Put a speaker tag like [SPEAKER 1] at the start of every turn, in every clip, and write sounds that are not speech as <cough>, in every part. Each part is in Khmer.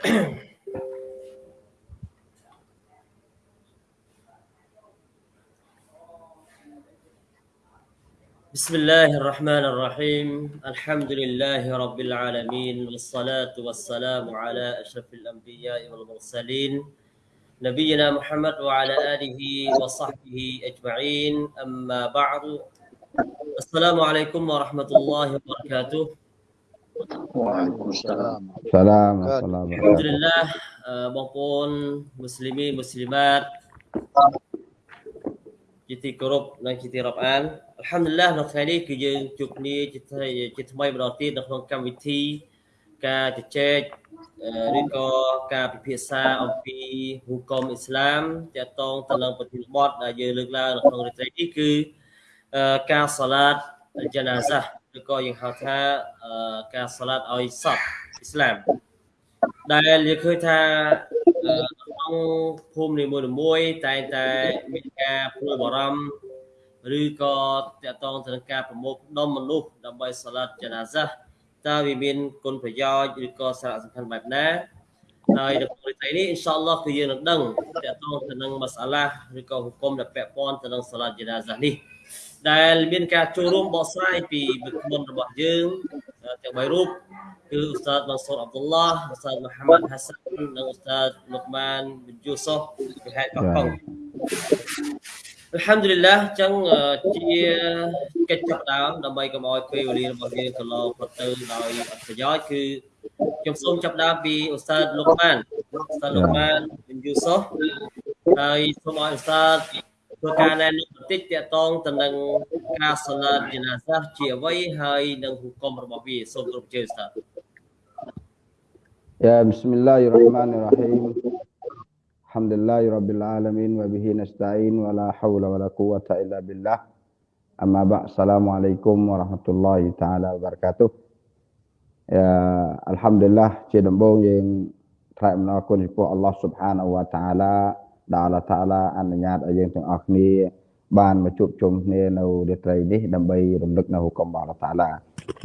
[SPEAKER 1] <coughs> بسم الله الرحمن الرحيم. الحمد لله رب العالمين والصلاة والسلام على أشرف الأنبياء والمرسلين نبينا محمد وعلى آله وصحبه أجمعين. أما بعد السلام عليكم ورحمة الله وبركاته.
[SPEAKER 2] Waalaikumsalam.
[SPEAKER 3] Salam Assalamualaikum.
[SPEAKER 1] Alhamdulillah uh, បងប្អូនមូស្លីមីមូស្លីម៉ាតជាទីគោរពនិងជាទីរាប់អានអល់ហាំឌុលឡាះនៅថ្ងៃនេះគឺយើងជួបគ្នាជាថ្មីជាថ្មីម្ដងទៀតនៅក្នុងកម្មវិធីការជជែកអឺឬក៏ការពិភាក្សាអំពីហុគមអ៊ីស្លាមទាក់ទងទៅនឹងប្រធានបទដែលយើងលើកឡើងនៅក្នុងរាត្រីនេះគឺអឺការសាឡាតយ៉ាណាហ្សា ឬក៏យើងហៅថាអឺការសាឡាតឲ្យសពអ៊ីស្លាមដែលយើងឃើញថាអឺក្នុងភូមិនីមួយៗតែងតែមានការព្រួយបារម្ភឬក៏តាក់ទងទៅនឹងការប្រមូលផ្ដុំមនុស្សដើម្បីសាឡាត់ចាណាហ្សាតើវាមានគុណប្រយោជន៍ឬក៏សារៈសំខាន់បែបណាហើយនៅក្នុងថ្ងៃនេះអ៊ីនសាអល់ឡោះគឺយើងនឹងដឹងតាក់ទងទៅនឹងមសាឡាឬក៏ហុគមដែលពាក់ព័ន្ធទៅនឹងសាឡាត់ចាណាហ្សានេះ ដែលមានការចូលរួមបកស្រាយពីវិក្កាមរបស់យើងទាំង3រូបគឺឧស្សាហ៍ម៉ាសូតអាប់ឌុលឡោះឧស្សាហ៍មូហាម៉ាត់ហាសាននិងឧស្សាហ៍លុកម៉ានប៊ីនយូសុសពីហេតុកោះកុងអល់ហាំឌុលីឡាអញ្ចឹងជាកិច្ចចាប់ដើមដើម្បីកុំឲ្យពេលវេលារបស់យើងកន្លងផុតទៅដោយអត្ថប្រយោជន៍គឺខ្ញុំសូមចាប់ដើមពីឧស្សាហ៍លុកម៉ានឧស្សាហ៍លុកម៉ានប៊ីនយូសុសហើយសូមឲ្យឧស្សាហ៍ធ្វើ ការណែនាំបន្តិចតាក់ទងទៅនឹងការសាឡាតជាណាសាសជាអ្វីហើយនឹងហុគមរបស់វាសូមគ្រប់ជើស្តាប់
[SPEAKER 3] Ya Bismillahirrahmanirrahim. Alhamdulillahi Rabbil Alamin wa bihi nasta'in wa la hawla wa la quwata illa billah. Amma ba' Assalamualaikum warahmatullahi ta'ala wabarakatuh. Ya Alhamdulillah ជាដំបូងយើងថ្លែងអំណរគុណចំពោះ Allah Subhanahu wa ta'ala ដែល Allah Ta'ala អនុញ្ញាតឲ្យយើងទាំងអស់គ្នាបានមកជួបជុំគ្នានៅរាត្រីនេះដើម្បីរំលឹកនៅហុគមរបស់ Allah Ta'ala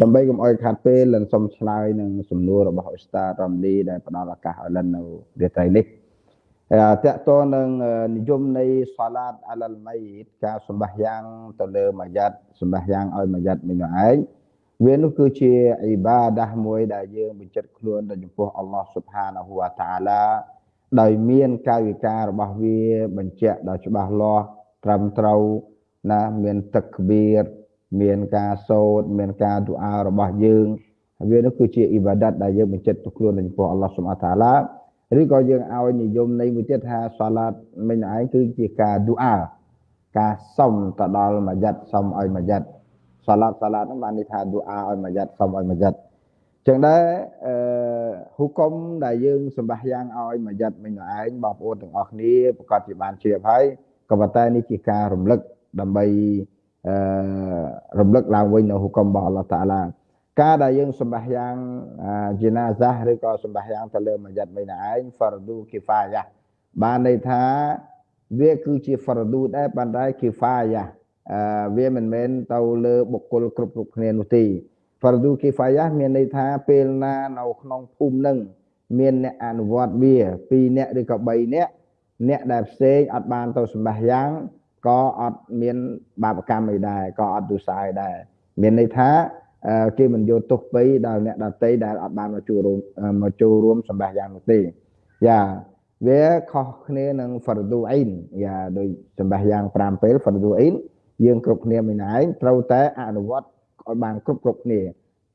[SPEAKER 3] ដើម្បីកុំឲ្យខាត់ពេលលិនសុំឆ្លើយនឹងសំណួររបស់អ៊ូស្តារ៉ាំលីដែលផ្ដល់ឱកាសឲ្យលិននៅរាត្រីនេះតកតនឹងនិយមនៃសាឡាតអាឡាល់ម៉ៃការសម្បះយ៉ាងទៅលើម៉ាយ៉ាត់សម្បះយ៉ាងឲ្យម៉ាយ៉ាត់មីនោះឯងវានោះគឺជាអ៊ីបាដាស់មួយដែលយើងបញ្ចិត្តខ្លួនទៅចំពោះអល់ឡោះស៊ុបហានាហ៊ូវតាអាឡា ដោយមានកាយវិការរបស់វាបញ្ជាក់ដល់ច្បាស់លាស់ត្រឹមត្រូវណាមានទឹកក្បៀតមានការសូត្រមានការឌូអារបស់យើងវានោះគឺជាអ៊ីបាដាតដែលយើងបញ្ជាក់ទៅខ្លួនចំពោះអល់ឡោះស៊ុបហាតាឡាឬក៏យើងឲ្យនិយមនៃមួយទៀតថាសាឡាតមិញឯងគឺជាការឌូអាការសុំទៅដល់ម៉ាយ៉ាត់សុំឲ្យម៉ាយ៉ាត់សាឡាតសាឡាតហ្នឹងបានន័យថាឌូអាឲ្យម៉ាយ៉ាត់សុំឲ្យម៉ាយ៉ាត់ ចឹងដែរអឺហុគមដែលយើងសម្បះយ៉ាងឲ្យម៉ាយ៉ាត់មិញឯងបងប្អូនទាំងអស់គ្នាប្រកាសជាបានជ្រាបហើយក៏ប៉ុន្តែនេះជាការរំលឹកដើម្បីអឺរំលឹកឡើងវិញនៅហុគមរបស់អល់ឡោះតាឡាការដែលយើងសម្បះយ៉ាងជីណាហ្សាឬក៏សម្បះយ៉ាងទៅលើមួយយ៉ាត់មួយណាឯង fardu kifayah បានន័យថាវាគឺជា fardu ដែរប៉ុន្តែ kifayah អឺវាមិនមែនទៅលើបុគ្គលគ្រប់គ្រប់គ្នានោះទេ fardu kifayah មានន័យថាពេលណានៅក្នុងភូមិនឹងមានអ្នកអនុវត្តវា2អ្នកឬក៏3អ្នកអ្នកដែលផ្សេងអត់បានទៅសម្បះយ៉ាងក៏អត់មានបាបកម្មអីដែរក៏អត់ទុសាយដែរមានន័យថាគេមិនយកទុកបីដល់អ្នកដតីដែលអត់បានមកចូលរួមមកចូលរួមសម្បះយ៉ាងនោះទេយ៉ាវាខុសគ្នានឹង fardu ain យ៉ាដោយសម្បះយ៉ាង5ពេល fardu ain យើងគ្រប់គ្នាមិនឯងត្រូវតែអនុវត្ត ឲ្យបានគ្រប់គ្រប់គ្នា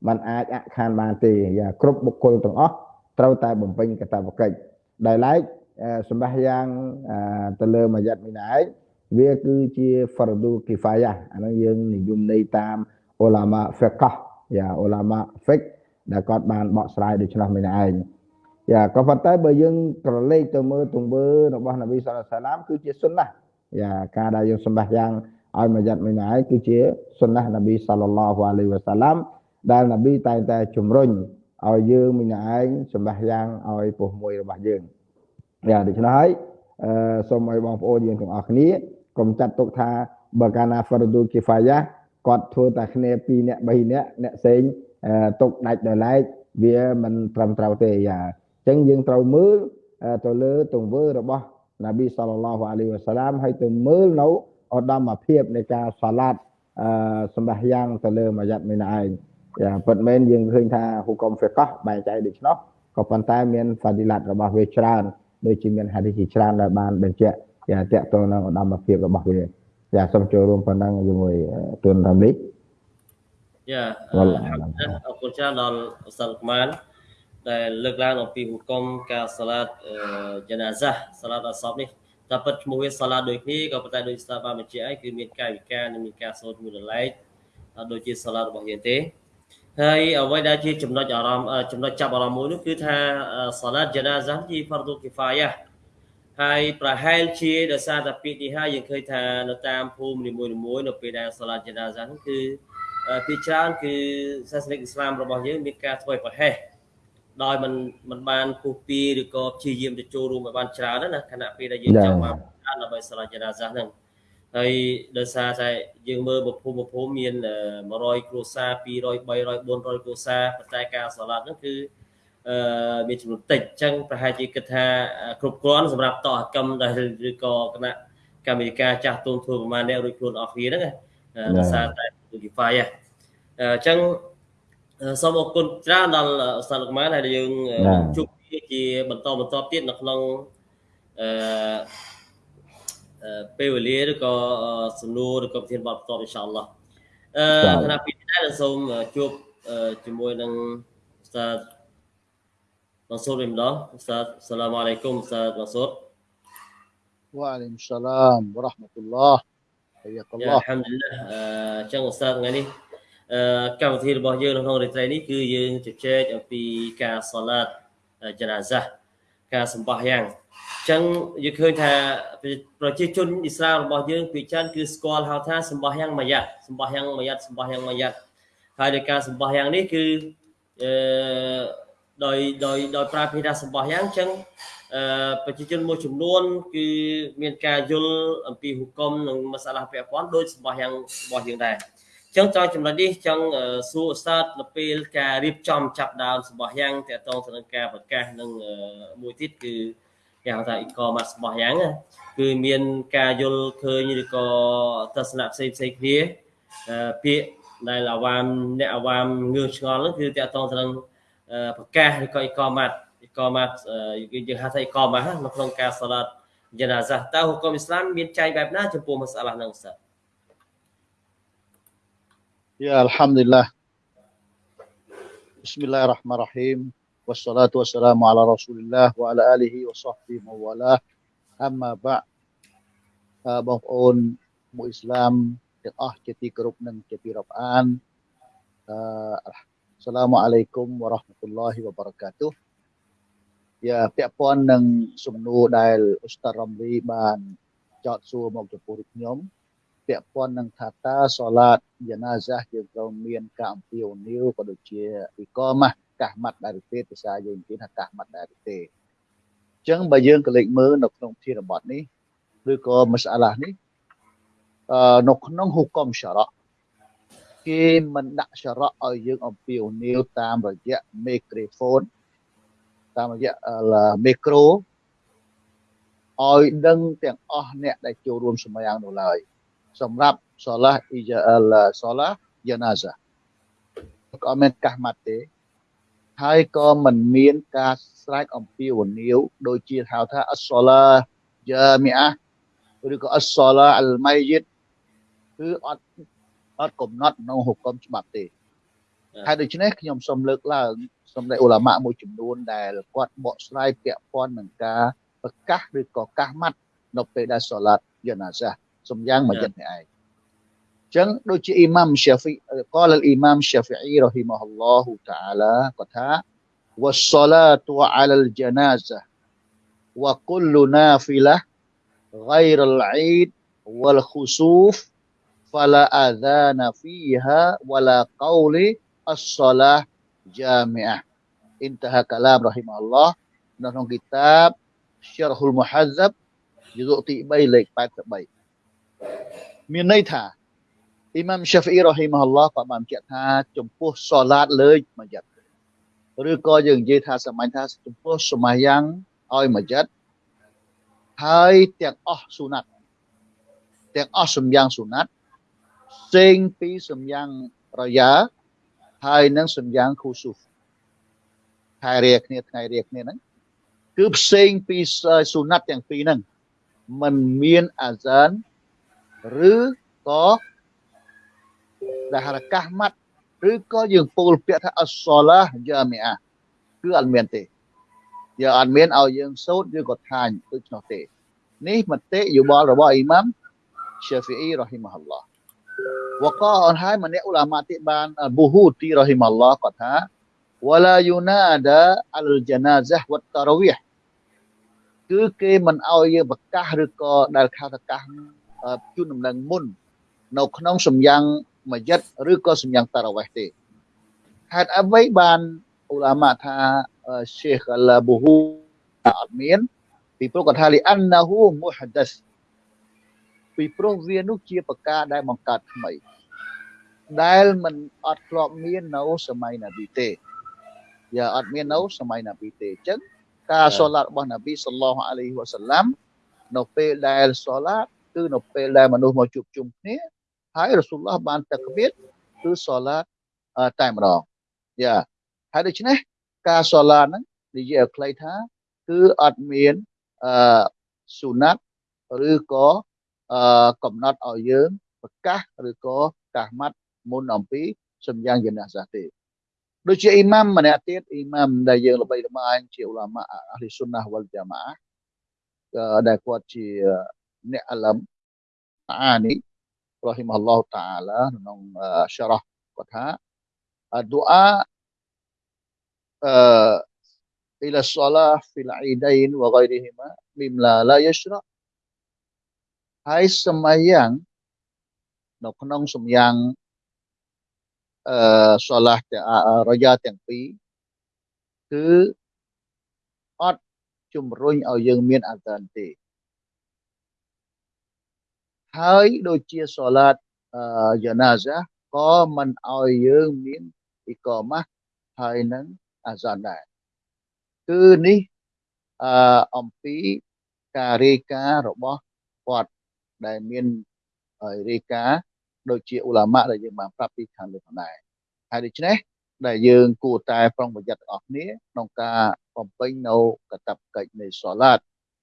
[SPEAKER 3] มันអាចអខានបានទេយ៉ាគ្រប់បុគ្គលទាំងអស់ត្រូវតែបំពេញកាតព្វកិច្ចដែលឡែកសម្បះយ៉ាងទៅលើមួយយ៉ាត់មិនឯងវាគឺជា fardu kifayah អានោះយើងនិយមន័យតាមអ៊ូឡាម៉ាហ្វិកះយ៉ាអ៊ូឡាម៉ាហ្វិកដែលគាត់បានបកស្រាយដូច្នោះមិនឯងយ៉ាក៏ប៉ុន្តែបើយើងក្រឡេកទៅមើលទង្វើរបស់នប៊ីសល្លាសាឡាមគឺជាសុនណាយ៉ាការដែលយើងសម្បះយ៉ាង ឲ្យមួយយ៉ាត់មួយឯងគឺជាសុនណានប៊ីសល្លឡោះអាឡៃវ៉ាសាឡាមដែលនប៊ីតែងតែជំរុញឲ្យយើងមួយឯងសម្បះយ៉ាងឲ្យពោះមួយរបស់យើងយ៉ាដូច្នោះហើយអឺសូមឲ្យបងប្អូនយើងទាំងអស់គ្នាកុំចាត់ទុកថាបើកាលណា fardu kifayah គាត់ធ្វើតែគ្នា2នាក់3នាក់អ្នកផ្សេងទុកដាច់ដោយឡែកវាមិនត្រឹមត្រូវទេយ៉ាអញ្ចឹងយើងត្រូវមើលទៅលើទង្វើរបស់ណាប៊ីសល្លឡោះអាឡៃហ៊ីវ៉ាសាឡាមហើយទៅមើលនៅ ឧត្តមភាពនៃការសាឡាតអឺសម្បះយ៉ាងទៅលើមួយយ៉ាត់មីនឯងយ៉ាពិតមែនយើងឃើញថាហុកុំហ្វិកោះបែងចែកដូច្នោះក៏ប៉ុន្តែមានហ្វាឌីឡាតរបស់វាច្រើនដូចជាមានហាឌីសជាច្រើនដែលបានបញ្ជាក់យ៉ាតកតទៅនឹងឧត្តមភាពរបស់វាយ៉ាសូមចូលរួមប៉ុណ្ណឹងជាមួយទុនរ៉ាមី
[SPEAKER 1] យ៉ាអរគុណច្រើនដល់អ៊ុស្តាដម៉ានដែលលើកឡើងអំពីហុគមការសាឡាតយ៉ាណាហ្សាសាឡាតអសបនេះ តែពិតឈ្មោះវាសាឡាតដូចគ្នាក៏ប៉ុន្តែដូចស្ថាប័នបញ្ជាក់ឯងគឺមានកាយវិការនិងមានការសូត្រមួយរលែកដូចជាសាឡាតរបស់យើងទេហើយអ្វីដែលជាចំណុចអារម្មណ៍ចំណុចចាប់អារម្មណ៍មួយនោះគឺថាសាឡាតយ៉ាណាហ្សាជាហ្វារឌូគីហ្វាយ៉ាហើយប្រហែលជាដោយសារតែពាក្យនេះហើយយើងឃើញថានៅតាមភូមិនីមួយៗនៅពេលដែលសាឡាតយ៉ាណាហ្សានោះគឺពីច្រើនគឺសាសនិកអ៊ីស្លាមរបស់យើងមានការធ្វើប្រហែស ដោយមិនមិនបានពុះពីឬក៏ព្យាយាមទៅចូលរួមឲ្យបានច្រើនណាខណៈពេលដែលយើងចង់បានដើម្បីសាលាចរាសាសហ្នឹងហើយដោយសារតែយើងមើលប្រភពប្រភពមាន100គ្រួសារ200 300 400គ្រួសារប៉ុន្តែការសាឡាត់ហ្នឹងគឺអឺមានចំនួនតិចអញ្ចឹងប្រហែលជាគិតថាគ្រប់គ្រាន់សម្រាប់តោះកម្មដែលឬក៏គណៈកម្មាធិការចាស់ទុនធ្វើប្រមាណអ្នករួចខ្លួនអស់គ្នាហ្នឹងណាដោយសារតែ Spotify ហ្នឹងអញ្ចឹង សូមអរគុណច្រើនដល់ឧស្សាហ៍លោកម៉ានហើយយើងជួបគ្នាជាបន្តបន្តទៀតនៅក្នុងអឺពេលវេលាឬក៏សំណួរឬក៏ប្រធានបទបន្តអ៊ីនសាអល់ឡោះអឺគណៈពីនេះសូមជួបជាមួយនឹងឧស្សាហ៍ម៉ាសូតវិញម្ដងឧស្សាហ៍សាឡាមអាឡៃគុំឧស្សាហ៍ម៉ាសូត
[SPEAKER 2] វ៉ាអាឡៃគុំសាឡាមវ៉ារ៉ាហ្មាតុលឡោះ
[SPEAKER 1] ហាយ៉ាកឡោះអល់ហាំ ឌុលឡាអញ្ចឹងឧស្សាហ៍ថ្ងៃនេះកម្មវិធីរបស់យើងនៅក្នុងរាត្រីនេះគឺយើងជជែកអំពីការសាឡាតចនាសាសការសម្បះយ៉ាងអញ្ចឹងយើងឃើញថាប្រជាជនអ៊ីស្រាអែលរបស់យើងពីច្រើនគឺស្គាល់ហៅថាសម្បះយ៉ាងមួយយ៉ាត់សម្បះយ៉ាងមួយយ៉ាត់សម្បះយ៉ាងមួយយ៉ាត់ហើយដោយការសម្បះយ៉ាងនេះគឺអឺដោយដោយដោយប្រើភាសាសម្បះយ៉ាងអញ្ចឹងអឺប្រជាជនមួយចំនួន គឺមានការយល់អំពីហុគមនិងមសាឡាពាក់ព័ន្ធដោយសម្បះយ៉ាងរបស់យើងដែរ ចឹងចង់ចំណុចនេះចង់សួរស្តាតនៅពេលការរៀបចំចាប់ដើមរបស់យ៉ាងតកតងទៅនឹងការប្រកាសនឹងមួយទៀតគឺគេហៅថា e-commerce របស់យ៉ាងគឺមានការយល់ឃើញឬក៏ទស្សនៈផ្សេងផ្សេងគ្នាពាក្យដែលអាវាមអ្នកអាវាមងឿឆ្ងល់ហ្នឹងគឺតកតងទៅនឹងប្រកាសឬក៏ e-commerce e-commerce យើងហៅថា e-commerce នៅក្នុងការសាឡាត់យ៉ាណាសាតើហុគមអ៊ីស្លាមមានចែងបែបណាចំពោះមសាឡាហ្នឹងស្ទើ
[SPEAKER 2] Ya Alhamdulillah. Bismillahirrahmanirrahim. Wassalatu wassalamu ala rasulillah wa ala alihi wa sahbihi mawalah. Amma ba' បងប្អូនមួយអ៊ីស្លាមទាំងអស់ជាទីគោរពនិងជាទីរាប់អានអឺសាឡាមអាឡៃគុំវ៉ារ៉ាហ្មាតុលឡោហ៊ីវ៉ាបារកាតុយ៉ាពាក់ព័ន្ធនឹងសំណួរដែលអ៊ូស្តារ៉ាំលីបានចោទសួរមកចំពោះខ្ញុំ ពាក់ព័ន្ធនឹងថាតើសូឡាតយ៉ាណាហ្សាយើងត្រូវមានការអំពាវនាវក៏ដូចជាវិកម៉ាស់កាសម៉ាត់ដែរទេភាសាយើងនិយាយថាកាសម៉ាត់ដែរទេអញ្ចឹងបើយើងក៏លេចមើលនៅក្នុងធានបទនេះឬក៏មសាឡានេះអឺនៅក្នុងហុកមសារ៉ាគេមិនដាក់សារ៉ាឲ្យយើងអំពាវនាវតាមរយៈមីក្រូហ្វូនតាមរយៈមីក្រូឲ្យដឹងទាំងអស់អ្នកដែលចូលរួមសម្យ៉ាងនោះឡើយ សម្រាប់សូឡាអ៊ីយ៉ាអលសូឡាយ៉ាណាហ្សាក៏មានកាសម៉ាត់ទេហើយក៏មិនមានការស្រែកអំពាវនាវដូចជាហៅថាអស្សូឡាយ៉ាមីអាឬក៏អស្សូឡាអលម៉ៃយិតគឺអត់អត់កំណត់ក្នុងហុគមច្បាប់ទេហើយដូច្នេះខ្ញុំសូមលើកឡើងសូមដែលអ៊ូឡាម៉ាមួយចំនួនដែលគាត់បកស្រាយពាក់ព័ន្ធនឹងការប្រកាសឬក៏កាសម៉ាត់នៅពេលដែលសូឡាតយ៉ាណាហ្សា សំយ៉ាងមួយចិត្តនេះឯងចឹងដូចជាអ៊ីម៉ាំស្យាហ្វីកលអ៊ីម៉ាំស្យាហ្វីអ៊ីរ៉ហ៊ីម៉ាហ៊ុលឡោះតាអាឡាគាត់ថា والصلاه على الجنازه وكل نافله غير العيد والخسوف فلا اذان فيها ولا قول الصلاه جامعه انتهى كلام رحمه الله នៅក្នុងគីតាប Syarhul Muhazzab យុគទី3លេខ83 មានន័យថាអ៊ីម៉ាំ Shafi'i រ៉ហ៊ីម៉ាហ៊ុលឡោះក៏បានបញ្ជាក់ថាចំពោះសូឡាតលើកមួយយ៉ាត់ឬក៏យើងនិយាយថាសាមញ្ញថាចំពោះសម្មាយ៉ាងឲ្យមួយចិត្តហើយទាំងអស់សុណាត់ទាំងអស់សម្យ៉ាងសុណាត់ផ្សេងពីសម្យ៉ាងរយ៉ាហើយនឹងសម្យ៉ាងខូស៊ូខែរាគ្នាថ្ងៃរាគ្នាហ្នឹងគឺផ្សេងពីសុណាត់ទាំងពីរហ្នឹងมันមានអាសាន ឬក៏ដែលហៅកាសម៉ាត់ឬក៏យើងពោលពាក្យថាអសឡាយ៉ាមីអាគឺអត់មានទេយើងអត់មានឲ្យយើងសូត្រឬក៏ថាញដូច្នោះទេនេះមតិយោបល់របស់អ៊ីម៉ាំ Syafi'i rahimahullah វកអនហើយម្នាក់ឧលាមាតិបានប៊ូហ៊ូទីរ៉ហ៊ីម៉ាឡោះគាត់ថា wala yunada al janazah wat tarawih គឺគេមិនឲ្យយើងប្រកាសឬក៏ដែលខៅប្រកាស ជូនដំណឹងមុន នៅក្នុងសម្យ៉ាងមួយយិតឬក៏សម្យ៉ាងតារវេះទេហេតុអ្វីបានឧលាមាថា Sheikh Al-Buhu អត់មានពីព្រោះគាត់ថាលីអានណាហ៊ូមុហដាសពីព្រោះវានោះជាប្រការដែលបង្កើតថ្មី ដែលมันអត់ធ្លាប់មាននៅសម័យណាប៊ីទេយ៉ាអត់មាននៅសម័យណាប៊ីទេអញ្ចឹងការសូឡាតរបស់ណាប៊ីសល្លោះអាឡៃហ៊ីវ៉ាសាឡាំនៅពេលដែលសូឡាត គឺនៅពេលដែលមនុស្សមកជួបជុំគ្នាហើយរ៉ាស៊ូលឡោះបានតាក្បៀតគឺសូឡាតតែម្ដងយ៉ាហើយដូច្នេះការសូឡាតហ្នឹងនិយាយឲ្យខ្លីថាគឺអត់មានអឺស៊ូណាត់ឬក៏អឺកំណត់ឲ្យយើងប្រកាសឬក៏កាសម៉ាត់មុនអំពីសម្យ៉ាងយនាសាទេដូចជាអ៊ីម៉ាំម្នាក់ទៀតអ៊ីម៉ាំដែលយើងល្បីល្បាញជាឧឡាម៉ាអះលីស៊ុនណាវលយ៉ាម៉ាដែលគាត់ជា អ្នកអលឹមអានីរ៉ហ៊ីមអល់ឡោះតាអាឡាក្នុងសារ៉ះគាត់ថាឌូអាអឺ إلى الصلاة في العيدين وغيرهما مما لا يشرع ហើយសម្មាយ៉ាងនៅក្នុងសម្យ៉ាងអឺសូឡារយ៉ាទាំងពីរគឺអត់ជំរុញឲ្យយើងមានអាសានទេ ហើយដូចជាសូឡាតយ៉ាណាហ្សាក៏មិនឲ្យយើងមានអ៊ីកាម៉ាហើយនឹងអាសានដែរគឺនេះអឺអំពីការរាយការណ៍របស់គាត់ដែលមានរាយការណ៍ដូចជាអ៊ូឡាម៉ាដែលយើងបានប្រាប់ពីខាងលើផងដែរហើយដូច្នេះដែលយើងគួរតែប្រុងប្រយ័ត្នទាំងអស់គ្នាក្នុងការបំពេញនៅកតបកិច្ចនៃសូឡាត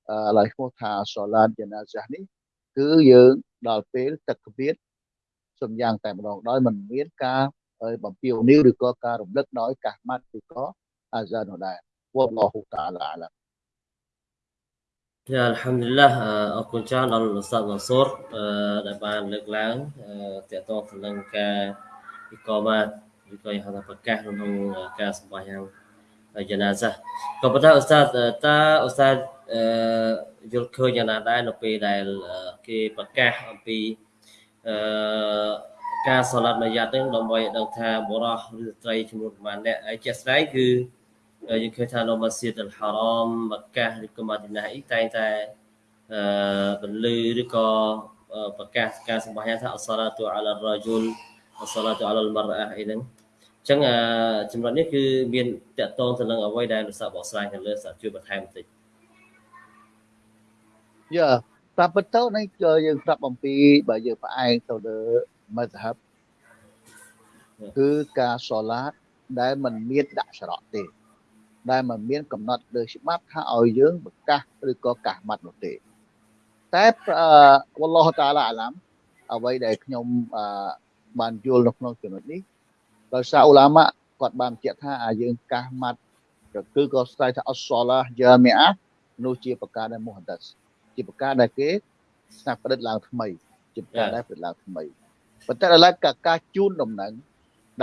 [SPEAKER 2] អឺឡើយឈ្មោះថាសូឡាតយ៉ាណាហ្សានេះ គឺយើងដល់ពេលទឹកគ្មានសំយ៉ាងតែម្ដងដោយមិនមានការបំពាវនាវឬក៏ការរំលឹកដោយកាសម៉ាត់ឬក៏អាហ្សាននោះដែរវល់ឡោះតាឡាអាឡា
[SPEAKER 1] យ៉ាអល់ហាំឌីលឡាអរគុណច្រើនដល់លោកសាស្ត្រមសូរដែលបានលើកឡើងតកតងទៅនឹងការវិកលបាទវិកលហៅថាប្រកាសក្នុងការសម្ភាសយ៉ាង យ៉ាណាសាក៏ប៉ុន្តែឧស្សាហ៍តើឧស្សាហ៍យល់ឃើញយ៉ាងណាដែរនៅពេលដែលគេប្រកាសអំពីអឺការសូឡាត់មួយយ៉ាត់ហ្នឹងដើម្បីដឹងថាបរោះឬស្ត្រីចំនួនប្រហែលអ្នកហើយជាក់ស្ដែងគឺយើងឃើញថានៅម៉ាស៊ីតអលហារ៉មម៉ាកាឬក៏ម៉ាឌីណាអ៊ីតែងតែអឺពលឺឬក៏ប្រកាសការសម្បាយ៉ាងថាអសឡាតុអាឡារ៉ាជុលអសឡាតុអាឡាលមរអះអីហ្នឹងអញ្ចឹងចំណុចនេះគឺមានតកតងទៅនឹងអ្វីដែលលោកសាបកស្រាយខាងលើសាជួយបន្ថែមបន្តិច
[SPEAKER 2] យ៉ាតាមពិតទៅនេះយើងប្រាប់អំពីបើយើងផ្អែកទៅលើមជ្ឈហបគឺការសូឡាតដែលมันមានដាក់ច្រកទេ ដែលមិនមានកំណត់លើច្បាប់ថាឲ្យយើងប្រកាសឬក៏កាសម៉ាត់នោះទេ តែវ៉ាឡោះតាឡាអាឡាំអ្វីដែលខ្ញុំបានយល់នៅក្នុងចំណុចនេះ ដោយសារអ៊ូឡាម៉ាគាត់បានបញ្ជាក់ថាយើងកាសម៉ាត់គឺក៏ស្ដាយថាអសឡាយ៉ាមីអានោះជាប្រការដែលមូហាដាសជាប្រការដែលគេស្នាប់ប្រឌិតឡើងថ្មី ជាប្រការដែលប្រឌិតឡើងថ្មីប៉ុន្តែដល់ការការជូនដំណឹង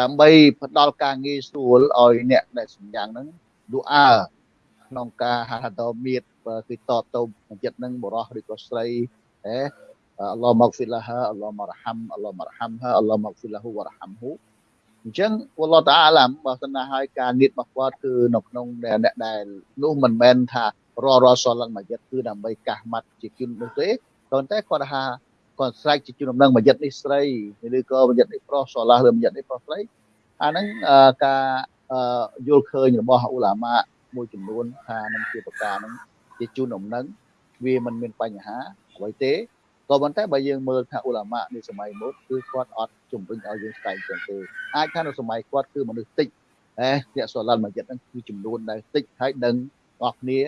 [SPEAKER 2] ដើម្បីផ្ដល់ការងាយស្រួលឲ្យអ្នកដែលសម្យ៉ាងហ្នឹងឌូអាក្នុងការហាត់តមៀតគឺតតទៅចិត្តនឹងបរោះឬក៏ស្រីអេអល់ឡោះមកហ្វីឡាហាអល់ឡោះមករហាំអល់ឡោះមករហាំហាអល់ឡោះមកហ្វីឡាហ៊ូវរហាំហ៊ូ អញ្ចឹងអល់ឡោះតាអាឡាមបើសិនណាឲ្យការនៀតរបស់គាត់គឺនៅក្នុងអ្នកដែលនោះមិនមែនថាររសលមកចិត្តគឺដើម្បីកាសម៉ាត់ជាគុណនោះទេប៉ុន្តែគាត់ថាគាត់ស្រែកជាជំនងមកចិត្តនេះស្រីឬក៏មកចិត្តនេះប្រុសសឡាស់ឬមកចិត្តនេះប្រុសស្រីអាហ្នឹងការអឺយល់ឃើញរបស់ឧឡាម៉ាមួយចំនួនថានឹងជាប្រការហ្នឹងជាជូនដំណឹងវាមិនមានបញ្ហាអ្វីទេ ក៏ប៉ុន្តែបើយើងមើលថាឧឡាម៉ានៃសម័យមុនគឺគាត់អត់ជំរុញឲ្យយើងស្ដែងចឹងទេអាចថានៅសម័យគាត់គឺមនុស្សតិចហេអ្នកសូឡាល់មួយចិត្តហ្នឹងគឺចំនួនដែលតិចហើយដឹងអស់គ្នា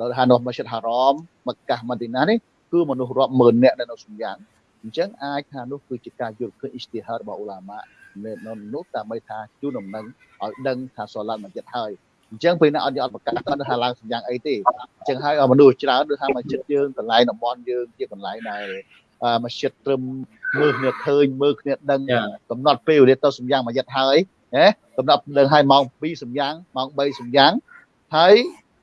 [SPEAKER 2] ដល់ថានៅមស្ជីតហារ៉មមកកាសម៉ាឌីណានេះគឺមនុស្សរាប់ម៉ឺនអ្នកនៅនៅសំយ៉ាងអញ្ចឹងអាចថានោះគឺជាការយល់ឃើញអ៊ីស្ទីហារបស់ឧឡាម៉ានៅនោះតាមថាជួនដំណឹងឲ្យដឹងថាសូឡាល់មួយចិត្តហើយ អញ្ចឹងពេលណាអត់យកអត់ប្រកាសគាត់ថាឡើងសំយ៉ាងអីទេអញ្ចឹងហើយមនុស្សច្រើនដូចថាមកចិត្តយើងកន្លែងតំបន់យើងជាកន្លែងដែលមកចិត្តត្រឹមមើលគ្នាឃើញមើលគ្នាដឹងកំណត់ពេលវេលាទៅសំយ៉ាងមួយយិតហើយណាកំណត់ដឹងហើយម៉ោង2សំយ៉ាងម៉ោង3សំយ៉ាងហើយ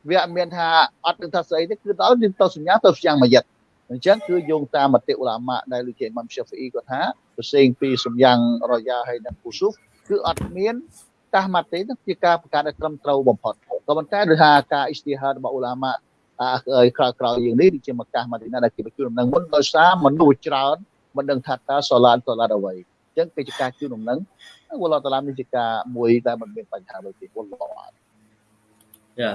[SPEAKER 2] វាអត់មានថាអត់ដឹងថាស្អីទេគឺដល់ទៅសំយ៉ាងទៅសំយ៉ាងមួយយិតអញ្ចឹងគឺយោងតាមមតិឧឡាម៉ាដែលលោកជាអ៊ីម៉ាំស្យាហ្វីអ៊ីគាត់ថាប្រសេងពីសំយ៉ាងរយ៉ាហើយនិងពូស៊ូហ្វគឺអត់មាន តាស់ម៉ាត់ទេនោះជាការប្រកាសដែលត្រឹមត្រូវបំផុតក៏ប៉ុន្តែដោយថាការអ៊ីស្ទីហារបស់ឧឡាម៉ាអាក្រោយក្រោយយើងនេះជាមកកាសម៉ាឌីណាដែលគេបញ្ជូនដំណឹងមុនដោយសារមនុស្សច្រើនមិនដឹងថាតើសូឡានសូឡានអ្វីអញ្ចឹងគេជាការជូនដំណឹងវល់តាឡាមនេះជាការមួយដែលមិនមានបញ្ហាអ្វីទេវល់ឡោះ
[SPEAKER 1] យ៉ា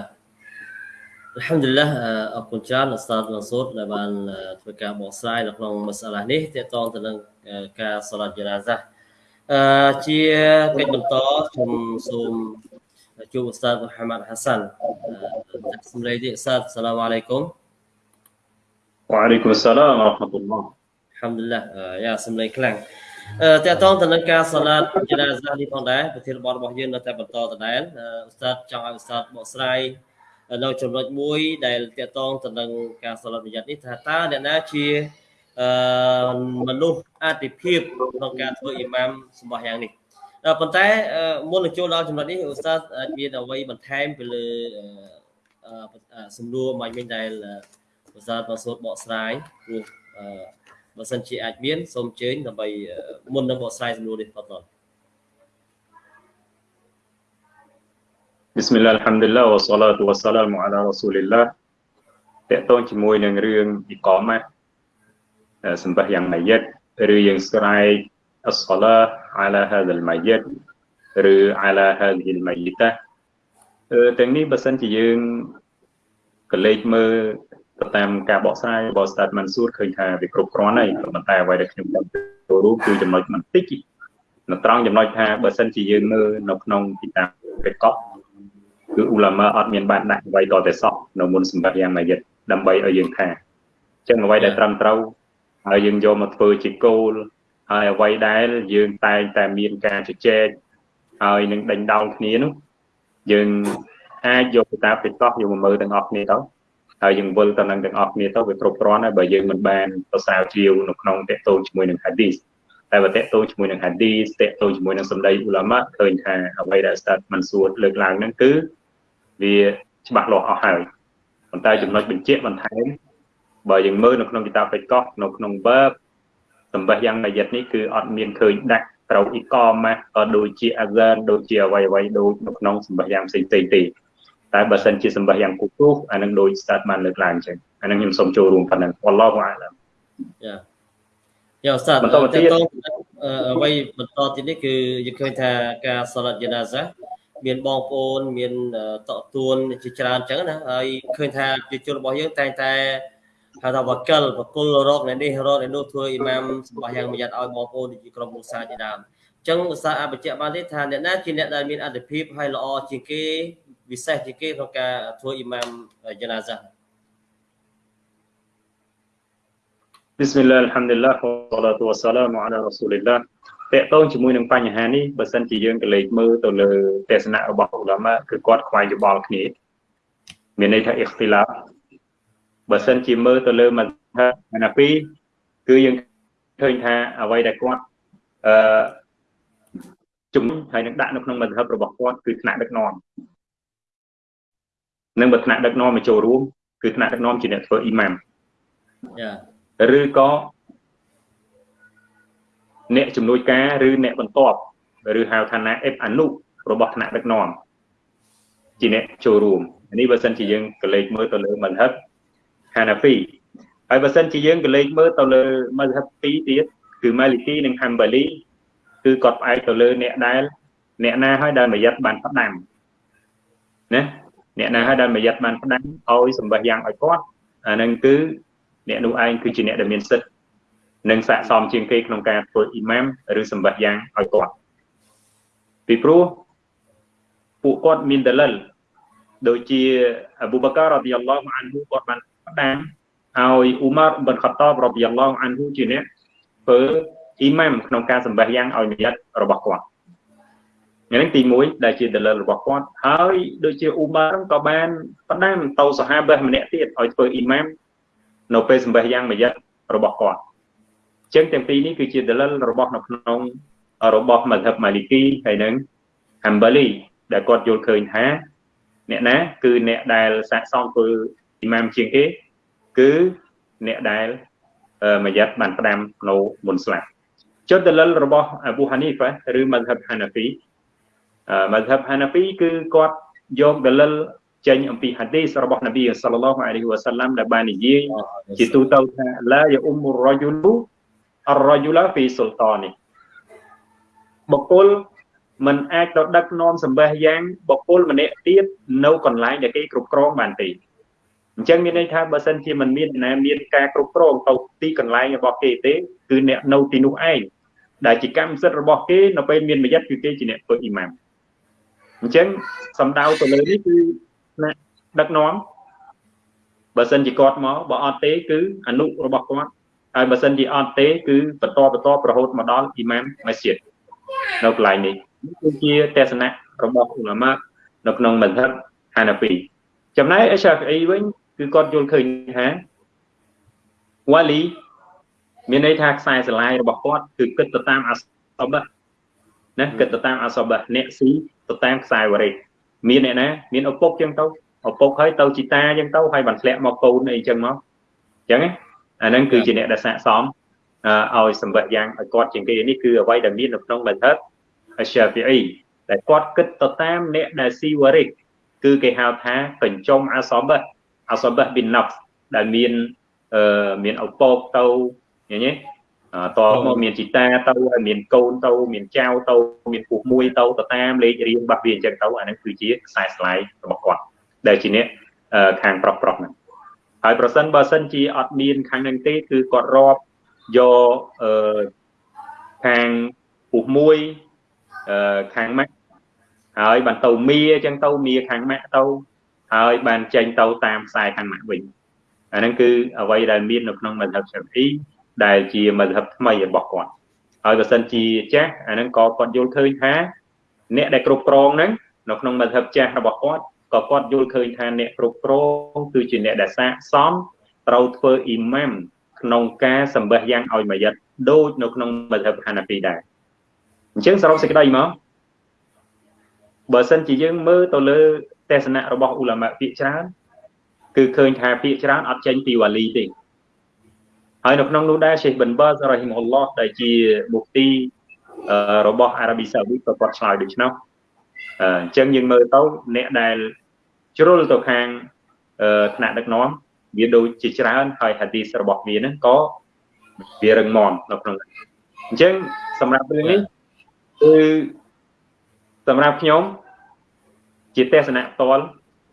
[SPEAKER 1] Alhamdulillah អរគុណច្រើនលោកស្តាតមសូតដែលបានធ្វើការបកស្រាយនៅក្នុងមសាឡានេះទាក់ទងទៅនឹងការសូឡាតជាណាហ្សា អឺជាកិច្ចបន្តខ្ញុំសូមជួបឧស្សាហ៍មូហាម៉ាត់ហាសាន់សម្លេងនេះឧស្សាហ៍សាឡាមអាឡៃគុំ
[SPEAKER 4] វ៉ាអាឡៃគុំ
[SPEAKER 1] សាឡា
[SPEAKER 4] មរ៉ាហ្មាតុលឡោះអល់
[SPEAKER 1] ហាំឌីលឡាយ៉ាសម្លេងខ្លាំងអឺតកតងទៅនឹងការសាឡាតជាណាសានេះផងដែរប្រធានបទរបស់យើងនៅតែបន្តដដែលឧស្សាហ៍ចង់ឲ្យឧស្សាហ៍បកស្រាយនៅចំណុចមួយដែលតកតងទៅនឹងការសាឡាតប្រយ័ត្ននេះថាតើអ្នកណាជា អឺមនុស្សអតិភិបក្នុងការធ្វើអ៊ីម៉ាមសម្បោះយ៉ាងនេះប៉ុន្តែមុននឹងចូលដល់ចំណុចនេះឧស្សាហ៍អាចមានអ្វីបន្ថែមពីលើសំណួរមួយវិញដែលឧស្សាហ៍បសូតបកស្រាយព្រោះបើសិនជាអាចមានសូមអញ្ជើញដើម្បីមុននឹងបកស្រាយសំណួរនេះបន្ត
[SPEAKER 4] بسم الله الحمد لله والصلاة والسلام على رسول الله តកតងជាមួយនឹងរឿងអ៊ីកម៉ា sembahyang mayit ឬយើងស្រែក as-salah ala hadzal mayyit ឬ ala hadhil mayyita ទាំងនេះបើសិនជាយើងកលេចមើលទៅតាមការបកស្រាយរបស់ Stad Mansur ឃើញថាវាគ្រប់គ្រាន់ហើយប៉ុន្តែអ្វីដែលខ្ញុំចង់ចូលរួមគឺចំណុចបន្តិចនៅត្រង់ចំណុចថាបើសិនជាយើងមើលនៅក្នុងទីតាំងពេកប់គឺឧឡាម៉ាអត់មានបានដាក់អ្វីតតែសោះនៅមុនសម្បត្តិយ៉ាងម៉ាយិតដើម្បីឲ្យយើងថាអញ្ចឹងអ្វីដែលត្រឹមត្រូវ ហើយយើងយកមកធ្វើជាគោលហើយអ្វីដែលយើងតែងតែមានការជជែកហើយនឹងដេញដោលគ្នានោះយើងអាចយកទៅតាមបេតោះយកមកមើលទាំងអស់គ្នាទៅហើយយើងវិលទៅនឹងទាំងអស់គ្នាទៅវាគ្រប់គ្រាន់ហើយបើយើងមិនបានទៅស្រាវជ្រាវនៅក្នុងតេតូនជាមួយនឹង hadith តែបើតេតូនជាមួយនឹង hadith តេតូនជាមួយនឹងសម្ដីឧឡាម៉ាឃើញថាអ្វីដែល start មិនសួរលើកឡើងហ្នឹងគឺវាច្បាស់លាស់អស់ហើយប៉ុន្តែចំណុចបញ្ជាក់បន្ថែម បើយើងមើលនៅក្នុងគីតាបបេកោះនៅក្នុង verb សម្បះយ៉ាងម៉ាយិតនេះគឺអត់មានឃើញដាក់ត្រូវអ៊ីកម៉ាក៏ដូចជាអាហ្សានដូចជាអ្វីអ្វីដូចនៅក្នុងសម្បះយ៉ាងផ្សេងៗទេតែបើសិនជាសម្បះយ៉ាងគូទូអានឹងដូច start បានលើកឡើងអញ្ចឹងអានឹងខ្ញុំសូមចូលរួមប៉ុណ្ណឹងអល់ឡោះអាឡាម
[SPEAKER 1] យ៉ាយ៉ាស្តាតបន្តទៀតអ្វីបន្តទៀតនេះគឺយើងឃើញថាការសាឡាត់យ៉ាណាហ្សាមានបងប្អូនមានតកទួនជាច្រើនអញ្ចឹងណាហើយឃើញថាជាជនរបស់យើងតែងតែ ហៅថាវកិលបកុលរកនៅនេះរកនៅនោះធ្វើអ៊ីម៉ាមសម្បះយ៉ាងមួយយ៉ាត់ឲ្យបងប្អូនជាក្រុមគ្រួសារជាដើមអញ្ចឹងឧស្សាហ៍អបញ្ជាក់បានទេថាអ្នកណាជាអ្នកដែលមានអត្ថិភាពហើយល្អជាងគេវិសេសជាងគេក្នុងការធ្វើអ៊ីម៉ាមយ៉ាណាហ្សា
[SPEAKER 4] بسم الله الحمد لله والصلاة والسلام على رسول الله តកតងជាមួយនឹងបញ្ហានេះបើសិនជាយើងកលេចមើលទៅលើទស្សនៈរបស់ឧឡាម៉ាគឺគាត់ខ្វែងយោបល់គ្នាមានន័យថាអ៊ីខ្ទីឡា បើសិនជាមើលទៅលើមកហាណាពីគឺយើងឃើញថាអ្វីដែលគាត់អឺជំនុំហើយនឹងដាក់នៅក្នុងមធ្យមរបស់គាត់គឺថ្នាក់ដឹកនាំនឹងបើថ្នាក់ដឹកនាំមកចូលរួមគឺថ្នាក់ដឹកនាំជាអ្នកធ្វើអ៊ីម៉ាម
[SPEAKER 1] ចា
[SPEAKER 4] ឬក៏អ្នកជំនួយការឬអ្នកបន្ទាប់ឬហៅថាណាអេបអនុរបស់ថ្នាក់ដឹកនាំជាអ្នកចូលរួមនេះបើសិនជាយើងកលេចមើលទៅលើមន្ហិប ហាណាហ្វីហើយបើសិនជាយើងកលេចមើលទៅលើមន្ហិបពីរទៀតគឺម៉ាលីគីនិងហាំបាលីគឺគាត់ផ្អែកទៅលើអ្នកដែលអ្នកណាហើយដែលមយិតបានផ្ដាំណាអ្នកណាហើយដែលមយិតបានផ្ដាំឲ្យសម្បះយ៉ាងឲ្យគាត់អានឹងគឺអ្នកនោះឯងគឺជាអ្នកដែលមានសិទ្ធិនិងស័ក្តិសមជាងគេក្នុងការធ្វើអ៊ីម៉ាមឬសម្បះយ៉ាងឲ្យគាត់ពីព្រោះពួកគាត់មានដលិលដូចជាអប៊ូបការរ៉ាឌីយ៉ាឡោះអានហ៊ូគាត់បាន ផ្ដាំឲ្យអ៊ូម៉ារប៊ិនខតបរ៉ាឌីយ៉ាឡោះអានហ៊ូជាអ្នកធ្វើអ៊ីម៉ាមក្នុងការសម្បះយ៉ាងឲ្យមយិតរបស់គាត់នេះទី1ដែលជាដលិលរបស់គាត់ហើយដូចជាអ៊ូម៉ារក៏បានផ្ដាំទៅសាហាបៈម្នាក់ទៀតឲ្យធ្វើអ៊ីម៉ាមនៅពេលសម្បះយ៉ាងមយិតរបស់គាត់ចឹងទាំងពីរនេះគឺជាដលិលរបស់នៅក្នុងរបស់មជ្ឈិបម៉ាលីគីហើយនឹងហាំបាលីដែលគាត់យល់ឃើញថាអ្នកណាគឺអ្នកដែលសាកសមធ្វើអ៊ីម៉ាមជាងគេ គឺអ្នកដែលមយិតបានផ្ដាំនៅមុនស្លាប់ចុះដលិលរបស់អាប៊ូហានីហ្វាឬមជ្ឈិបហាណាហ្វីមជ្ឈិបហាណាហ្វីគឺគាត់យកដលិលចេញអំពីហាឌីសរបស់នប៊ីសល្លឡោះអាឡៃហ៊ីវ៉ាសាឡាំដែលបាននិយាយជាទូទៅថាឡាយអ៊ុមុររយូលអររយូឡាហ្វីសុលតានីបុគ្គលមិនអាចទៅដឹកនាំសម្បះយ៉ាងបុគ្គលម្នាក់ទៀតនៅកន្លែងដែលគេគ្រប់គ្រងបានទេ អញ្ចឹងមានន័យថាបើសិនជាមិនមានណាមានការគ្រប់គ្រងទៅទីកន្លែងរបស់គេទេគឺអ្នកនៅទីនោះឯងដែលជាកម្មសិទ្ធិរបស់គេនៅពេលមានមយិតគឺគេជាអ្នកធ្វើអ៊ីម៉ាមអញ្ចឹងសំដៅទៅលើនេះគឺណាដឹកនាំបើសិនជាគាត់មកបើអត់ទេគឺអនុរបស់គាត់ហើយបើសិនជាអត់ទេគឺបន្តបន្តរហូតមកដល់អ៊ីម៉ាមម៉ាស៊ីតនៅកន្លែងនេះនេះគឺជាទស្សនៈរបស់ឧលាម៉ានៅក្នុងមជ្ឈិបហាណាហ្វីចំណែកអេសាហ្វីអ៊ីវិញ គឺគាត់យល់ឃើញថាវ៉ាលីមានន័យថាខ្សែស្រឡាយរបស់គាត់គឺគិតទៅតាមអសបៈណាគិតទៅតាមអសបៈអ្នកស៊ីទៅតាមខ្សែវរេមានអ្នកណាមានឪពុកចឹងទៅឪពុកហើយទៅជីតាចឹងទៅហើយបានធ្លាក់មកកូនអីចឹងមកចឹងអាហ្នឹងគឺជាអ្នកដែលស័កសមឲ្យសម្បត្តិយ៉ាងឲ្យគាត់ជាងគេនេះគឺអ្វីដែលមាននៅក្នុងមជ្ឈិបអាសាហ្វីអ៊ីដែលគាត់គិតទៅតាមអ្នកដែលស៊ីវរិកគឺគេហៅថាកញ្ចុំអាសបៈ អាសបៈប៊ីនណាប់ដែលមានអឺមានឪពុកទៅឃើញទេតមកមានជីតាទៅហើយមានកូនទៅមានចៅទៅមានពុះមួយទៅទៅតាមលេខរៀងបាត់វាអញ្ចឹងទៅអានឹងគឺជាខ្សែស្លាយរបស់គាត់ដែលជាអ្នកខាងប្រុសប្រុសហ្នឹងហើយប្រសិនបើសិនជាអត់មានខាងហ្នឹងទេគឺគាត់រាប់យកអឺខាងពុះមួយអឺខាងម៉ាក់ហើយបានទៅមីអញ្ចឹងទៅមីខាងម៉ាក់ទៅ ហើយបានចេញទៅតាមខ្សែខាងម៉ាក់វិញអាហ្នឹងគឺអ្វីដែលមាននៅក្នុងមជ្ឈិបឆាហ្វីដែលជាមជ្ឈិបថ្មីរបស់គាត់ហើយបើសិនជាចាស់អាហ្នឹងក៏គាត់យល់ឃើញថាអ្នកដែលគ្រប់គ្រងហ្នឹងនៅក្នុងមជ្ឈិបចាស់របស់គាត់ក៏គាត់យល់ឃើញថាអ្នកគ្រប់គ្រងគឺជាអ្នកដែលសាកសមត្រូវធ្វើអ៊ីម៉ាមក្នុងការសម្បះយ៉ាងឲ្យមួយយិតដូចនៅក្នុងមជ្ឈិបហាណាហ្វីដែរអញ្ចឹងសរុបសេចក្តីមកបើសិនជាយើងមើលទៅលើ ទេសនៈរបស់អ៊ូឡាម៉ាពាក្យច្រើនគឺឃើញថាពាក្យច្រើនអត់ចេញពីវ៉ាលីទេហើយនៅក្នុងនោះដែរសេះបិនបាសរ៉ហ៊ីមហ៊ុលឡោះដែលជាមុខទីរបស់អារ៉ាប៊ីសាអូឌីក៏គាត់ឆ្លើយដូច្នោះអញ្ចឹងយើងមើលទៅអ្នកដែលជ្រុលទៅខាងថ្នាក់ដឹកនាំវាដូចជាច្រើនហើយហាឌីសរបស់វាហ្នឹងក៏វារឹងមាំនៅក្នុងអញ្ចឹងសម្រាប់រឿងនេះគឺសម្រាប់ខ្ញុំ ជាទេសនៈផ្ទាល់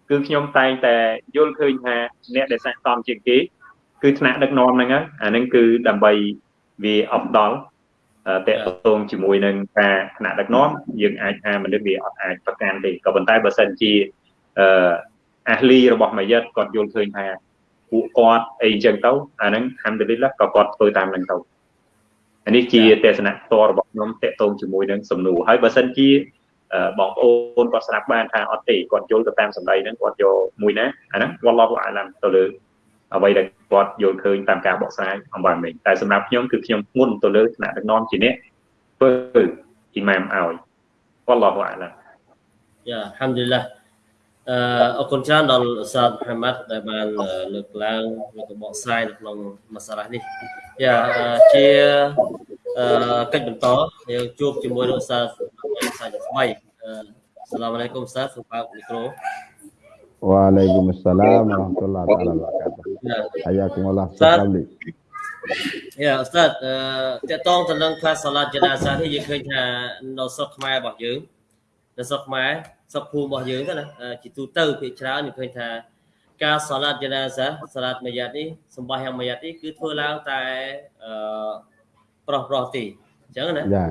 [SPEAKER 4] គឺខ្ញុំតែងតែយល់ឃើញថាអ្នកដែលស័ក្តិសមជាងគេគឺថ្នាក់ដឹកនាំហ្នឹងអាហ្នឹងគឺដើម្បីវាអបដល់តកតងជាមួយនឹងការថ្នាក់ដឹកនាំយើងអាចថាមនុស្សវាអត់អាចប្រកាន់ទេក៏ប៉ុន្តែបើសិនជាអឺអាហ្លីរបស់ម៉ាយិតគាត់យល់ឃើញថាពួកគាត់អីចឹងទៅអាហ្នឹងហាំឌុលីឡាក៏គាត់ធ្វើតាមហ្នឹងទៅអានេះជាទេសនៈផ្ទាល់របស់ខ្ញុំតកតងជាមួយនឹងសំណួរហើយបើសិនជា បងប្អូនគាត់ស្ដាប់បានថាអត់ទេគាត់យល់ទៅតាមសម្ដីហ្នឹងគាត់យកមួយណាអាហ្នឹងវ៉ាឡោះអាឡាំទៅលើអ្វីដែលគាត់យល់ឃើញតាមការបកស្រាយអំបានវិញតែសម្រាប់ខ្ញុំគឺខ្ញុំធ្ងន់ទៅលើថ្នាក់ដឹកនាំជាអ្នកធ្វើអ៊ីម៉ាមឲ្យវ៉ាឡោះអាឡាំ
[SPEAKER 1] យ៉ាអាហាំឌុលឡាអឺអរគុណច្រើនដល់សាទហាម៉ាត់ដែលបានលើកឡើងលើកបកស្រាយនៅក្នុងមសាឡានេះយ៉ាជា អឺកិច្ចបន្តយើងជួបជាមួយនឹងសាសាជាថ្មីសាឡាមអាឡៃគុំសាសូមបើកមីក្រូ
[SPEAKER 3] Waalaikumsalam warahmatullahi taala wabarakatuh. Hayakumullah sekali.
[SPEAKER 1] យ៉ាអស្តាតអឺតកតងទៅនឹងខ្លះសាឡាត់ចនាសានេះយើងឃើញថានៅស្រុកខ្មែររបស់យើងនៅស្រុកខ្មែរស្រុកភូមិរបស់យើងទៅណាជាទូទៅភាគច្រើនយើងឃើញថាការសាឡាត់យ៉ាណាសាសាឡាត់មួយយ៉ាត់នេះសម្បះយ៉ាងមួយយ៉ាត់នេះគឺធ្វើឡើងតែអឺ ប្រុសប្រុសទេអញ្ចឹងណា
[SPEAKER 3] ចា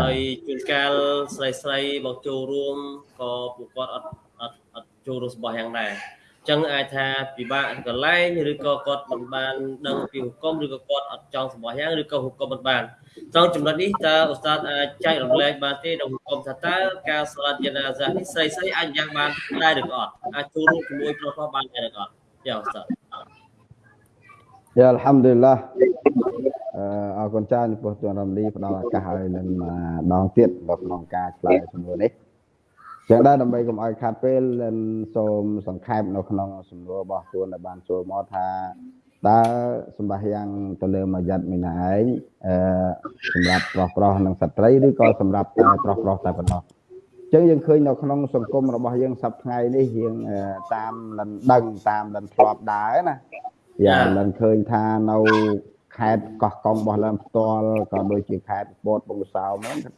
[SPEAKER 1] ហើយជួនកាលស្រីស្រីមកចូលរួមក៏ពួកគាត់អត់អត់អត់ចូលរួមសម្បះយ៉ាងដែរចឹងអាចថាពិបាកកន្លែងឬក៏គាត់មិនបានដឹងពីហុគមឬក៏គាត់អត់ចង់សម្បោះយ៉ាងឬក៏ហុគមមិនបានត្រង់ចំណុចនេះតើឧស្សាហ៍អាចចែករំលែកបានទេដល់ហុគមថាតើការស្លាត់យានាសានេះស្រីស្រីអាចយ៉ាងបានដែរឬក៏អត់អាចចូលរួមជាមួយប្រុសប្រុសបានដែរឬក៏អត់យ៉ាឧស្សាហ៍
[SPEAKER 3] យ៉ាអល់ហាំឌុលឡា អរគុណច្រើនចំពោះទុនរំលីផ្ដល់ឱកាសឲ្យនឹងដងទៀតនៅក្នុងការឆ្លើយសំណួរនេះចឹងដែរដើម្បីកុំឲ្យខាត់ពេលសូមសង្ខេបនៅក្នុងសំណួររបស់ខ្លួនដែលបានចូលមកថាតើសម្បះយ៉ាងទៅលើមួយយ៉ាត់មីណាឯងអឺសម្រាប់ប្រុសប្រុសនិងស្ត្រីឬក៏សម្រាប់តែប្រុសប្រុសតែប៉ុណ្ណោះចឹងយើងឃើញនៅក្នុងសង្គមរបស់យើងសប្តាហ៍នេះយើងតាមលិនដឹងតាមលិនធ្លាប់ដែរណាយ៉ាងលិនឃើញថានៅ ខេត្តកោះកុងរបស់លិនផ្ទាល់ក៏ដូចជាខេត្តពោតបង្គសោម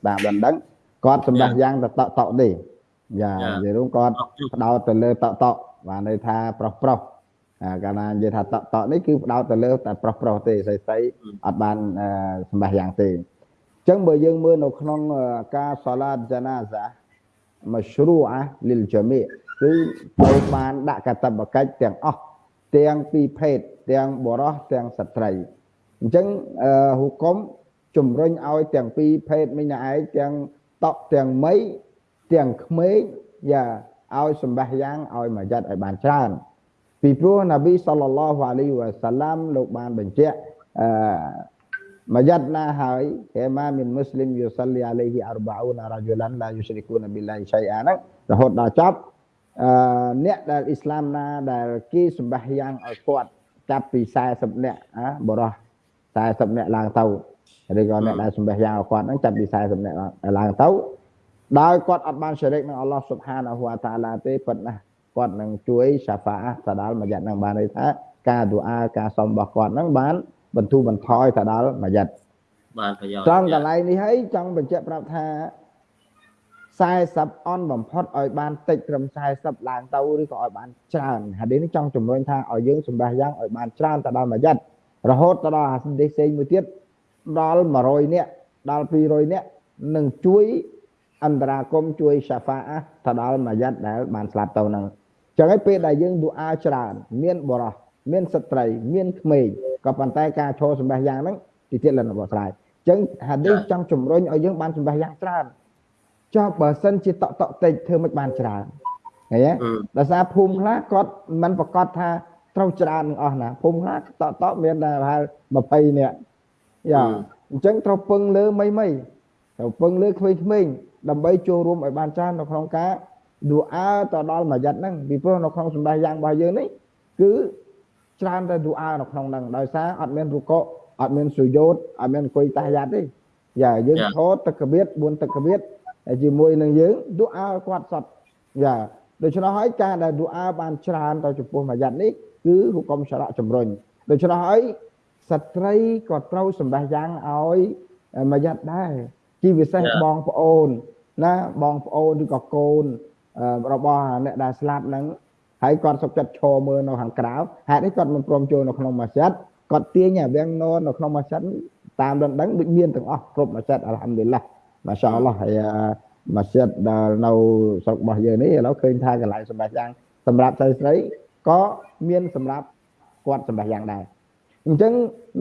[SPEAKER 3] តាមលិនដឹងគាត់សម្បះយ៉ាងទៅតក់តក់ទេយ៉ានិយាយរួមគាត់ផ្ដោតទៅលើតក់តក់បានន័យថាប្រុសប្រុសកាលណានិយាយថាតក់តក់នេះគឺផ្ដោតទៅលើតែប្រុសប្រុសទេស្រីស្រីអត់បានសម្បះយ៉ាងទេអញ្ចឹងបើយើងមើលនៅក្នុងការសាឡាតចាណាសា mashru'a lil jami' គឺត្រូវបានដាក់កតបកិច្ចទាំងអស់ទាំងពីរភេទទាំងបរោះទាំងស្ត្រី អញ្ចឹងហុគមជំរុញឲ្យទាំងពីរភេទមិញឯងទាំងតក់ទាំងមីទាំងក្មេងយ៉ាឲ្យសម្បះយ៉ាងឲ្យមួយយ៉ាត់ឲ្យបានច្រើនពីព្រោះនប៊ីសល្លឡោះអាឡៃវ៉ាសាឡាំលោកបានបញ្ជាក់អឺមួយយ៉ាត់ណាហើយហេម៉ាមីនមូស្លីមយូសាលីអាឡៃហ៊ី40រ៉ាជូឡានឡាយូស្រីគូនប៊ីឡាហ៊ីឆៃអាហ្នឹងរហូតដល់ចប់អឺអ្នកដែលអ៊ីស្លាមណាដែលគេសម្បះយ៉ាងឲ្យគាត់ចាប់ពី40នាក់ណាបរោះ 40នាក់ឡើងទៅឬក៏អ្នកដែលសម្បះយ៉ាងឲ្យគាត់ហ្នឹងចាប់ពី40នាក់ឡើងទៅដោយគាត់អត់បានស្រិកនឹងអល់ឡោះស៊ុបហានអហ៊ូតាឡាទេប៉ុន្តែគាត់នឹងជួយសាហ្វាទៅដល់មួយយ៉ាត់នឹងបានន័យថាការឌូអាការសុំរបស់គាត់នឹងបានបន្ធូរបន្ថយទៅដល់មួយយ៉ាត់
[SPEAKER 1] បានប្រយោជន៍
[SPEAKER 3] ត្រង់កន្លែងនេះហើយចង់បញ្ជាក់ប្រាប់ថា40អនបំផុតឲ្យបានតិចត្រឹម40ឡើងទៅឬក៏ឲ្យបានច្រើនហាឌីនេះចង់ជំរុញថាឲ្យយើងសម្រះយ៉ាងឲ្យបានច្រើនទៅដល់មួយយ៉ាត់ រហូតទៅដល់ហាឌីផ្សេងមួយទៀតដល់100នាក់ដល់200នាក់នឹងជួយអន្តរាគមជួយសាហ្វាអះទៅដល់មួយយ៉ាត់ដែលបានស្លាប់ទៅហ្នឹងចឹងហើយពេលដែលយើងឌូអាច្រើន មានបរោះមានស្ត្រី មានក្មេងក៏ប៉ុន្តែការឈរសម្បះយ៉ាងហ្នឹងទីទៀតលិនរបស់ស្រ័យចឹងហាឌីសចង់ជំរុញឲ្យយើងបានសម្បះយ៉ាងច្រើនចុះបើសិនជាតក់តក់តិចធ្វើមិនបានច្រើនឃើញទេដោយសារភូមិខ្លះគាត់មិនប្រកាសថា ត្រូវច្រើននឹងអស់ណាភូមិខ្លះតក់តក់មានតែប្រហែល20នាក់យ៉ាអញ្ចឹងត្រូវពឹងលើមីមីត្រូវពឹងលើក្មេងៗដើម្បីចូលរួមឲ្យបានច្រើននៅក្នុងការឌូអាទៅដល់មួយយ៉ាត់ហ្នឹងពីព្រោះនៅក្នុងសម្បះយ៉ាងរបស់យើងនេះគឺច្រើនតែឌូអានៅក្នុងហ្នឹងដោយសារអត់មានរុកអត់មានសុយោតអត់មានអង្គុយតាយ៉ាត់ទេយ៉ាយើងឈរទឹកកបៀត4ទឹកកបៀតជាមួយនឹងយើងឌូអាគាត់សតយ៉ាដូច្នោះហើយការដែលឌូអាបានច្រើនទៅចំពោះមួយយ៉ាត់នេះ គឺហុកុំសារៈជំរុញដូច្នោះហើយស្ត្រីក៏ត្រូវសម្បះយ៉ាងឲ្យមួយយ៉ាត់ដែរជាពិសេសបងប្អូនណាបងប្អូនឬក៏កូនរបស់អ្នកដែលស្លាប់ហ្នឹងហើយគាត់សុខចិត្តឈរមើលនៅខាងក្រៅហេតុនេះគាត់មិនព្រមចូលនៅក្នុងម៉ាស៊ីតគាត់ទាញអាវាំងនននៅក្នុងម៉ាស៊ីតតាមដណ្ដឹងដូចមានទាំងអស់គ្រប់ម៉ាស៊ីតអល់ហាំឌុលឡាម៉ាសាអល់ឡោះហើយម៉ាស៊ីតដែលនៅស្រុករបស់យើងនេះឥឡូវឃើញថាកន្លែងសម្រាប់យ៉ាងសម្រាប់ស្រីស្រី ក៏មានសម្រាប់គាត់សម្រាប់យ៉ាងដែរអញ្ចឹង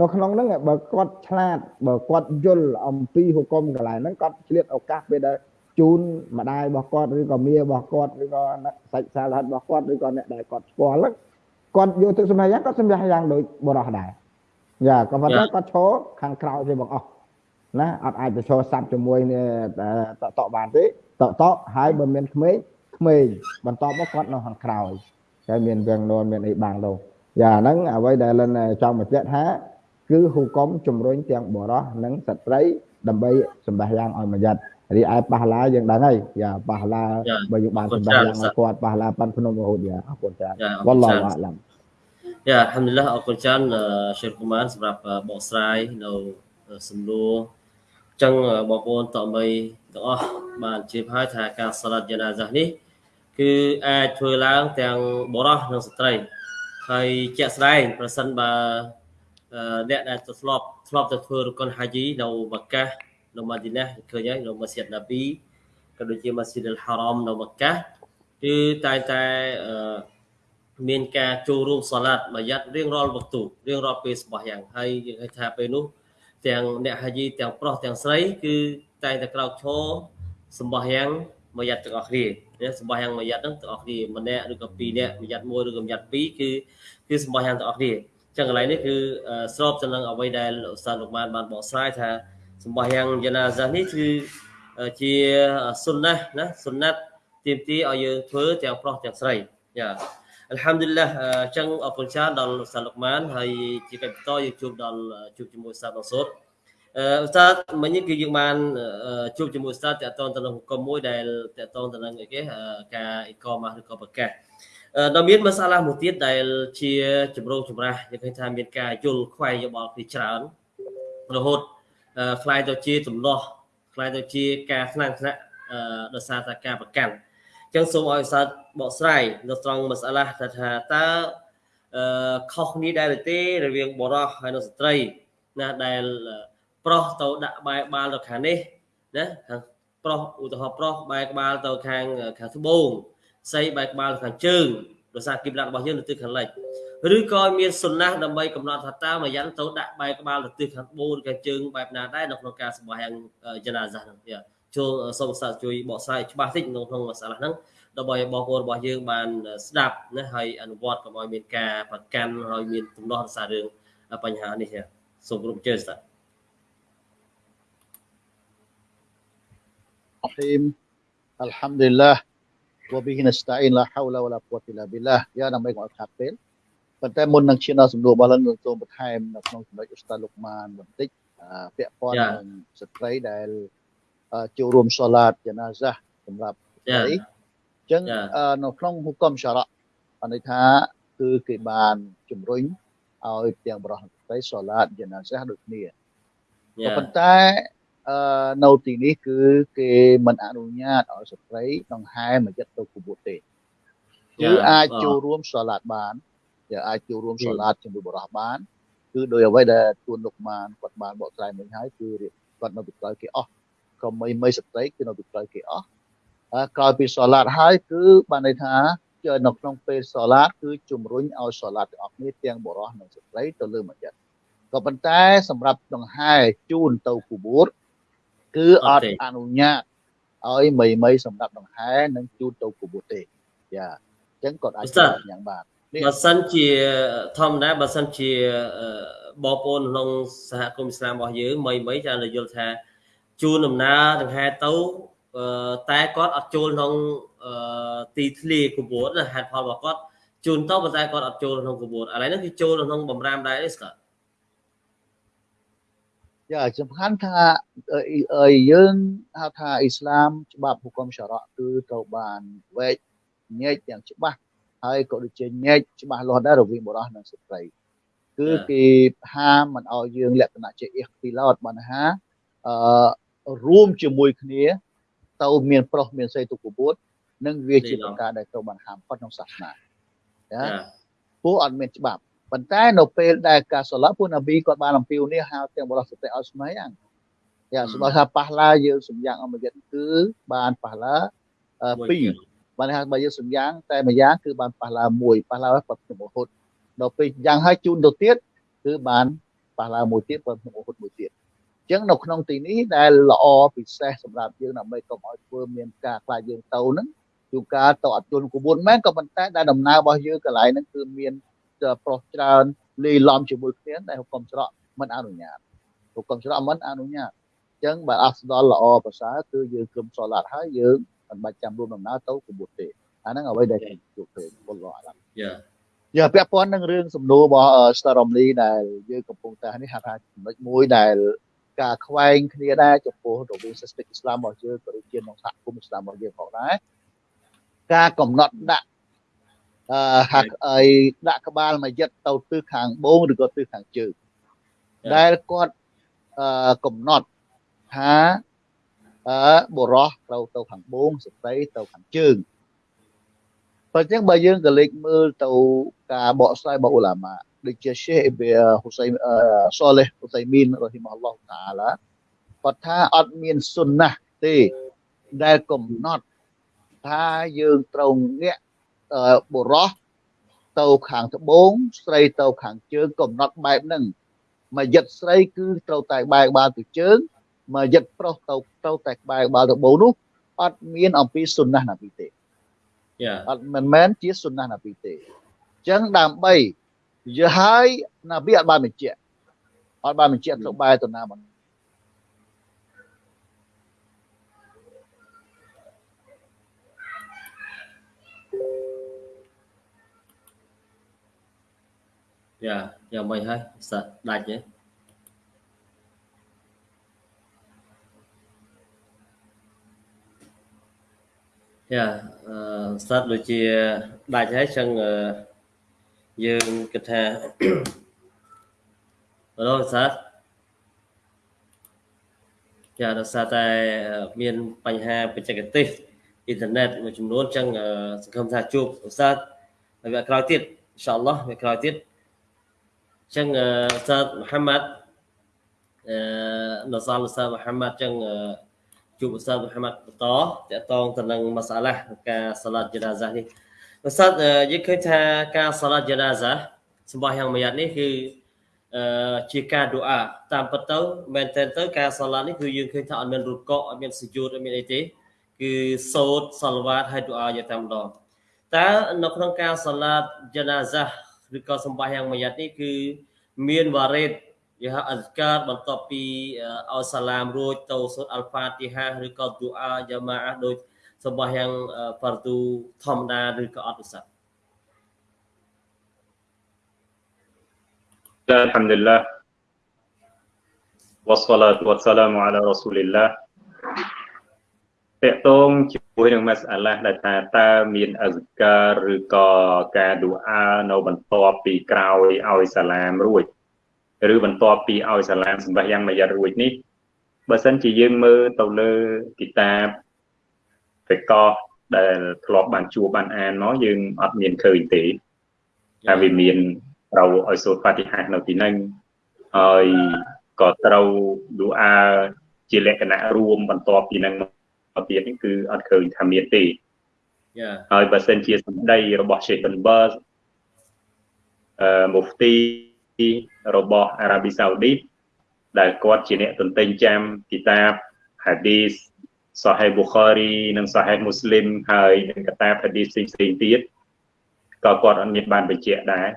[SPEAKER 3] នៅក្នុងហ្នឹងបើគាត់ឆ្លាតបើគាត់យល់អំពីហុគមកន្លែងហ្នឹងគាត់ឆ្លៀតឱកាសពេលដែលជូនម្ដាយរបស់គាត់ឬក៏មារបស់គាត់ឬក៏សាច់សាលហិតរបស់គាត់ឬក៏អ្នកដែលគាត់ស្គាល់ហ្នឹងគាត់យកទឹកសម្រាប់យ៉ាងគាត់សម្រាប់យ៉ាងដូចបរោះដែរយ៉ាក៏ប៉ុន្តែគាត់ឈរខាងក្រោយទេបងអស់ណាអត់អាចទៅឈរសាប់ជាមួយតតបានទេតតហើយបើមានក្មេងក្មេងបន្តមកគាត់នៅខាងក្រោយ តែមានវាំងននមានអីបាំងទៅយ៉ាហ្នឹងអ្វីដែលលិនចង់បញ្ជាក់ថា គឺហុកុំជំរុញទាំងបរោះនិងស្ត្រីដើម្បីសម្បះយ៉ាងឲ្យមួយយ៉ាត់រីឯប៉ះឡាយើងដឹងហើយយ៉ាប៉ះឡាបើយើងបានសម្បះយ៉ាងឲ្យគាត់ប៉ះឡាប៉ាន់ភ្នំរហូតយ៉ាអរគុណច្រើនវ៉ាឡោះអាឡាំ
[SPEAKER 1] យ៉ាអល់ហាំឌុលឡាអរគុណច្រើនសេកុមានសម្រាប់បកស្រាយនៅសំណួរអញ្ចឹងបងប្អូនតមីទាំងអស់បានជៀបហើយថាការសាឡាត់យ៉ាណាហ្សានេះ គឺអាចធ្វើឡើងទាំងបុរសនិងស្ត្រីហើយជាក់ស្ដែងប្រសិនបើអ្នកដែលទៅធ្លាប់ធ្លាប់ទៅធ្វើរកុនហាជីនៅម៉ាកានៅម៉ាឌីណាឃើញហើយនៅម៉ាស៊ីតណាប៊ីក៏ដូចជាម៉ាស៊ីតអលហារ៉មនៅម៉ាកាគឺតែតែមានការចូលរួមសាឡាត់មួយយ៉ាត់រៀងរាល់វត្ថុរៀងរាល់ពេលស្បោះយ៉ាងហើយយើងឃើញថាពេលនោះទាំងអ្នកហាជីទាំងប្រុសទាំងស្រី គឺតែតែក្រោកឈរសម្បោះយ៉ាង មួយយ៉ាត់ទាំងអស់គ្នាណាសម្បោះយ៉ាងមួយយ៉ាត់ហ្នឹងទាំងអស់គ្នាម្នាក់ឬក៏ពីរនាក់មួយយ៉ាត់មួយឬក៏មួយយ៉ាត់ពីរគឺគឺសម្បោះយ៉ាងទាំងអស់គ្នាចឹងកន្លែងនេះគឺស្របទៅនឹងអ្វីដែលឧស្សាហ៍លោកបានបានបកស្រាយថាសម្បោះយ៉ាងយ៉ាណាហ្សានេះគឺជាសុនណាណាសុនណាត់ទាមទារឲ្យយើងធ្វើទាំងប្រុសទាំងស្រីយ៉ាអัลហាំឌុលឡាអញ្ចឹងអរគុណច្រើនដល់ឧស្សាហ៍លោកម៉ានហើយជាកិច្ចបន្តយើងជួបដល់ជួបជាមួយឧស្សាហ៍បងសូត អឺឧស្សាហ៍មិញនេះគឺយើងបានជួបជាមួយឧស្សាហ៍តកតងទៅនឹងគុំមួយដែលតកតងទៅនឹងអីគេការអ៊ីកម៉ាស់ឬក៏ប្រកាសដល់មានមសាឡាមួយទៀតដែលជាចម្រូងចម្រាសយើងឃើញថាមានការយល់ខ្វែងយោបល់ពីច្រើនរហូតខ្លាយទៅជាទំនាស់ខ្លាយទៅជាការខ្លាំងខ្នាក់ដោយសារតែការប្រកាន់ចឹងសូមឲ្យសាស្ត្របកស្រាយនៅត្រង់មសាឡាថាថាតើអឺខុសគ្នាដែរទេរវាងបរោះហើយនិងស្ត្រីណាដែល ប្រុសទៅដាក់បែក្បាលទៅខាងនេះណាខាងប្រុសឧទាហរណ៍ប្រុសបែក្បាលទៅខាងខាងត្បូងស្រីបែក្បាលខាងជើងដោយសារគីប្លារបស់យើងនៅទិសខាងលិចឬក៏មានសុណាស់ដើម្បីកំណត់ថាតើមួយយ៉ាងទៅដាក់បែក្បាលទៅទិសខាងត្បូងឬខាងជើងបែបណាដែរនៅក្នុងការសម្បាយ៉ាងចនាសាសហ្នឹងយ៉ាចូលសូមសាស្ត្រជួយបកស្រាយច្បាស់តិចនៅក្នុងសាលាហ្នឹងដើម្បីឲ្យបងប្អូនរបស់យើងបានស្ដាប់ណាហើយអនុវត្តកុំឲ្យមានការប្រកាន់ហើយមានទំនាស់សាររឿងបញ្ហានេះសូមគោរពជឿស្ដាប់
[SPEAKER 2] Bismillahirrahmanirrahim. Alhamdulillah. Wa bihi nasta'in la hawla wa la quwwata illa billah. យើងដើម្បីកុំឲ្យខាត់ពេលប៉ុន្តែមុននឹងឈានដល់សំណួររបស់លោកនឹងសូមបន្ថែមនៅក្នុងចំណុចឧស្តាទលោកម៉ានបន្តិចពាក់ព័ន្ធនឹងស្ត្រីដែលចូលរួមសាឡាតយ៉ាណាហ្សាសម្រាប់ស្ត្រីអញ្ចឹងនៅក្នុងហុកមសារៈអន័យថាគឺគេបានជំរុញឲ្យទាំងបរិសុទ្ធស្ត្រីសាឡាតយ៉ាណាហ្សាដូចគ្នាប៉ុន្តែ អឺនៅទីនេះគឺគេមិនអនុញ្ញាតឲ្យស្ត្រីដង្ហែមួយចិត្តទៅគបួតទេគឺអាចចូលរួមសូឡាតបានជាអាចចូលរួមសូឡាតជាមួយបរិសុទ្ធបានគឺដោយអ្វីដែលទួនលោកបានគាត់បានបកស្រាយមិញហើយគឺគាត់នៅពីក្រោយគេអស់ក៏មិនមិនស្ត្រីគឺនៅពីក្រោយគេអស់ក្រោយពីសូឡាតហើយគឺបានន័យថានៅក្នុងពេលសូឡាតគឺជំរុញឲ្យសូឡាតទាំងអស់គ្នាទាំងបរិសុទ្ធនិងស្ត្រីទៅលើមួយចិត្តក៏ប៉ុន្តែសម្រាប់ដង្ហែជូនទៅគបួត គឺអត់អនុញ្ញាតឲ្យមីមីសម្រាប់ដង្ហែនិងជូតទៅគបួតទេយ៉ាអញ្ចឹងគាត់អាចយ៉ាងបាន
[SPEAKER 1] បើសិនជាធម្មតាបើសិនជាបងប្អូនក្នុងសហគមន៍អ៊ីស្លាមរបស់យើងមីមីចាយល់ថាជូនដំណើរដង្ហែទៅតែគាត់អត់ចូលក្នុងទីធ្លាគបួតហេតុផលរបស់គាត់ជូនទៅប៉ុន្តែគាត់អត់ចូលក្នុងគបួតឥឡូវនេះគឺចូលក្នុងបំរាមដែរទេស្កា
[SPEAKER 2] យ៉ាសំខាន់ថាយើងហៅថាអ៊ីស្លាមច្បាប់ហុគមសារៈគឺត្រូវបានវែកញែកយ៉ាងច្បាស់ហើយក៏ដូចជាញែកច្បាស់លាស់ដែររវាងបុរសនិងស្ត្រីគឺគេហាមមិនឲ្យយើងលក្ខណៈជាអ៊ីទីឡតបានថាអឺរួមជាមួយគ្នា ទៅមានប្រុសមានស្រីទុកកពួតនិងវាជាប្រការដែលត្រូវបានហាមផុតក្នុងសាសនាណាពួកអត់មានច្បាប់ ប៉ុន្តែនៅពេលដែលការសឡាពួកនប៊ីគាត់បានអំពាវនាវហៅទាំងបរិសុទ្ធឲ្យស្មៃអាំងយ៉ាសម្រាប់ថាប៉ះឡាយើងសម្យ៉ាងអមយិតគឺបានប៉ះឡា2បានថាបើយើងសម្យ៉ាងតែម្យ៉ាងគឺបានប៉ះឡា1ប៉ះឡាគាត់ក្នុងរហូតដល់ពេលយ៉ាងហើយជូនទៅទៀតគឺបានប៉ះឡាមួយទៀតគាត់ក្នុងរហូតមួយទៀតអញ្ចឹងនៅក្នុងទីនេះដែលល្អពិសេសសម្រាប់យើងដើម្បីកុំឲ្យធ្វើមានការខ្លាចយើងទៅហ្នឹងជួនកាលទៅអត់ជន់ក្បួនមែនក៏ប៉ុន្តែដែលដំណើររបស់យើងកន្លែងហ្នឹងគឺមាន ប្រុសច្រើនលាយឡំជាមួយគ្នាដែលហុកមច្រកមិនអនុញ្ញាតហុកមច្រកមិនអនុញ្ញាតអញ្ចឹងបើអស្ដលល្អប្រសើរគឺយើងគឹមសឡាត់ហើយយើងមិនបាច់ចាំរួមដំណើរទៅគបុតទេអាហ្នឹងអ្វីដែលជួបឃើញពលរអឡាយ៉ាយ៉ាពាក់ព័ន្ធនឹងរឿងសំណួររបស់ Staromly ដែលយើងកំពុងតែនេះហៅថាចំណុចមួយដែលការខ្វែងគ្នាដែរចំពោះរវាងសិស្តិអ៊ីស្លាមរបស់យើងក៏ដូចជាក្នុងសហគមន៍អ៊ីស្លាមរបស់យើងផងដែរការកំណត់ដាក់អឺ ហាក់អីដាក់ក្បាលមួយយិតទៅទិសខាងបូងឬក៏ទិសខាងជើងដែលគាត់អឺកំណត់ថាអឺបុរសត្រូវទៅខាងបូងស្ត្រីទៅខាងជើងប៉ុន្តែបើយើងក៏លេចមើលទៅការបកស្រាយរបស់ឧឡាម៉ាដូចជា Sheikh Hussein Saleh Utsaimin រ៉ហ៊ីម៉ាអល់ឡោះតាឡាគាត់ថាអត់មានសុ nnah ទេដែលកំណត់ថាយើងត្រូវងាក បុរសទៅខាងត្បូងស្រីទៅខាងជើងកំណត់បែបហ្នឹងមកយិតស្រីគឺត្រូវតែបែកបាល់ទៅជើងមកយិតប្រុសទៅត្រូវតែបែកបាល់ទៅបូនោះអត់មានអំពីសុណាស់ណាពីទេ
[SPEAKER 1] យ៉ា
[SPEAKER 2] អត់មិនមែនជាសុណាស់ណាពីទេអញ្ចឹងដើម្បីយល់ហើយណាប៊ីអត់បានបញ្ជាក់អត់បានបញ្ជាក់ទៅបែរទៅណាបាន
[SPEAKER 1] យ៉ាយ៉ាងម៉េចហើយសាដាច់ទេយ៉ាអឺសាត់ដូចជាដាច់ហើយចឹងយើងគិតថាអឺសាត់ចាដោយសារតែមានបញ្ហាបច្ចេកទេសអ៊ីនធឺណិតមួយចំនួនចឹងសង្ឃឹមថាជួបឧស្សាហ៍នៅវគ្គក្រោយទៀតអ៊ីនសាអល់ឡោះវគ្គក្រោយទៀត ចឹងសាទមូហាម៉ាត់អឺនសាលសាទមូហាម៉ាត់ចឹងជួបសាទមូហាម៉ាត់បន្តតកតងទៅនឹងម៉ាសាឡាការសាឡាត់ជាណាហ្សានេះសាទយើងឃើញថាការសាឡាត់ជាណាហ្សាសម្បោះយ៉ាងមួយនេះគឺអឺជាការឌូអាតាមពិតទៅមែនតើទៅការសាឡាត់នេះគឺយើងឃើញថាអត់មានរុកកអត់មានសយូតអត់មានអីទេគឺសូត្រសាឡវ៉ាតហើយឌូអាយ៉ាងតែម្ដងតើនៅក្នុងការសាឡាត់ជាណាហ្សា ឬក៏សម្បាយ៉ាងមួយយ៉ាត់នេះគឺមានវ៉ារ៉េតយហអស្ការបន្ទាប់ពីអោសាឡាមរួចទៅសូត្រអល់ហ្វាទីហាឬក៏ទូអាយ៉ាម៉ាអះដូចសម្បាយ៉ាងហ្វារទូធម្មតាឬក៏អត់ឧស្សាហ៍
[SPEAKER 4] الحمد لله والصلاة والسلام على رسول الله តកតងជា មួយនឹងម៉ាសអាឡាដែលថាតើមានអសការឬក៏ការឌូអានៅបន្ទាប់ពីក្រោយឲ្យសាឡាមរួចឬបន្ទាប់ពីឲ្យសាឡាមសម្បះយ៉ាងមួយយ៉ាត់រួចនេះបើសិនជាយើងមើលទៅលើគីតាបហ្វេកោដែលធ្លាប់បានជួបបានអានមកយើងអត់មានឃើញទេតែវាមានត្រូវឲ្យសូត្របាតិហានៅទីហ្នឹងហើយក៏ត្រូវឌូអាជាលក្ខណៈរួមបន្ទាប់ពីហ្នឹង ទៀតនេះគឺអត់ឃើញថាមានទេ
[SPEAKER 1] យ៉ា
[SPEAKER 4] ហើយបើសិនជាសម្ដីរបស់ Sheikh bin Baz អឺ Mufti របស់អារ៉ាប៊ីសាអូឌីតដែលគាត់ជាអ្នកទន្ទិញចាំគីតាប Hadith Sahih Bukhari និង Sahih Muslim ហើយនឹងកតាប Hadith ផ្សេងផ្សេងទៀតក៏គាត់អត់មានបានបញ្ជាក់ដែរ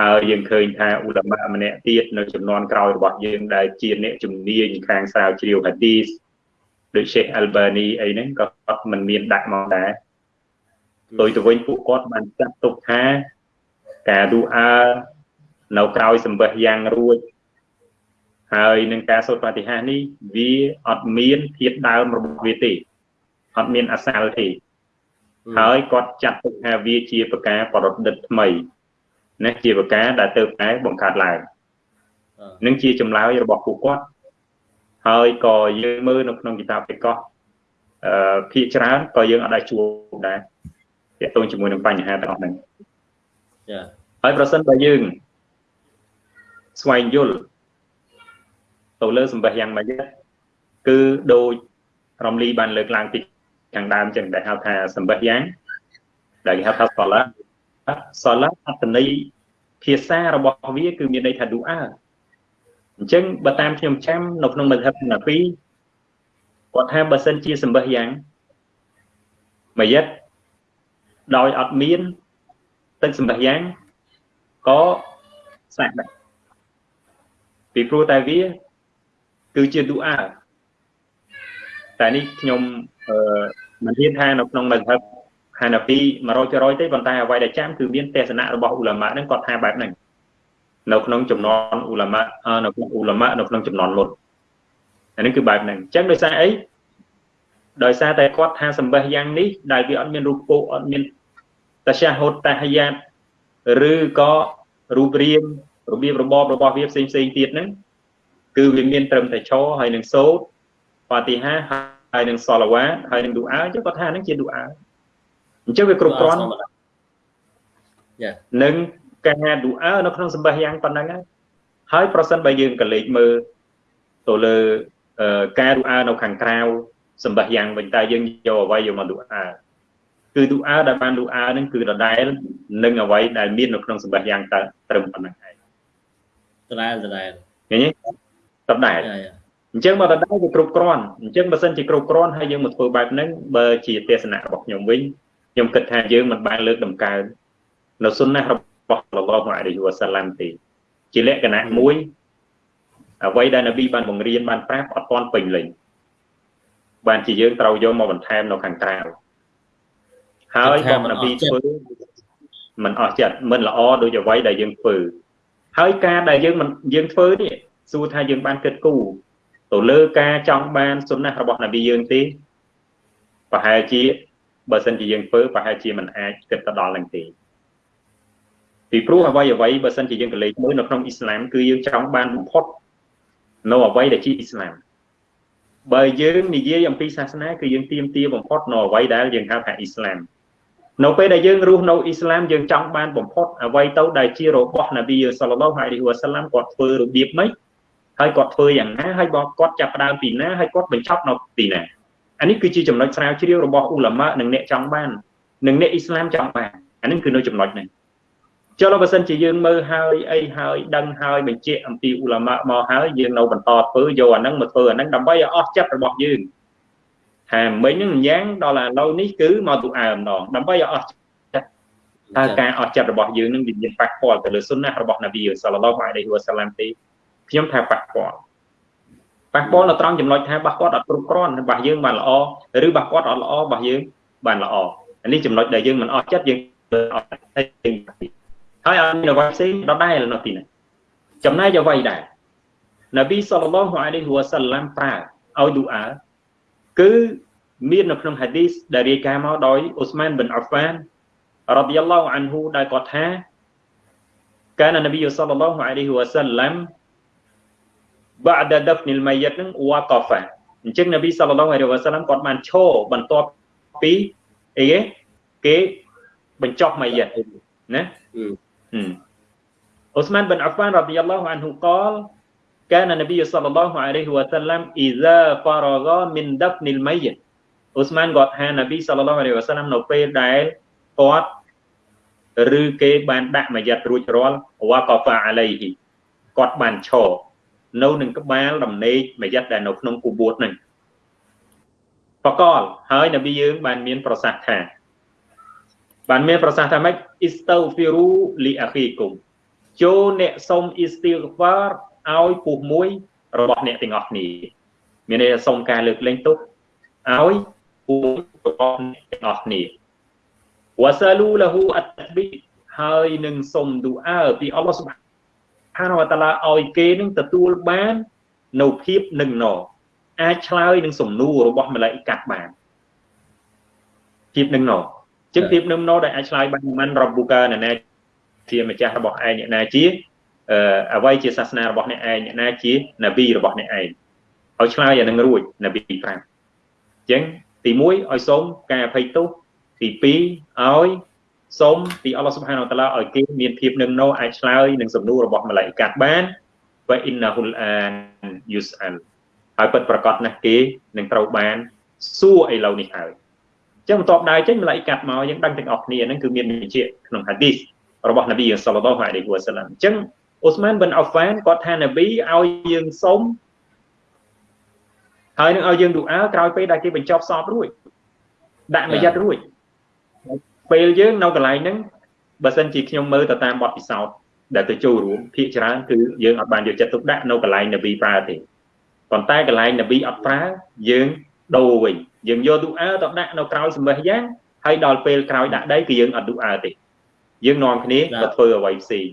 [SPEAKER 4] ហើយយើងឃើញថាឧលមាម្នាក់ទៀតនៅចំនួនក្រោយរបស់យើងដែលជាអ្នកជំនាញខាងស្រាវជ្រាវ Hadith ដូច Sheikh Albani អីហ្នឹងក៏គាត់មិនមានដាក់មកដែរដោយទៅវិញពួកគាត់បានចាត់ទុកថាការឌូអានៅក្រោយសម្បះយ៉ាងរួចហើយនឹងការសូត្របាតិហានេះវាអត់មានធាតដើមរបស់វាទេអត់មានអសាលទេហើយគាត់ចាត់ទុកថាវាជាប្រការប្រឌិតថ្មីណាជាប្រការដែលទៅតែបង្កើតឡើងនឹងជាចម្លើយរបស់ពួកគាត់ ហើយក៏យើងមើលនៅក្នុងគីតាបបេកោះអឺភាគច្រើនក៏យើងអត់ដែរជួបដែរទាក់ទងជាមួយនឹងបញ្ហាទាំងអស់ហ្នឹង
[SPEAKER 1] ចា
[SPEAKER 4] ហើយប្រសិនបើយើងស្វែងយល់ទៅលើសម្បះយ៉ាងម៉េចគឺដូចរំលីបានលើកឡើងពីខាងដើមចឹងដែលហៅថាសម្បះយ៉ាងដែលគេហៅថាសាឡាសាឡាអត្តន័យភាសារបស់វាគឺមានន័យថាឌូអា អញ្ចឹងបើតាមខ្ញុំចាំនៅក្នុងមជ្ឈិបណាពីគាត់ថាបើសិនជាសម្បះយ៉ាងមួយយិតដោយអត់មានទឹកសម្បះយ៉ាងក៏សាក់ដែរពីព្រោះតែវាគឺជាឌូអាតែនេះខ្ញុំអឺមិនហ៊ានថានៅក្នុងមជ្ឈិបហាណាពី100%ទេប៉ុន្តែអ្វីដែលចាំគឺមានទេសនៈរបស់ឧលាម៉ាហ្នឹងគាត់ថាបែបហ្នឹង នៅក្នុងចំណន់អ៊ូឡាម៉ានៅក្នុងអ៊ូឡាម៉ានៅក្នុងចំណន់មុនអានេះគឺបែបហ្នឹងអញ្ចឹងដោយសារអីដោយសារតែគាត់ថាសម្បះយ៉ាងនេះដែលវាអត់មានរូបពោអត់មានតាសាហូតតាហយ៉ាតឬក៏រូបរាងរបៀបរបបរបស់វាផ្សេងផ្សេងទៀតហ្នឹងគឺវាមានត្រឹមតែឈរហើយនឹងសូត្រហ្វាទីហាហើយនឹងសឡាវ៉ាហើយនឹងឌូអាអញ្ចឹងគាត់ថាហ្នឹងជាឌូអាអញ្ចឹងវាគ្រប់គ្រាន់នឹង ការឌូអានៅក្នុងសម្បះយ៉ាងប៉ុណ្ណឹងហើយប្រសិនបើយើងក៏លេចមើលទៅលើការឌូអានៅខាងក្រៅសម្បះយ៉ាងវិញតើយើងយកអ្វីយកមកឌូអាគឺឌូអាដែលបានឌូអានឹងគឺដដែលនឹងអ្វីដែលមាននៅក្នុងសម្បះយ៉ាងតើត្រឹមប៉ុណ្ណឹងឯង
[SPEAKER 1] ដដែលដដែល
[SPEAKER 4] ឃើញទេដដែលអញ្ចឹងមកដដែលវាគ្រប់គ្រាន់អញ្ចឹងបើសិនជាគ្រប់គ្រាន់ហើយយើងមកធ្វើបែបហ្នឹងបើជាទេសនៈរបស់ខ្ញុំវិញខ្ញុំគិតថាយើងមិនបានលើកដំកើងនៅសុនណារបស់ អល់ឡោះអាឡៃហ៊ីវ៉ាសាឡាំទេជាលក្ខណៈមួយអ្វីដែលនប៊ីបានបង្រៀនបានប្រាប់អត់ទាន់ពេញលេញបានជាយើងត្រូវយកមកបន្ថែមនៅខាងក្រៅហើយបងនប៊ីធ្វើមិនអស់ចិត្តមិនល្អដូចអ្វីដែលយើងធ្វើហើយការដែលយើងមិនយើងធ្វើនេះសួរថាយើងបានគិតគូរទៅលើការចង់បានសុនណះរបស់នប៊ីយើងទេប្រហែលជាបើសិនជាយើងធ្វើប្រហែលជាមិនអាចគិតទៅដល់នឹងទេ ពីព្រោះអ្វីអ្វីបើសិនជាយើងកលេចមើលនៅក្នុងអ៊ីស្លាមគឺយើងចង់បានបំផុតនៅអ្វីដែលជាអ៊ីស្លាមបើយើងនិយាយអំពីសាសនាគឺយើងទៀមទាបំផុតនៅអ្វីដែលយើងហៅថាអ៊ីស្លាមនៅពេលដែលយើងរស់នៅអ៊ីស្លាមយើងចង់បានបំផុតអ្វីទៅដែលជារបស់នប៊ីសល្លឡោះអាឡៃហ៊ីវ៉ាសាឡាំគាត់ធ្វើរបៀបម៉េចហើយគាត់ធ្វើយ៉ាងណាហើយបងគាត់ចាប់ផ្ដើមពីណាហើយគាត់បញ្ចប់នៅទីណាអានេះគឺជាចំណុចស្រាវជ្រាវរបស់អ៊ូឡាម៉ានិងអ្នកចង់បាននិងអ្នកអ៊ីស្លាមចង់បានអានេះគឺនៅចំណុចនេះ ចុះបើសិនជាយើងមើលហើយអីហើយដឹងហើយបញ្ជាក់អំពីអ៊ូឡាម៉ាមកហើយយើងនៅបន្តធ្វើយកអាហ្នឹងមកធ្វើអាហ្នឹងដើម្បីឲ្យអស់ចិត្តរបស់យើងថាមិញហ្នឹងយ៉ាងដល់ឥឡូវនេះគឺមកទូអើម្ដងដើម្បីឲ្យអស់ចិត្តតើការអស់ចិត្តរបស់យើងនឹងវាមានប៉ះពាល់ទៅលើសុនណារបស់នប៊ីសល្លឡោះអាឡៃហ៊ីវ៉ាសាឡាំទេខ្ញុំថាប៉ះពាល់ប៉ះពាល់នៅត្រង់ចំណុចថាបះគាត់អត់គ្រប់គ្រាន់បះយើងបានល្អឬបះគាត់អត់ល្អបះយើងបានល្អអានេះចំណុចដែលយើងមិនអស់ចិត្តយើងអត់ហើយ ហើយអត់មានអ្វីផ្សេងដដែលនៅទីនេះចំណែកអ្វីដែរនប៊ីសល្លឡោះអាឡៃហ៊ីវ៉ាសាឡាំប្រើឲ្យឌូអាគឺមាននៅក្នុងហាឌីសដែលរាយការណ៍មកដោយអ៊ូស្មានប៊ិនអាហ្វានរ៉ាឌីយ៉ាឡោះអានហ៊ូដែលគាត់ថាកាននប៊ីសល្លឡោះអាឡៃហ៊ីវ៉ាសាឡាំ بعد دفن الميت នឹង waqafa អញ្ចឹងនប៊ីសល្លឡោះអាឡៃហ៊ីវ៉ាសាឡាំគាត់បានឈរបន្ទាប់ពីអីគេគេបញ្ចុះម៉ាយិតណា អ៊ូស្មានប៊ិនអាហ្វានរ៉ាឌីយ៉ាឡោះអានហ៊ូកល كان النبي صلى الله عليه وسلم إذا فرغ من دفن الميت អ៊ូស្មានគាត់ថានប៊ីសល្លឡោះអាឡៃហ៊ីវ៉ាសាឡាំនៅពេលដែលគាត់ឬគេបានដាក់មួយយ៉ាត់រួចរាល់វ៉ាកហ្វាអាឡៃហ៊ីគាត់បានឈរនៅនឹងក្បាលដំណេកមួយយ៉ាត់ដែលនៅក្នុងគូបួតហ្នឹងបកលហើយនប៊ីយើងបានមានប្រសាសន៍ថា បានមានប្រសាសន៍ថាម៉េចអ៊ីស្តៅហ្វីរូលីអាខីគុំចូលអ្នកសុំអ៊ីស្ទីហ្វារឲ្យពុះមួយរបស់អ្នកទាំងអស់គ្នាមានន័យថាសុំការលើកលែងទោសឲ្យពុះរបស់អ្នកទាំងអស់គ្នាវ៉ាសាលូលហ៊ូអតប៊ីហើយនឹងសុំឌូអើពីអល់ឡោះសុបហានវតាឡាឲ្យគេនឹងទទួលបាននៅភាពនឹងណអាចឆ្លើយនឹងសំណួររបស់ម្លេចកាត់បានភាពនឹងណ ចឹងភាពនឹងណដែលអាចឆ្លើយបានមិនរបុកាណាជាម្ចាស់របស់ឯងអ្នកណាជាអ្វីជាសាសនារបស់អ្នកឯងអ្នកណាជានប៊ីរបស់អ្នកឯងឲ្យឆ្លើយអានឹងរួចនប៊ី5អញ្ចឹងទី1ឲ្យសូមការអភ័យទោសទី2ឲ្យសូមពីអល់ឡោះសុបហានវតាឡាឲ្យគេមានភាពនឹងណោអាចឆ្លើយនឹងសំណួររបស់ម៉ាឡៃកាត់បានវ៉ៃអ៊ីនណាហ៊ុលអានយូសអានហើយពិតប្រកបណាស់គេនឹងត្រូវបានសួរឥឡូវនេះហើយអញ្ចឹងបន្ទាប់ដើរចេញម៉ាឡៃកាត់មកយើងដឹងទាំងអស់គ្នាហ្នឹងគឺមានបញ្ជាក់ក្នុងហាឌីសរបស់នប៊ីសល្លឡោះអាឡៃហ៊ីវ៉ាសាឡាំអញ្ចឹងអូស្មានប៊ិនអាហ្វានគាត់ថានប៊ីឲ្យយើងសុំហើយនឹងឲ្យយើងឌូអាក្រោយពេលដែលគេបញ្ចប់សពរួចដាក់មួយយ៉ាត់រួចពេលយើងនៅកន្លែងហ្នឹងបើសិនជាខ្ញុំមើលទៅតាមបទពិសោធន៍ដែលទៅចូលរួមភាគច្រើនគឺយើងអត់បានយកចិត្តទុកដាក់នៅកន្លែងនប៊ីប្រើទេប៉ុន្តែកន្លែងនប៊ីអត់ប្រើយើង ដូរវិញយើងយកឌូអាទៅដាក់នៅក្រោយសម្បះយ៉ាងហើយដល់ពេលក្រោយដាក់ដីគឺយើងអត់ឌូអាទេយើងនាំគ្នាទៅធ្វើអ្វីផ្សេង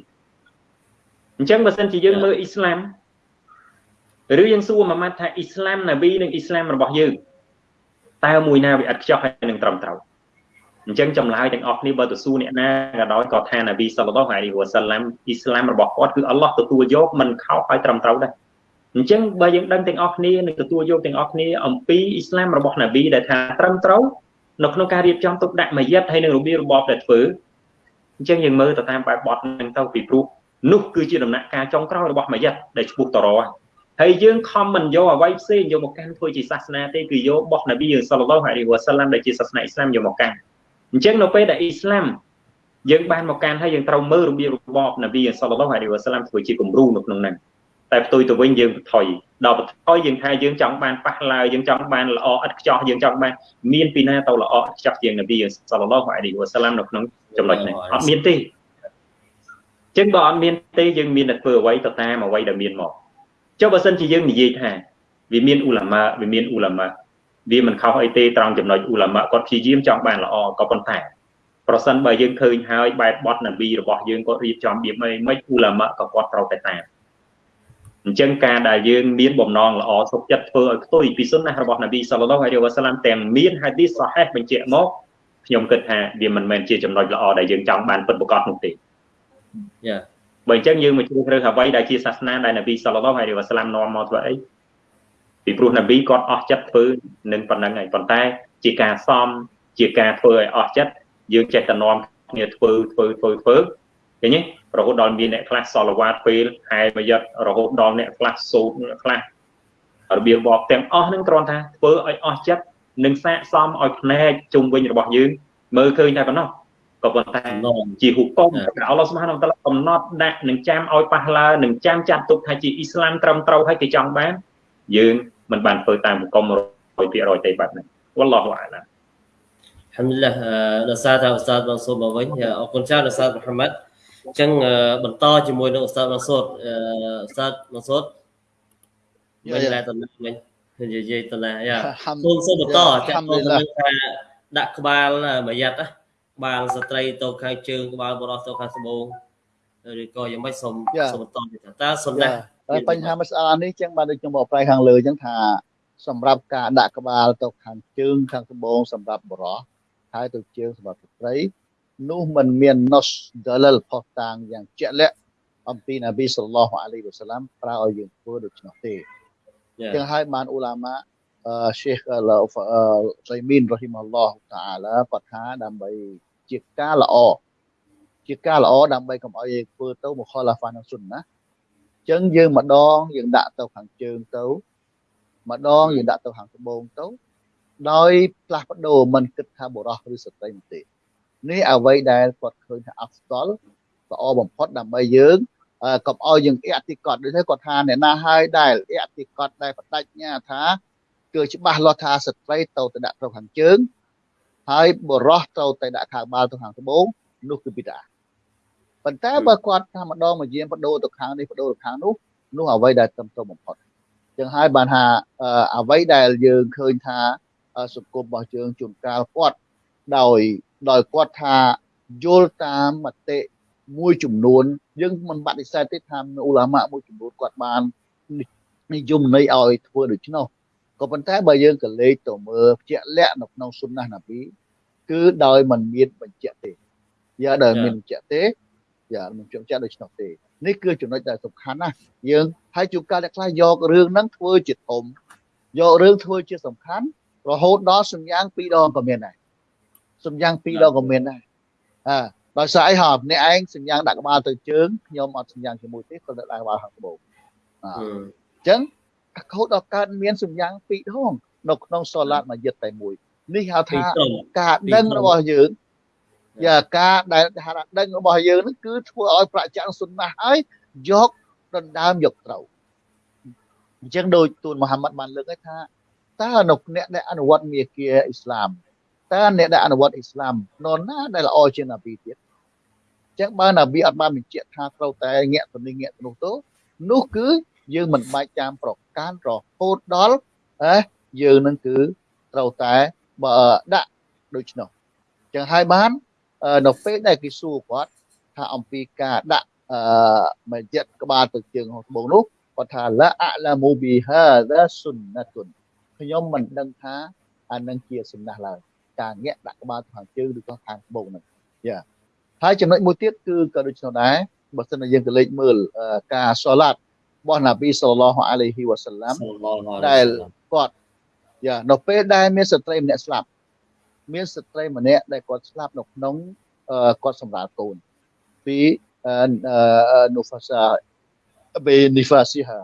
[SPEAKER 4] អញ្ចឹងបើសិនជាយើងមើលអ៊ីស្លាមឬយើងសួរមួយម៉ាត់ថាអ៊ីស្លាមណាប៊ីនិងអ៊ីស្លាមរបស់យើងតើមួយណាវាអត់ខ្ចោះហើយនឹងត្រឹមត្រូវអញ្ចឹងចម្លើយទាំងអស់គ្នាបើទៅសួរអ្នកណាក៏ដោយក៏ថាណាប៊ីសល្លឡោះអាឡៃហ៊ីវ៉ាសាឡាំអ៊ីស្លាមរបស់គាត់គឺអល់ឡោះទទួលយកមិនខោហើយត្រឹមត្រូវដែរ អញ្ចឹងបើយើងដឹងទាំងអស់គ្នានឹងទទួលយកទាំងអស់គ្នាអំពីអ៊ីស្លាមរបស់ណាប៊ីដែលថាត្រឹមត្រូវនៅក្នុងការរៀបចំទុកដាក់មួយយិតហើយនឹងរបៀបរបបដែលធ្វើអញ្ចឹងយើងមើលទៅតាមបែបបទហ្នឹងទៅពីព្រោះនោះគឺជាដំណាក់កាលចុងក្រោយរបស់មួយយិតដែលឈ្មោះតរហើយយើងខំមិនយកអ្វីផ្សេងយកមកកាន់ធ្វើជាសាសនាទេគឺយកបោះនប៊ីយើងសល្លឡោះអាឡៃហ៊ីវ៉ាសាឡាំដែលជាសាសនាអ៊ីស្លាមយកមកកាន់អញ្ចឹងនៅពេលដែលអ៊ីស្លាមយើងបានមកកាន់ហើយយើងត្រូវមើលរបៀបរបបនប៊ីសល្លឡោះអាឡៃហ៊ីវ៉ាសាឡាំធ្វើជាគំរូនៅក្នុងហ្នឹង តែផ្ទុយទៅវិញយើងបន្ថយដល់បន្ថយយើងថាយើងចង់បានប៉ះឡើយយើងចង់បានល្អឥតខ្ចោះយើងចង់បានមានពីណាទៅល្អឥតខ្ចោះជាងនប៊ីសល្លឡោះអាឡៃហ៊ីវ៉ាសាឡាំនៅក្នុងចំណុចនេះអត់មានទេចឹងបើអត់មានទេយើងមានតែធ្វើអ្វីទៅតាមអ្វីដែលមានមកចុះបើសិនជាយើងនិយាយថាវាមានអ៊ូឡាម៉ាវាមានអ៊ូឡាម៉ាវាមិនខុសអីទេត្រង់ចំណុចអ៊ូឡាម៉ាគាត់ព្យាយាមចង់បានល្អក៏ប៉ុន្តែប្រសិនបើយើងឃើញហើយបែបបត់នប៊ីរបស់យើងគាត់រៀបចំបៀបម៉េចមិនអ៊ូឡាម៉ាក៏គាត់ត្រូវតែតាម អញ្ចឹងការដែលយើងមានបំណងល្អសុខចិត្តធ្វើឲ្យផ្ទុយពីសុនណារបស់នប៊ីសល្លឡោះអាឡៃវ៉ាសាឡាំទាំងមានហាឌីសសាហេះបញ្ជាក់មកខ្ញុំគិតថាវាមិនមែនជាចំណុចល្អដែលយើងចង់បានពិតប្រាកដនោះទេយ៉ាបើអញ្ចឹងយើងមកជ្រើសរើសអ្វីដែលជាសាសនាដែលនប៊ីសល្លឡោះអាឡៃវ៉ាសាឡាំនាំមកធ្វើអីពីព្រោះនប៊ីគាត់អស់ចិត្តធ្វើនឹងប៉ុណ្ណឹងហើយប៉ុន្តែ ជាការសំជាការធ្វើឲ្យអស់ចិត្តយើងចេះតែនាំគ្នាធ្វើធ្វើធ្វើធ្វើឃើញទេ រហូតដល់មានអ្នកខ្លះសល់វ៉ាតពេលហើយមួយយត់រហូតដល់អ្នកខ្លះសូត្រអ្នកខ្លះរបៀបបបទាំងអស់នឹងគ្រាន់ថាធ្វើឲ្យអស់ចិត្តនិងសាកសមឲ្យភ្នែកជុំវិញរបស់យើងមើលឃើញតែប៉ុណ្ណោះក៏ប៉ុន្តែជាហុកុំដែលអល់ឡោះស្មហានតាឡាកំណត់ដាក់នឹងចាំឲ្យប៉ះឡើនឹងចាំចាត់ទុកថាជាអ៊ីស្លាមត្រឹមត្រូវហើយគេចង់បានយើងមិនបានធ្វើតាមហុកុំ100%ទេបាទហ្នឹងវ៉ាឡោះអាឡា
[SPEAKER 1] Alhamdulillah ដល់សារថាឧស្សាហ៍បងសូមមកវិញអរគុណច្រើនឧស្សាហ៍មូហាម៉ាត់ អញ្ចឹងបន្តជាមួយនឹងឧស្សាហ៍ម៉ាសូតឧស្សាហ៍ម៉ាសូតវិញដែរតំណាវិញនិយាយតំណាយ៉ាសូមសូមបន្តចាក់ទៅថាដាក់ក្បាលមួយយ៉ាត់ណាក្បាលស្ត្រីទៅខាងជើងក្បាលបរោះទៅខាងស្បូងឬក៏យ៉ាងម៉េចសូមសូមបន្តតើសំណា
[SPEAKER 2] តែបញ្ហាមួយស្អានេះចឹងបានដូចខ្ញុំបកប្រែខាងលើចឹងថាសម្រាប់ការដាក់ក្បាលទៅខាងជើងខាងត្បូងសម្រាប់បរោះហើយទៅជើងសម្រាប់ស្ត្រី នោះมันមាន nos dalil ផុសតាងយ៉ាងជាក់លាក់អំពីនប៊ីសល្លោះអាឡៃវ៉ាសាឡាំប្រើឲ្យយើងធ្វើដូច្នោះទេចឹងហើយបានអ៊ូឡាម៉ាអឺ Sheikh សៃមីនរ៉ហ៊ីម៉ាឡោះតាអាឡាគាត់ថាដើម្បីជាការល្អជាការល្អដើម្បីកុំឲ្យយើងធ្វើទៅមកខលាហ្វានឹងសុនណាចឹងយើងម្ដងយើងដាក់ទៅខាងជើងទៅម្ដងយើងដាក់ទៅខាងត្បូងទៅដោយផ្លាស់ប្ដូរមិនគិតថាបុរសឬស្ត្រីទេ នេះអ្វីដែលគាត់ឃើញថាអស្តលល្អបំផុតដើម្បីយើងកុំឲ្យយើងអតិកតដូចគាត់ថាអ្នកណាហើយដែលអតិកតដែលបដិញ្ញាថាគឺច្បាស់លាស់ថាស្ត្រីទៅទៅដាក់ទៅខាងជើងហើយបុរសទៅទៅដាក់ខាងបាល់ទៅខាងត្បូងនោះគឺបិតាប៉ុន្តែបើគាត់ថាម្ដងមកយាមបដូរទៅខាងនេះបដូរទៅខាងនោះនោះអ្វីដែលត្រឹមត្រូវបំផុតចឹងហើយបានថាអ្វីដែលយើងឃើញថាសង្គមរបស់យើងជួនកាលគាត់ដោយ ដោយគាត់ថាយល់តាមមតិមួយចំនួន យើងមិនបដិសេធទេថាអ៊ូឡាម៉ាមួយចំនួនគាត់បាននិយមន័យឲ្យធ្វើដូច្នោះក៏ប៉ុន្តែបើយើងក៏លេខទៅមើលជាក់លាក់នៅក្នុងសុនណាណាប៊ីគឺដោយមិនមានបញ្ជាក់ទេយ៉ាដោយមានបញ្ជាក់ទេយ៉ាមិនជាក់ដូច្នោះទេនេះគឺចំណុចដែលសំខាន់ណាស់យើងហើយជួនកាលអ្នកខ្លះយករឿងហ្នឹងធ្វើជាធំយករឿងធ្វើជាសំខាន់រហូតដល់សំយ៉ាងពីរដងក៏មានដែរ សំយ៉ាងពីរដងក៏មានដែរអើដោយសារអីហ៎អ្នកឯងសំយ៉ាងដាក់ក្បាលទៅជើងខ្ញុំអត់សំយ៉ាងជាមួយទេគាត់ដាក់ក្បាលខាងត្បូងអញ្ចឹងខូចដល់កើតមានសំយ៉ាងពីរដងនៅក្នុងសូឡាតមួយយិតតែមួយនេះហៅថាការដឹងរបស់យើងយ៉ាការដែលហៅថាដឹងរបស់យើងនឹងគឺធ្វើឲ្យប្រចាំសុនណាហើយយកដណ្ដើមយកត្រូវអញ្ចឹងដោយទូនមូហាម៉ាត់បានលើកឲ្យថាតើនៅអ្នកដែលអនុវត្តមាគាអ៊ីស្លាម តើអ្នកដែលអនុវត្តអ៊ីស្លាមនរណាដែលល្អជាងណាប៊ីទៀតចឹងបើណាប៊ីអត់បានបញ្ជាក់ថាត្រូវតែងាក់ទៅនេះងាក់ទៅនោះទៅនោះគឺយើងមិនបាច់ចាំប្រកាន់រហូតដល់អេយើងនឹងគឺត្រូវតែបើដាក់ដូច្នោះចឹងហើយបាននៅពេលដែលគេសួរគាត់ថាអំពីការដាក់អឺមជ្ឈិតក្បាលទៅជើងរបស់ត្បូងនោះគាត់ថាឡាអឡាមូប៊ីហាដាសុនណាតុនខ្ញុំមិនដឹងថាអានឹងជាសំណះឡើយ ការញាក់ដាក់ក្បាលខាងជើងឬក៏ខាងត្បូងហ្នឹងយ៉ាហើយចំណុចមួយទៀតគឺក៏ដូចនោះដែរបើសិនជាយើងក៏លេចមើលការសូឡាត់របស់ណាប៊ីសល្លឡោះអាឡៃហ៊ីវ៉ាសាឡាំ
[SPEAKER 1] Sallallahu
[SPEAKER 2] ដែល
[SPEAKER 1] alaihi wasallam
[SPEAKER 2] គាត់យ៉ានៅពេលដែលមានស្ត្រីម្នាក់ស្លាប់មានស្ត្រីម្នាក់ដែលគាត់ស្លាប់នៅក្នុងអឺគាត់សម្រាប់កូនពីអឺនូហ្វាសាបេនីហ្វាស៊ីហា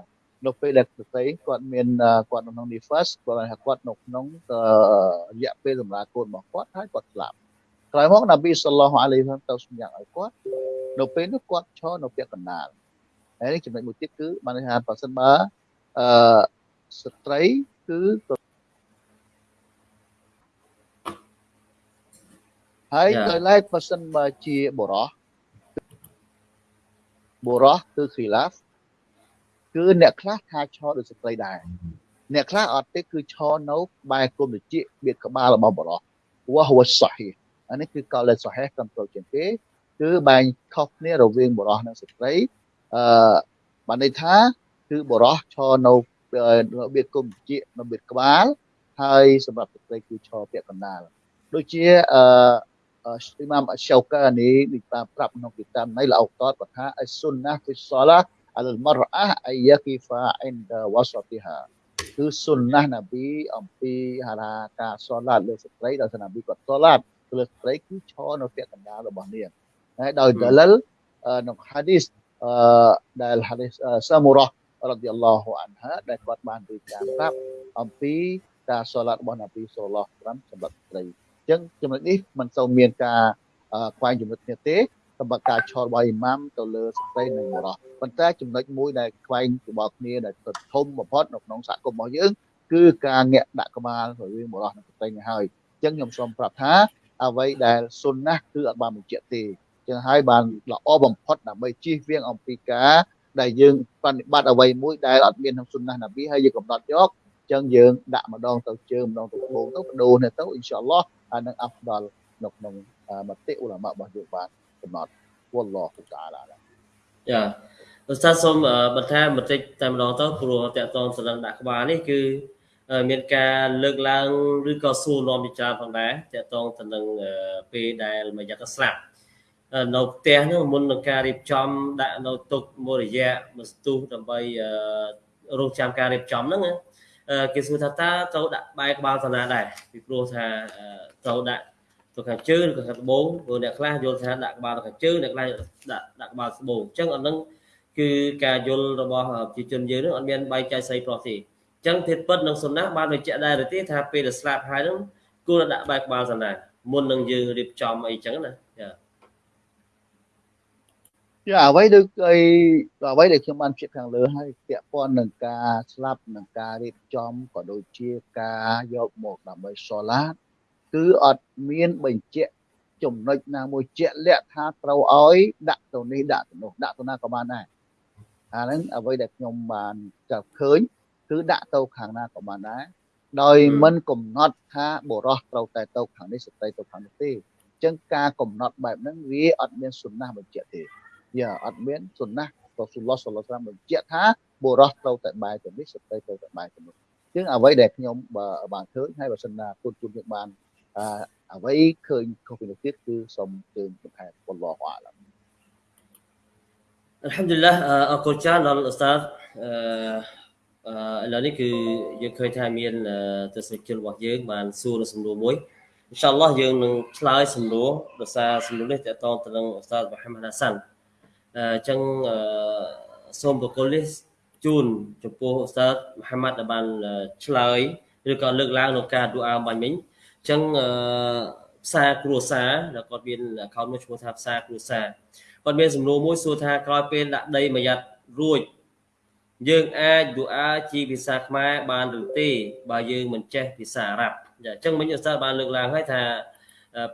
[SPEAKER 2] នៅពេលដែលស្ត្រីគាត់មានអឺគាត់នៅក្នុងនីហ្វាសគាត់ថាគាត់នៅក្នុងអឺរយៈពេលសម្រាប់កូនរបស់គាត់ហើយគាត់ស្លាប់ក្រោយមកណាប៊ីសល្លឡោះអាឡៃហ៊ីវ៉ាសាឡាំទៅសម្យ៉ាងឲ្យគាត់នៅពេលនោះគាត់ឈរនៅពាក់កណ្ដាលហើយនេះចំណុចមួយទៀតគឺបានន័យថាបើសិនបើអឺស្ត្រីគឺហើយ
[SPEAKER 1] ចា៎
[SPEAKER 2] ដោយឡែកបើសិនបើជាបុរសបុរសគឺខីឡាហ្វ គឺអ្នកខ្លះថាឈរដូចស្ត្រីដែរអ្នកខ្លះអត់ទេគឺឈរនៅក្បែរគុំតិចបៀតក្បាលរបស់បុរសវ៉ាហវសាហ៊ីអានេះគឺកលសាហេកំត្រូវជាងគេគឺបែងខុសគ្នារវាងបុរសនិងស្ត្រីអឺបានន័យថាគឺបុរសឈរនៅនៅបៀតគុំតិចនៅបៀតក្បាលហើយសម្រាប់ស្ត្រីគឺឈរពាក់កណ្ដាលដូចជាអឺអ៊ីម៉ាមអရှောកានីនេះបានប្រាប់ក្នុងគីតាបនៃលអោតតគាត់ថាអសុនណាហ្វីសឡា អលមរអាអាយគីហ្វាអិនដវសតិហាគឺសុនណាណាប៊ីអំពីហារាការសឡាតលើស្ត្រីដោយសារណាប៊ីគាត់សឡាតលើស្ត្រីគឺឈរនៅពាក់កណ្ដាលរបស់នាងហើយដោយដលលក្នុងហាឌីសអឺដែលហាឌីសសាមូរ៉ារ៉ាឌីយ៉ាឡោះអានហាដែលគាត់បានរៀបការប្រាប់អំពីការសឡាតរបស់ណាប៊ីសូឡោះ5សម្រាប់ស្ត្រីអញ្ចឹងចំណុចនេះมันសូវមានការអឺខ្វែងចំណុចគ្នាទេ សម្រាប់ការឆលរបស់អ៊ីម៉ាមទៅលើស្ត្រីនិងបុរសប៉ុន្តែចំណុចមួយដែលខ្វែងរបស់គ្នាដែលធំបំផុតនៅក្នុងសហគមន៍របស់យើងគឺការងាក់ដាក់ក្បាលរវាងបុរសនិងស្ត្រីនេះហើយអញ្ចឹងខ្ញុំសូមប្រាប់ថាអ្វីដែលសុនណាស់គឺអត់បានបញ្ជាក់ទេអញ្ចឹងហើយបានល្អបំផុតដើម្បីជៀសវាងអំពីការដែលយើងបប្រតិបត្តិអ្វីមួយដែលអត់មានក្នុងសុនណាស់ណាប៊ីហើយយើងកំណត់យកអញ្ចឹងយើងដាក់ម្ដងទៅជើងម្ដងទៅត្បូងទៅបដូរនេះទៅអ៊ីនសាអល់ឡោះអានឹងអាប់ដល់នៅក្នុងមតិឧឡាម៉ារបស់យើងបាន កំណត់វល់ឡោះតាឡា
[SPEAKER 1] ចាឧស្សាហ៍សូមអឺបន្ថែមបន្តិចតែម្ដងទៅព្រោះតកតងសលឹងដាក់ក្បាលនេះគឺអឺមានការលើកឡើងឬក៏សួរនាំជាច្រើនផងដែរតកតងទៅនឹងអឺពេលដែលមួយយ៉ាងស្លាប់អឺនៅផ្ទះនោះមុននឹងការរៀបចំដាក់នៅទុកមួយរយៈមួយស្ទុះដើម្បីអឺរងចាំការរៀបចំហ្នឹងណាអឺគេសួរថាតើត្រូវដាក់បែរក្បាលតាណាដែរពីព្រោះថាអឺត្រូវដាក់ ទៅខាងជើងឬក៏ខាងត្បូងព្រោះអ្នកខ្លះយល់ថាដាក់ក្បាលទៅខាងជើងអ្នកខ្លះដាក់ដាក់ក្បាលត្បូងអញ្ចឹងអានឹងគឺការយល់របស់ប្រជាជនយើងនឹងអត់មានបែងចែកស្អីប្រុសទេអញ្ចឹងធាតុពិតនិងសុណាបានបញ្ជាក់ដែរទេថាពេលដែលស្លាប់ហើយនឹងគួរដាក់បែរក្បាលតាណាមុននឹងយើងរៀបចំអីចឹងណាចា
[SPEAKER 2] ចាអ្វីដូចអីអ្វីដែលខ្ញុំបានជិះខាងលើហើយពាក់ព័ន្ធនឹងការស្លាប់នឹងការរៀបចំក៏ដូចជាការយកមកដើម្បីសូឡាត គឺអត់មានបញ្ជាក់ចំណុចណាមួយជាក់លាក់ថាត្រូវឲ្យដាក់ទៅនេះដាក់ទៅនោះដាក់ទៅណាក៏បានដែរអាហ្នឹងអ្វីដែលខ្ញុំបានចាប់ឃើញគឺដាក់ទៅខាងណាក៏បានដែរដោយមិនកំណត់ថាបុរសត្រូវតែទៅខាងនេះស្ត្រីទៅខាងនោះទេអញ្ចឹងការកំណត់បែបហ្នឹងវាអត់មានសុណាស់បញ្ជាក់ទេយ៉ាអត់មានសុណាស់រ៉ាស៊ូលឡោះសល្លឡោះសាឡាមបញ្ជាក់ថាបុរសត្រូវតែបែរទៅនេះស្ត្រីត្រូវតែបែរទៅនោះជាងអ្វីដែលខ្ញុំបើបានឃើញហើយបើសិនណាគុណគុណយើងបាន អឺអ្វីឃើញខុសពីនោះទៀតគឺសូមជើញបន្ថែមវល់ឡោះអាឡាម
[SPEAKER 1] អល់ហាំឌុលឡាអរគុណច្រើនដល់ឧស្សាហ៍អឺឥឡូវនេះគឺយើងឃើញថាមានទស្សនិកជនរបស់យើងបានសួរនៅសំណួរមួយអ៊ីនសាអល់ឡោះយើងនឹងឆ្លើយសំណួរដោយសារសំណួរនេះតកតងទៅនឹងឧស្សាហ៍មូហាម៉ាត់ហាសាន់អញ្ចឹងអឺសូមបកគលនេះជូនចំពោះឧស្សាហ៍មូហាម៉ាត់ដែលបានឆ្លើយឬក៏លើកឡើងក្នុងការឌូអាបាញ់មិញអញ្ចឹងអឺផ្សារគ្រួសារដែលគាត់មាន account មួយឈ្មោះថាផ្សារគ្រួសារគាត់មានសំណួរមួយសួរថាក្រោយពេលដាក់ដីមួយយ៉ាត់រួចយើងអាចឌូអាជាភាសាខ្មែរបានឬទេបើយើងមិនចេះភាសាអារ៉ាប់អញ្ចឹងមិញឧស្សាហ៍បានលើកឡើងហើយថា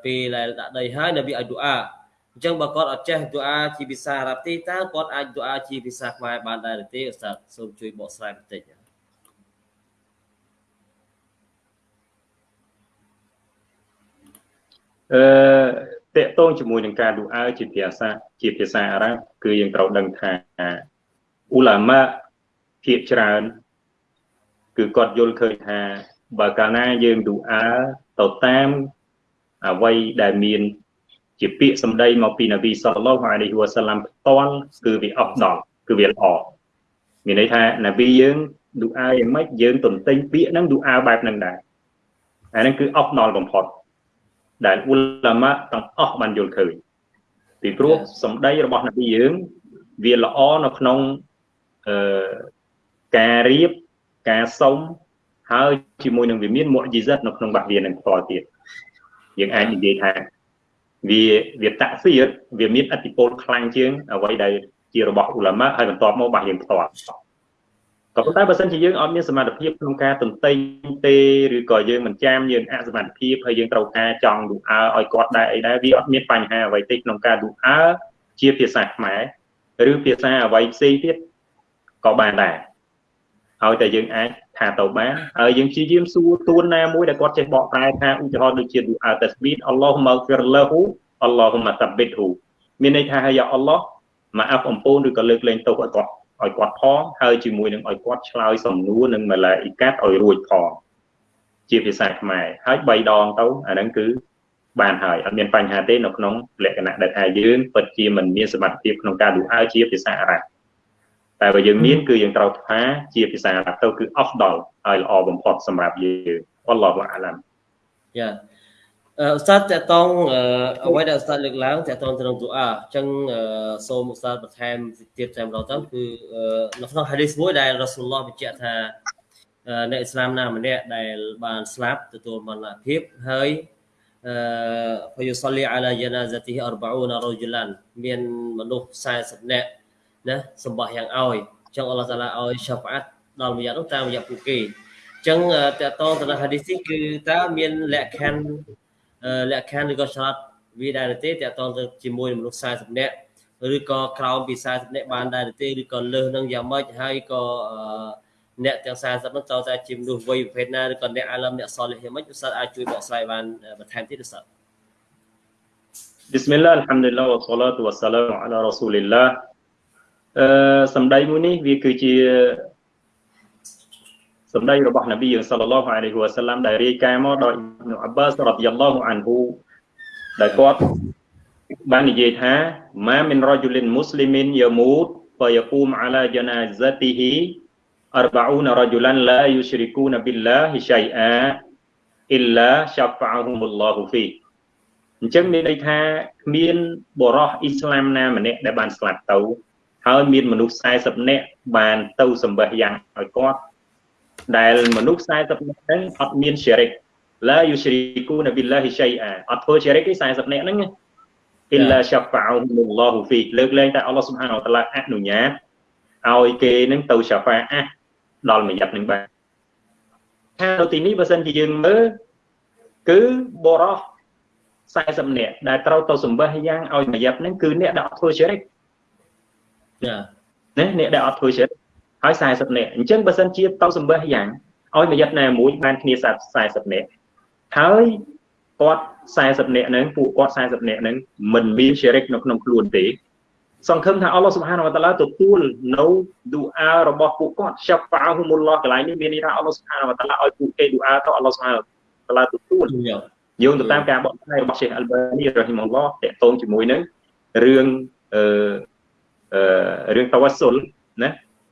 [SPEAKER 1] ពេលដែលដាក់ដីហើយនៅវាឲ្យឌូអាអញ្ចឹងបើគាត់អត់ចេះឌូអាជាភាសាអារ៉ាប់ទេតើគាត់អាចឌូអាជាភាសាខ្មែរបានដែរឬទេឧស្សាហ៍សូមជួយបកស្រាយបន្តិច
[SPEAKER 4] អឺតកតងជាមួយនឹងការឌូអើជាភាសាជាភាសាអារ៉ាប់គឺយើងត្រូវដឹងថាអ៊ូឡាម៉ាភាគច្រើនគឺគាត់យល់ឃើញថាបើកាលណាយើងឌូអើទៅតាមអ្វីដែលមានជាពាក្យសម្ដីមកពីនប៊ីសល្លឡោះអាឡៃហ៊ីវ៉ាសាឡាំផ្ទាល់គឺវាអត់ដល់គឺវាល្អមានន័យថាណាប៊ីយើងឌូអាយ៉ាងម៉េចយើងទន្ទិញពាក្យហ្នឹងឌូអាបែបហ្នឹងដែរអាហ្នឹងគឺអប់ដល់បំផុត ដែលអ៊ុលាម៉ាទាំងអស់បានយល់ឃើញពីព្រោះសម្ដីរបស់នប៊ីយើងវាល្អនៅក្នុងអឺការរៀបការសុំហើយជាមួយនឹងវាមានមុអ៊ជីសិតនៅក្នុងបាសវានឹងផ្ទាល់ទៀតយើងអាចនិយាយថាវាវាតាក់សៀតវាមានអតិពលខ្លាំងជាងអ្វីដែលជារបស់អ៊ុលាម៉ាហើយបន្ទាប់មកបាសយើងផ្ទាល់ ក៏ប៉ុន្តែបើសិនជាយើងអត់មានសមត្ថភាពក្នុងការទន្ទិញទេឬក៏យើងមិនចាំយើងអសមត្ថភាពហើយយើងត្រូវការចង់ឌូអើឲ្យគាត់ដែរអីដែរវាអត់មានបញ្ហាអ្វីទេក្នុងការឌូអើជាភាសាខ្មែរឬភាសាអ្វីផ្សេងទៀតក៏បានដែរហើយតែយើងអាចថាទៅបានហើយយើងព្យាយាមសួរទួនណាមួយដែលគាត់ចេះបកប្រែថាឧទាហរណ៍ដូចជាឌូអើតាស្ប៊ីតអល់ឡោះម៉ាហ្ហ្វីរឡាហ៊ូអល់ឡោះម៉ាតាប៊ីតហ៊ូមានន័យថាហើយអល់ឡោះមកអាប់អំពូនឬក៏លើកលែងទោសឲ្យគាត់ ឲ្យគាត់ផងហើយជាមួយនឹងឲ្យគាត់ឆ្លើយសំណួរនឹងម៉ាឡាអ៊ីកាតឲ្យរួចផងជាភាសាខ្មែរហើយ3ដងទៅអាហ្នឹងគឺបានហើយអត់មានបញ្ហាទេនៅក្នុងលក្ខណៈដែលថាយើងពិតជាមិនមានសមត្ថភាពក្នុងការឌូអើជាភាសាអារ៉ាប់តែបើយើងមានគឺយើងត្រូវថាជាភាសាអារ៉ាប់ទៅគឺ afdal ហើយល្អបំផុតសម្រាប់យើងអល់ឡោះអាឡាំ
[SPEAKER 1] យ៉ា អឺស្តាតតតងអ្វីដែលស្តាតលើកឡើងតតងទៅនឹងទូអាអញ្ចឹងសូមស្តាតបន្ថែមទៀតតែម្ដងទៅគឺនៅក្នុង hadith មួយដែលរ៉ាស៊ូលឡោះបញ្ជាក់ថាអ្នកអ៊ីស្លាមណាម្នាក់ដែលបានស្លាប់ទទួលមរណភាពហើយអឺ فيصلي على جنازته 40 رجلا មានមនុស្ស40នាក់ណាសម្បះយ៉ាងឲ្យអញ្ចឹងអល់ឡោះតាឡាឲ្យ syafaat ដល់មួយយ៉ាងនោះតាមរយៈពួកគេអញ្ចឹងតកតងទៅនឹង hadith នេះគឺតើមានលក្ខខណ្ឌ លក្ខខណ្ឌឬក៏ឆ្លាតវាដែរទេតកតងទៅជាមួយមនុស្ស40នាក់ឬក៏ក្រោមពី40នាក់បានដែរទេឬក៏លើសនឹងយ៉ាងម៉េចហើយក៏អ្នកទាំង40នោះតើតែជាមនុស្សវ័យប្រភេទណាឬក៏អ្នកអាឡឹមអ្នកសលះយ៉ាងម៉េចឧស្សាហ៍អាចជួយបកស្រាយបានបន្ថែមទៀតឧស្សាហ៍
[SPEAKER 4] بسم الله الحمد لله والصلاة والسلام على رسول الله អឺសម្ដីមួយនេះវាគឺជា សម្ដីរបស់នប៊ីយើងសល្លឡោះអាឡៃហ៊ីវ៉ាសាឡាំដែលរាយការណ៍មកដោយអ៊ីប៊ូអាបាសរ៉ាឌីយ៉ាឡោះអានហ៊ូដែលគាត់បាននិយាយថាម៉ាមិនរ៉ជូលិនមូស្លីមីនយ៉ាមូតហ្វយ៉ាគូមអាឡាජណាហ្សាទីហ៊ី40 رجلا لا يشركون بالله شيئا إلا شفعهم الله فيه អញ្ចឹងមានន័យថាគ្មានបរោះអ៊ីស្លាមណាម្នាក់ដែលបានស្លាប់ទៅហើយមានមនុស្ស40នាក់បានទៅសម្បះយ៉ាងឲ្យគាត់ ដែលមនុស្ស40នាក់ហ្នឹងអត់មានជ្រិកឡាយូជ្រីគូនប៊ីឡាហ៊ីឆៃអាអត់ធ្វើជ្រិកទេ40នាក់ហ្នឹងអ៊ីឡាសាហ្វាអ៊ុមុលឡោះហ្វីលើកលែងតែអល់ឡោះស៊ុបហានវតាឡាអនុញ្ញាតឲ្យគេនឹងទៅសាហ្វាអាដល់មួយយ៉ាប់នឹងបានថានៅទីនេះបើសិនជាយើងមើលគឺបរោះ40នាក់ដែលត្រូវទៅសម្បះយ៉ាងឲ្យមួយយ៉ាប់ហ្នឹងគឺអ្នកដែលអត់ធ្វើជ្រិកចាណាអ្នកដែលអត់ធ្វើជ្រិក ហើយ40នាក់អញ្ចឹងបើសិនជាទៅសម្បះយ៉ាងឲ្យមួយយ៉ាប់ណាមួយបានគ្នា40នាក់ហើយគាត់40នាក់ហ្នឹងពួកគាត់40នាក់ហ្នឹងមិនមានជ្រិកនៅក្នុងខ្លួនទេសង្ឃឹមថាអល់ឡោះសុបហានវតាឡាទទួលនៅឌូអារបស់ពួកគាត់ចាប់ហ្វាហុមុលឡោះកន្លែងនេះមានន័យថាអល់ឡោះសុបហានវតាឡាឲ្យពួកគេឌូអាទៅអល់ឡោះសុបហានវតាឡាទទួលយោងទៅតាមការបកស្រាយរបស់ Sheikh Albani រ៉ហ៊ីម៉ុលឡោះតកតងជាមួយនឹងរឿងអឺអឺរឿងតាវ៉ាស៊ុលណា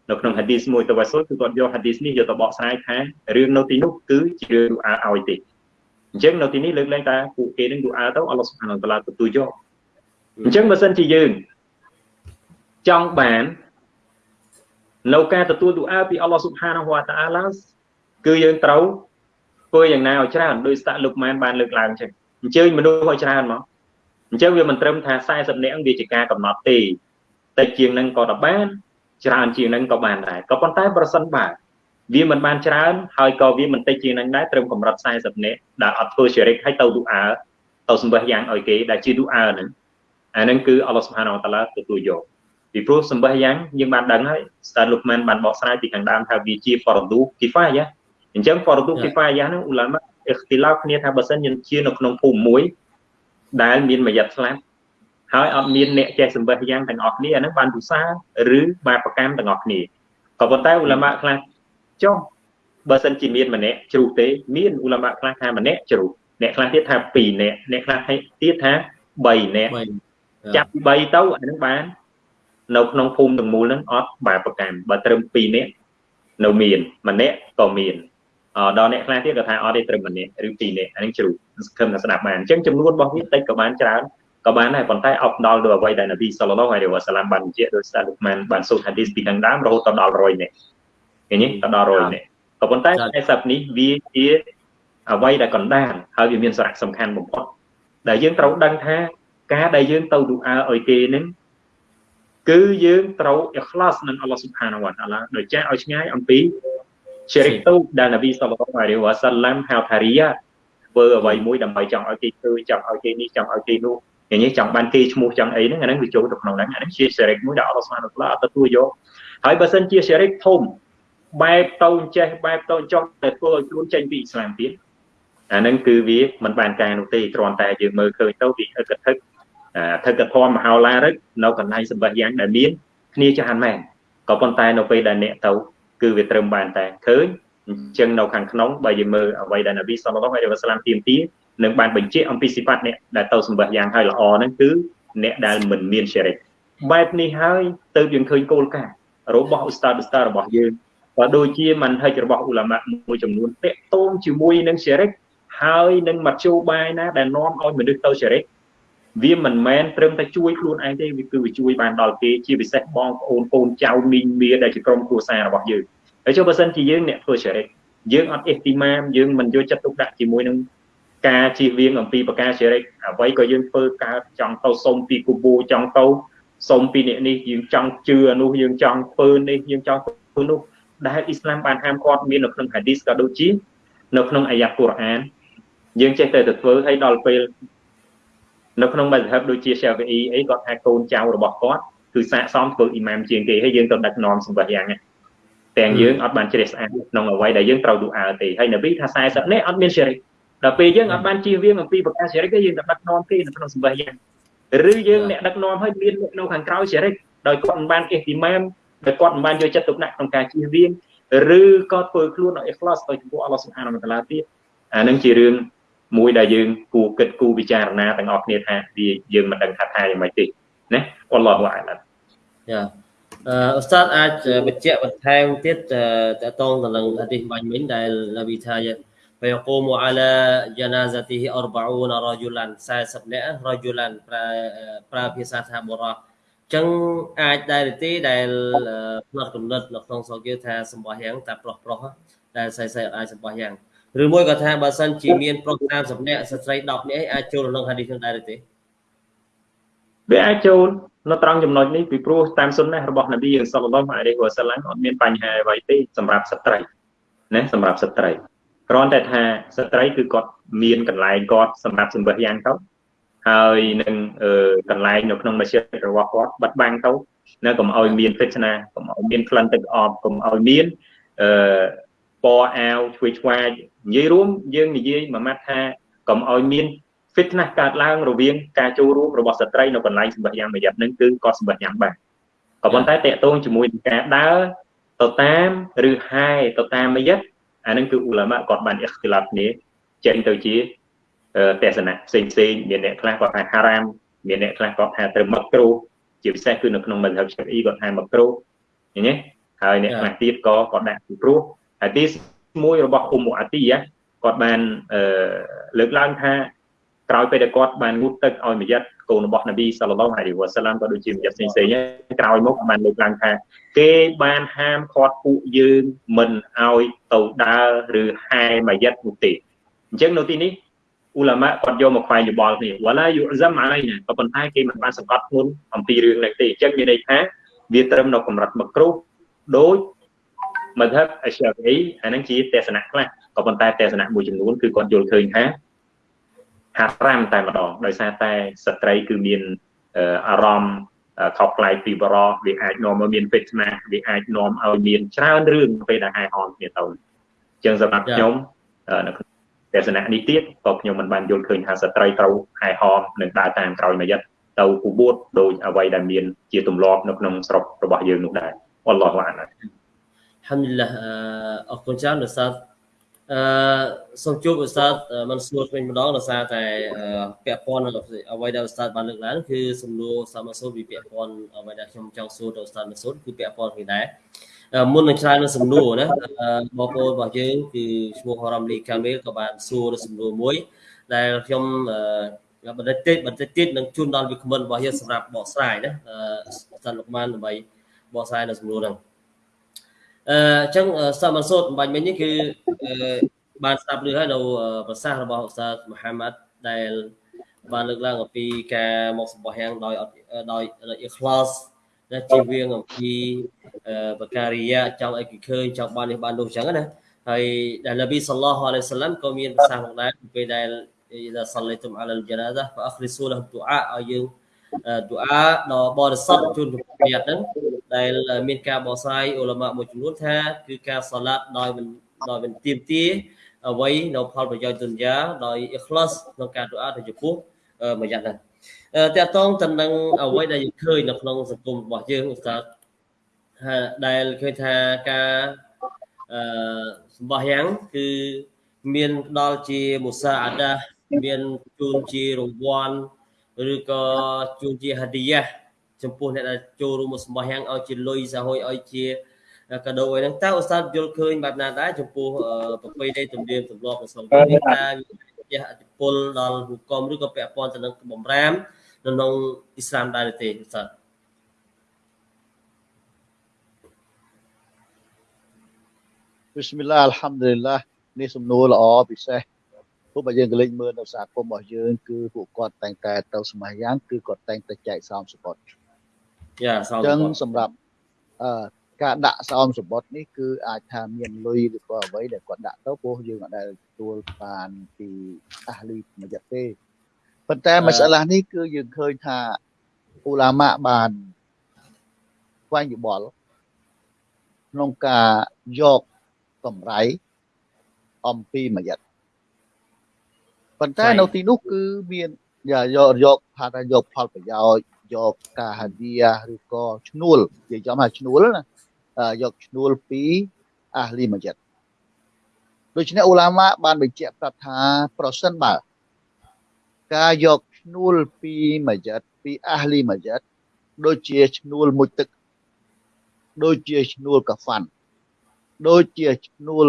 [SPEAKER 4] នៅក្នុង hadith មួយតាវ៉ាស៊ុលគឺគាត់យក hadith នេះយកទៅបកស្រាយថារឿងនៅទីនោះគឺជារឿងឌូអាឲ្យទេអញ្ចឹងនៅទីនេះលើកឡើងថាពួកគេនឹងឌូអាទៅអល់ឡោះសុបហានវតាឡាទទួលយកអញ្ចឹងបើសិនជាយើងចង់បាននៅការទទួលទូអាពីអល់ឡោះស៊ុបហានហូវតាអាឡាគឺយើងត្រូវធ្វើយ៉ាងណាឲ្យច្រើនដោយស្តាក់លោកម៉ែនបានលើកឡើងចឹងអញ្ជើញមនុស្សឲ្យច្រើនមកអញ្ចឹងវាមិនត្រឹមថា40នាក់វាជាការកំណត់ទេតែជាងនឹងក៏ទៅបាន ច្រើនជាងនឹងក៏បានដែរក៏ប៉ុន្តែប្រសិនបើវាមិនបានច្រើនហើយក៏វាមិនតិចជាងនឹងដែរត្រឹមកម្រិត40នាក់ដែលអត់ធ្វើជារិកឲ្យទៅទូអាទៅសម្បះយ៉ាងឲ្យគេដែលជាទូអាហ្នឹងអាហ្នឹងគឺអល់ឡោះស៊ុបហានវតាឡាទទួលយកពីព្រោះសម្បះយ៉ាងយើងបានដឹងហើយស្តាលោកម៉ានបានបកស្រាយពីខាងដើមថាវាជាហ្វរឌូគីហ្វាយ៉ាអញ្ចឹងហ្វរឌូគីហ្វាយ៉ាហ្នឹងអ៊ូឡាម៉ាអ៊ីខ្ទីឡោគ្នាថាបើសិនយើងជានៅក្នុងភូមិមួយដែលមានមួយយ៉ាត់ស្លាប់ ហើយអត់មានអ្នកចេះសម្បះយ៉ាងទាំងអស់គ្នាអាហ្នឹងបានទុសាឬបាបកម្មទាំងអស់គ្នាក៏ប៉ុន្តែអ៊ូឡាម៉ាខ្លះចុះបើសិនជាមានម្នាក់ជ្រុះទេមានអ៊ូឡាម៉ាខ្លះថាម្នាក់ជ្រុះអ្នកខ្លះទៀតថា2នាក់អ្នកខ្លះទៀតថា3នាក់ចាប់ពី3ទៅអាហ្នឹងបាននៅក្នុងភូមិទាំងមូលហ្នឹងអត់បែបប្រកាន់បើត្រឹម2នាក់នៅមានម្នាក់ក៏មានអដល់អ្នកខ្លះទៀតក៏ថាអត់ទេត្រឹមម្នាក់ឬ2នាក់អានេះជ្រូកសង្ឃឹមថាស្ដាប់បានអញ្ចឹងចំនួនរបស់វាតិចក៏បានច្រើន ក៏បានដែរប៉ុន្តែអបដល់ទៅអ្វីដែលនប៊ីសល្លឡោះអាឡៃវ៉ាសាឡាមបានបញ្ជាក់ដោយសារលោកម៉ានបានសូត្រហាឌីសពីខាងដើមរហូតដល់100នាក់ឃើញទេដល់100នាក់ក៏ប៉ុន្តែ40នេះវាជាអ្វីដែលកណ្ដាលហើយវាមានសារៈសំខាន់បំផុតដែលយើងត្រូវដឹងថាការដែលយើងទៅឌូអាឲ្យគេនឹងគឺយើងត្រូវអ៊ីខ្លាសនឹងអល់ឡោះស៊ុបហានវតាឡាដោយចាស់ឲ្យឆ្ងាយអំពីជ្រិកទូដែលនប៊ីសល្លឡោះអាឡៃវ៉ាសាឡាមហៅថារីយ៉ាធ្វើអ្វីមួយដើម្បីចង់ឲ្យគេធ្វើចង់ឲ្យគេនេះចង់ឲ្យគេនោះ យ៉ាងនេះចង់បានគេឈ្មោះចង់អីហ្នឹងអាហ្នឹងវាចូលទៅក្នុងហ្នឹងអាហ្នឹងជាជ្រិកមួយដែលអល់ឡោះស៊ុបហានវតាឡាអត់ទទួលយកហើយបើសិនជាជ្រិកធំបែបទៅចេះបែបទៅចង់តែធ្វើឲ្យខ្លួនចេញពីអ៊ីស្លាមទៀតអាហ្នឹងគឺវាមិនបានការនោះទេគ្រាន់តែយើងមើលឃើញទៅវាអឹកធឹកថឹកធម៌មហោឡារិកនៅកន្លែងសម្បះយ៉ាងដែលមានគ្នាច្រើនមែនក៏ប៉ុន្តែនៅពេលដែលអ្នកទៅគឺវាត្រឹមបានតែឃើញអញ្ចឹងនៅខាងក្នុងបើយើងមើលអ្វីដែលនប៊ីសល្លឡោះអាឡៃវ៉ាសាឡាមទាមទារ នឹងបានបញ្ជាក់អំពីសិផាត់អ្នកដែលទៅសម្បះយ៉ាងហើយល្អហ្នឹងគឺអ្នកដែលមិនមានសេរីបែបនេះហើយទៅយើងឃើញគោលការណ៍របស់ឧស្តាដឧស្តារបស់យើងក៏ដូចជាមិនហិចរបស់អ៊ូឡាម៉ាមួយចំនួនតាក់ទងជាមួយនឹងសេរីហើយនឹងមធ្យោបាយណាដែលនាំឲ្យមនុស្សទៅសេរីវាមិនមែនត្រឹមតែជួយខ្លួនឯងទេវាគឺវាជួយបានដល់គេជាពិសេសបងប្អូនកូនចៅមីងមាដែលជាក្រុមគ្រួសាររបស់យើងហើយចុះបើសិនជាយើងអ្នកធ្វើសេរីយើងអត់អ៊ីស្ទីម៉ាមយើងមិនយកចិត្តទុកដាក់ជាមួយនឹង ការជៀសវាងអំពីប្រការសេរីអ្វីក៏យើងធ្វើកើតចង់ទៅសុំពីគូបូចង់ទៅសុំពីអ្នកនេះយើងចង់ជឿនោះយើងចង់ធ្វើនេះយើងចង់ធ្វើនោះដែលអ៊ីស្លាមបានហាមឃាត់មាននៅក្នុងហាឌីសក៏ដូចជានៅក្នុងអាយ៉ាកូរ៉ានយើងចេះតែទៅធ្វើឲ្យដល់ពេលនៅក្នុងមជ្ឈិបដូចជា Shafi'i អីគាត់ថាកូនចៅរបស់គាត់គឺសាកសមធ្វើអ៊ីម៉ាមជាងគេហើយយើងទៅដឹកនាំសម្បត្តិយ៉ាងទាំងយើងអត់បានជ្រះស្អាតក្នុងអ្វីដែលយើងត្រូវឌូអាទេហើយនប៊ីថា40នេះអត់មានសេរី ដល់ពេលយើងអត់បានជៀសវាងអំពីប្រការសេរីទេយើងទៅដឹកនាំគេនៅក្នុងសម្បត្តិយ៉ាងឬយើងអ្នកដឹកនាំឲ្យមាននៅខាងក្រោយសេរីដោយគាត់មិនបានអ៊ីទីម៉ាមដោយគាត់មិនបានយកចិត្តទុកដាក់ក្នុងការជៀសវាងឬក៏ធ្វើខ្លួនឲ្យ ikhlas ទៅចំពោះអល់ឡោះសុបហានវតាឡាទៀតអានឹងជារឿងមួយដែលយើងគួរគិតគូរពិចារណាទាំងអស់គ្នាថាវាយើងមិនដឹងថាថាយ៉ាងម៉េចទេណាអល់ឡោះអាឡា
[SPEAKER 1] យ៉ាអឺឧស្សាហ៍អាចបញ្ជាក់បន្ថែមទៀតតកតងទៅនឹងហាឌីសបាញ់មិញដែលនប៊ីថា فيقوم على جنازته 40 رجلا 40នាក់ رجلا ប្រើប្រើភាសាថាបុរសចឹងអាចដែរទេដែលផ្នត់កំណត់នៅក្នុងសង្គមថាសម្បោះយ៉ាងតែប្រុសប្រុសដែលស្រីស្រីអាចសម្បោះយ៉ាងឬមួយក៏ថាបើសិនជាមានប្រុស30នាក់ស្ត្រី10នាក់អាចចូលក្នុងហាឌីសនឹងដែរទេ
[SPEAKER 4] វាអាចចូលនៅត្រង់ចំណុចនេះពីព្រោះតាមសុនណារបស់នប៊ីយើងសល្លឡោះអាឡៃហ៊ីវ៉ាសាឡាំអត់មានបញ្ហាអ្វីទេសម្រាប់ស្ត្រីណាសម្រាប់ស្ត្រី គ្រាន់តែថាស្ត្រីគឺគាត់មានកន្លែងគាត់សម្រាប់សម្បះយ៉ាងទៅហើយនឹងកន្លែងនៅក្នុងមជ្ឈិតរបស់គាត់បាត់បាំងទៅនៅកុំឲ្យមានពេជ្រណាកុំឲ្យមានក្លិនទឹកអបកុំឲ្យមានអឺពណ៌អាវឆ្វេងឆ្វាយនិយាយរួមយើងនិយាយមួយម៉ាត់ថាកុំឲ្យមាន fitness កើតឡើងរវាងការចូលរួមរបស់ស្ត្រីនៅកន្លែងសម្បះយ៉ាងមួយយ៉ាងហ្នឹងគឺគាត់សម្បះយ៉ាងបានក៏ប៉ុន្តែតកតងជាមួយនឹងការដើរទៅតាមឬហាយទៅតាមមួយយ៉ាង អាហ្នឹងគឺអ៊ូឡាម៉ាគាត់បានអ៊ីខ្ទីឡាប់គ្នាចេញទៅជាទស្សនៈផ្សេងផ្សេងមានអ្នកខ្លះគាត់ថាហារ៉ាមមានអ្នកខ្លះគាត់ថាត្រូវមកគ្រូជាពិសេសគឺនៅក្នុងមជ្ឈិបឆាអ៊ីគាត់ថាមកគ្រូឃើញទេហើយអ្នកខ្លះទៀតក៏គាត់ដាក់ពីព្រោះហាឌីសមួយរបស់អ៊ុំអាទីគាត់បានលើកឡើងថាក្រោយពេលដែលគាត់បានងូតទឹកឲ្យមយិត កូនរបស់នប៊ីសល្លឡោះអាឡៃវ៉ាសាឡាមក៏ដូចជាមយិតផ្សេងផ្សេងក្រោយមកបានលើកឡើងថាគេបានហាមឃាត់ពួកយើងមិនឲ្យទៅដើរឬហែមយិតនោះទេអញ្ចឹងនៅទីនេះអ៊ូឡាម៉ាគាត់យកមកខ្វែងយោបល់គ្នាវ៉ាឡាយុហ្សាំអាឡៃណាក៏ប៉ុន្តែគេមិនបានសង្កត់ធ្ងន់អំពីរឿងនេះទេអញ្ចឹងមានន័យថាវាត្រឹមនៅកម្រិតមកគ្រូដូចមធ្យមអជាអីអានឹងជាទស្សនៈខ្លះក៏ប៉ុន្តែទស្សនៈមួយចំនួនគឺគាត់យល់ឃើញថា ហារ៉ាមតែម្ដងដោយសារតែស្ត្រីគឺមានអារម្មណ៍ខុសប្លែកពីបរោះវាអាចនាំឲ្យមានពេជ្រណាវាអាចនាំឲ្យមានច្រើនរឿងពេលដែលហែហមគ្នាទៅអញ្ចឹងសម្រាប់ខ្ញុំនៅក្នុងទស្សនៈនេះទៀតក៏ខ្ញុំមិនបានយល់ឃើញថាស្ត្រីត្រូវហែហមនិងដើរតាមក្រោយមួយយិតទៅពូបួតដោយអ្វីដែលមានជាទម្លាប់នៅក្នុងស្រុករបស់យើងនោះដែរអល់ឡោះអាឡា
[SPEAKER 1] ហាំឌុលឡាអរគុណច្រើនលោកសាស្ត្រ អឺសូមជួបឧស្សាហ៍មិនសួរវិញម្ដងដោយសារតែពាក់ព័ន្ធនឹងអ្វីដែលឧស្សាហ៍បានលើកឡើងគឺសំណួរសាមសូនវិពាក់ព័ន្ធអ្វីដែលខ្ញុំចង់សួរទៅឧស្សាហ៍មិនសួរគឺពាក់ព័ន្ធគ្នាដែរមុននឹងឆ្លើយនឹងសំណួរណាបងប្អូនរបស់យើងគឺឈ្មោះហរ៉ាំលីកាមេលក៏បានសួរសំណួរមួយ ដែលខ្ញុំបន្តិចទៀតបន្តិចទៀតនឹងជូនដល់វាគ្មិនរបស់យើងសម្រាប់បកស្រាយណាសិនលោកបានដើម្បីបកស្រាយនៅសំណួរហ្នឹង អឺអញ្ចឹងសមសូតបាញ់មិញនេះគឺបានស្ដាប់ឮហើយនៅប្រសាសន៍របស់ឧស្សាហ៍មហាម៉ាត់ដែលបានលើកឡើងអំពីការមកសម្បោះយ៉ាងដោយដោយអ៊ីខ្លាសដែលជាវៀងអំពីបការីយ៉ាចង់ឲ្យគេឃើញចង់បាននេះបាននោះអញ្ចឹងណាហើយដែលនប៊ីសល្លោះអាឡៃសាឡាំក៏មានប្រសាសន៍ផងដែរពេលដែល إذا صليتم على الجنازة فأخلصوا له الدعاء ឲ្យយើង dua ដ៏បរិសុទ្ធជូនជំរាបហ្នឹង ដែលមានការបកស្រាយអ៊ុលម៉ាមួយចំនួនថា គឺការសាឡាត់ដោយមិនដោយមិនទៀមទាអ្វីនៅផលប្រយោជន៍ទុនយ៉ាដោយអ៊ីខ្លាសក្នុងការ dua ទៅចំពោះមួយយ៉ាងហ្នឹងតើតងទៅនឹងអ្វីដែលយើងឃើញនៅក្នុងសង្គមរបស់យើងឧស្សាហ៍ដែលឃើញថាការអឺសម្បោះយ៉ាងគឺមានផ្ដល់ជាមុសាអាដាមានជូនជារង្វាន់ឬក៏ជូនជាហាឌីយ៉ា ចំពោះអ្នកដែលចូលរួមមកសម្បោះយ៉ាងឲ្យជាលុយសហួយឲ្យជាកាដូអីហ្នឹងតើឧស្សាហ៍យល់ឃើញបែបណាដែរចំពោះប្រពៃណីទំនៀមទម្លាប់របស់សង្គមនេះតើជះអតិពលដល់ហុគមឬក៏ពាក់ព័ន្ធទៅនឹងបំរាមនៅក្នុងអ៊ីស្លាមដែរទេឧស្សាហ៍
[SPEAKER 2] Bismillah Alhamdulillah នេះសំណួរល្អពិសេសពួកបើយើងក៏លេចមើលនៅសហគមន៍របស់យើងគឺពួកគាត់តែងតែទៅស្ម័យយ៉ាងគឺគាត់តែងតែចែកសោមសបុត
[SPEAKER 1] យ៉ា
[SPEAKER 2] សោមសបុតអញ្ចឹងសម្រាប់អឺការដាក់សោមសបុតនេះគឺអាចថាមានលុយឬក៏អ្វីដែលគាត់ដាក់ទៅព្រោះយើងអត់ដែលទទួលបានពីអាលីមួយយ៉ាទេប៉ុន្តែមសាឡានេះគឺយើងឃើញថាអ៊ូឡាម៉ាបានស្វែងយល់ក្នុងការយកកម្រៃអំពីមួយយ៉ាប៉ុន្តែនៅទីនោះគឺមានយកយកថាយកផលប្រយោជន៍ យកការហាឌីយ៉ាឬក៏ឈ្នួលនិយាយចំថាឈ្នួលណាយកឈ្នួលពីអាលីម៉ាជីតដូច្នេះអ៊ូឡាម៉ាបានបញ្ជាក់ប្រាប់ថាប្រសិនបើការយកឈ្នួលពីម៉ាជីតពីអាលីម៉ាជីតដូចជាឈ្នួលមួយទឹក ដូចជាឈ្នួលកាហ្វាន់ដូចជាឈ្នួល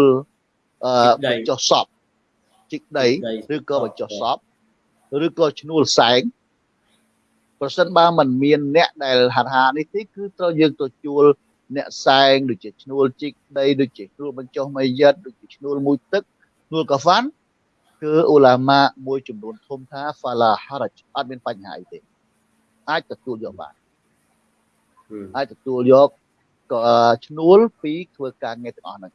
[SPEAKER 2] អឺចុះសពជីកដីឬក៏បញ្ចុះសពឬក៏ឈ្នួលសែង ប្រសិនបើมันមានអ្នកដែលហាត់ហានេះទេគឺត្រូវយើងទៅជួលអ្នកសែងដូចជាឈ្នួលជីកដីដូចជាឈ្នួលបញ្ចុះមីយិតដូចជាឈ្នួលមួយទឹកឈ្នួលកាហ្វាន់គឺអ៊ូឡាម៉ាមួយចំនួនធំថា fala haraj អត់មានបញ្ហាអីទេអាចទទួលយកបានអាចទទួលយកក៏ឈ្នួលពីធ្វើការងារទាំងអស់ហ្នឹង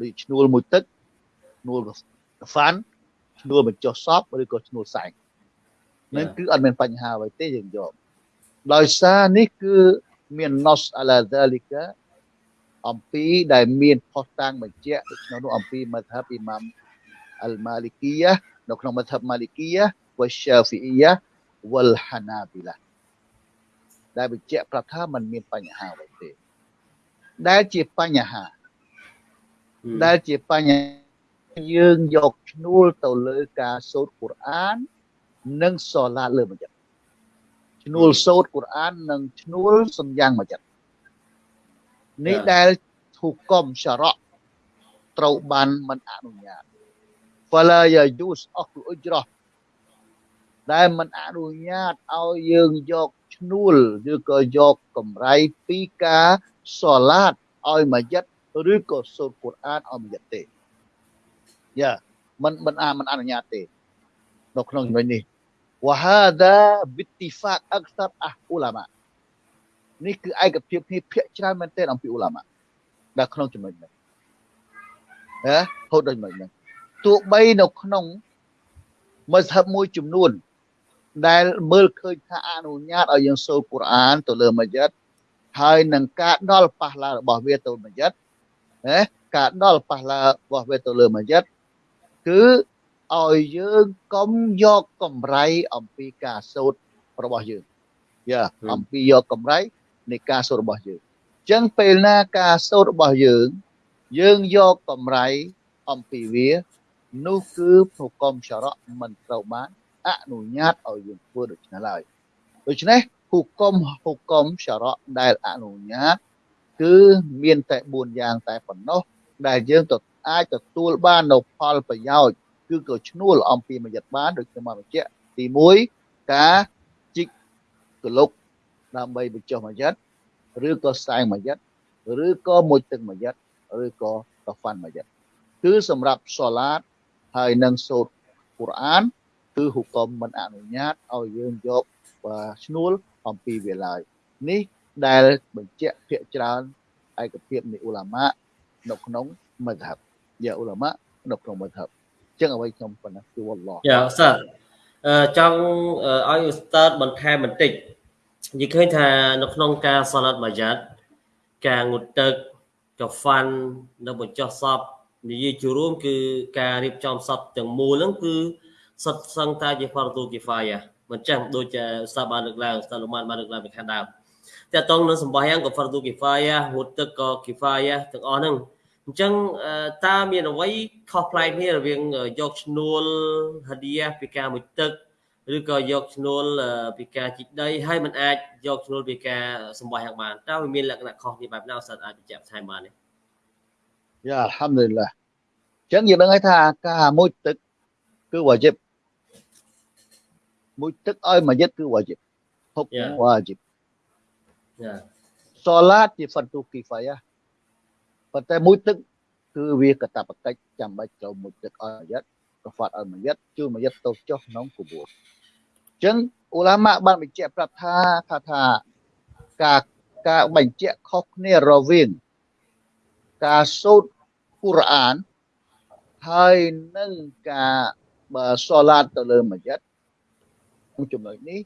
[SPEAKER 2] ដូចឈ្នួលមួយទឹកឈ្នួលហ្វាន់ឈ្នួលបញ្ចុះសពឬក៏ឈ្នួលសែង នឹងគឺអត់មានបញ្ហាអ្វីទេយើងយកដោយសារនេះគឺមាន nos ala zalika អំពីដែលមានផុសតាំងបញ្ជាក់ក្នុងនោះអំពីមធ្ហបអ៊ីម៉ាមអលម៉ាលីគីយ៉ានៅក្នុងមធ្ហបម៉ាលីគីយ៉ាវ៉ាសាហ្វីអ៊ីយ៉ាវលហាណាប៊ីឡាដែលបញ្ជាក់ប្រាប់ថាมันមានបញ្ហាអ្វីទេដែលជាបញ្ហាដែលជាបញ្ហាយើងយកឈ្នួលទៅលើការសូត្រកូរ៉ាន និងសូឡាលើមួយចិត្តឈ្នួលសូត្រកូរ៉ាននិងឈ្នួលសំយ៉ាងមួយចិត្តនេះដែលធុគមសារៈត្រូវបានមិនអនុញ្ញាត fala yajuz អស់អ៊ុជ្រោះដែលមិនអនុញ្ញាតឲ្យយើងយកឈ្នួលឬក៏យកកម្រៃពីការសូឡាតឲ្យមួយចិត្តឬក៏សូត្រកូរ៉ានឲ្យមួយចិត្តទេយ៉ាមិនមិនអាមិនអនុញ្ញាតទេ នៅក្នុងចំណុចនេះ وهذا باتفاق اكثر អះអ៊ូឡាម៉ានេះគឺឯកភាពគ្នាភាកច្រើនមែនទែនអំពីអ៊ូឡាម៉ាដែលក្នុងចំណុចនេះណាហូតដូចមិនហ្នឹងទោះបីនៅក្នុងមស្ហបមួយចំនួនដែលមើលឃើញថាអនុញ្ញាតឲ្យយើងសូត្រកូរ៉ានទៅលើម៉ាជីតហើយនឹងការដល់ប៉ះឡារបស់វាទៅម៉ាជីតណាការដល់ប៉ះឡារបស់វាទៅលើម៉ាជីតគឺ ឲ្យយើងកុំយកកម្រៃអំពីការសូត្ររបស់យើងយ៉ាអំពីយកកម្រៃនៃការសូត្ររបស់យើងអញ្ចឹងពេលណាការសូត្ររបស់យើង យើងយកកម្រៃអំពីវានោះគឺហុកមសារ៉ាមិនត្រូវបានអនុញ្ញាតឲ្យយើងធ្វើដូច្នេះឡើយដូច្នេះហុកមហុកមសារ៉ាដែលអនុញ្ញាត គឺមានតែ4យ៉ាងតែប៉ុណ្ណោះដែលយើងទៅអាចទទួលបាននៅផលប្រយោជន៍ គឺក៏ឈ្នួលអំពីមយិតបានដូចខ្ញុំបានបញ្ជាក់ទី1ការជីកកលុកដើម្បីបញ្ចុះមយិតឬក៏ស្សែងមយិតឬក៏មួយទឹកមយិតឬក៏កហ្វាន់មយិតគឺសម្រាប់សូឡាតហើយនឹងសូត្រកូរ៉ានគឺហុកមមិនអនុញ្ញាតឲ្យយើងយកឈ្នួលអំពីវាឡើយនេះដែលបញ្ជាក់ភាកច្រើនឯកភាពនៃអ៊ូឡាម៉ានៅក្នុងមជ្ឈិបយ៉ាអ៊ូឡាម៉ានៅក្នុងមជ្ឈិប ចឹងអ្វីខ្ញុំប៉ុណ្ណាគឺវ៉ាឡោះ
[SPEAKER 1] យ៉ាអស្ចារ្យអឺចង់ឲ្យអ៊ូស្តាតបន្ថែមបន្តិចនិយាយឃើញថានៅក្នុងការសាឡាត់ម៉ាយ៉ាត់ការងូតទឹកកាហ្វាន់នៅបញ្ចុះសពនិយាយជារួមគឺការរៀបចំសពទាំងមូលហ្នឹងគឺសុទ្ធសឹងតែជា fardu kifayah មិនចឹងដូចជាស្ថាប័នលើកឡើងស្ថាប័នបានលើកឡើងពីខាងដើមតែតង់នៅសម្បះយ៉ាងក៏ fardu kifayah ងូតទឹកក៏ kifayah ទាំងអស់ហ្នឹង អញ្ចឹងតើមានអ្វីខុសប្លែកគ្នារវាងយកឈ្នួលហាឌីយ៉ាពីការមួយទឹកឬក៏យកឈ្នួលពីការជីកដីហើយมันអាចយកឈ្នួលពីការសម្បះយ៉ាងបានតើវាមានលក្ខណៈខុសគ្នាបែបណាសិនអាចបញ្ជាក់បន្ថែមបានទេ
[SPEAKER 2] យ៉ាអល់ហាំឌុលឡាអញ្ចឹងយើងដឹងហើយថាការមួយទឹកគឺវ៉ាជីបមួយទឹកឲ្យមួយយិតគឺវ៉ាជីបហុកវ៉ាជីបយ៉ាសូឡាតជាហ្វាត់ទូគីហ្វាយ៉ា ប៉ុន្តែមួយទឹកគឺវាកតបកិច្ចចាំបាច់ចូលមួយទឹកឲ្យមួយយិតកហ្វាត់ឲ្យមួយយិតជួយមួយយិតទៅចុះក្នុងគបួនអញ្ចឹងអ៊ូឡាម៉ាបានបញ្ជាក់ប្រាប់ថាថាថាការការបញ្ជាក់ខុសគ្នារវាងការសូត្រកូរ៉ានហើយនឹងការបើសូឡាតទៅលើមួយយិតក្នុងចំណុចនេះ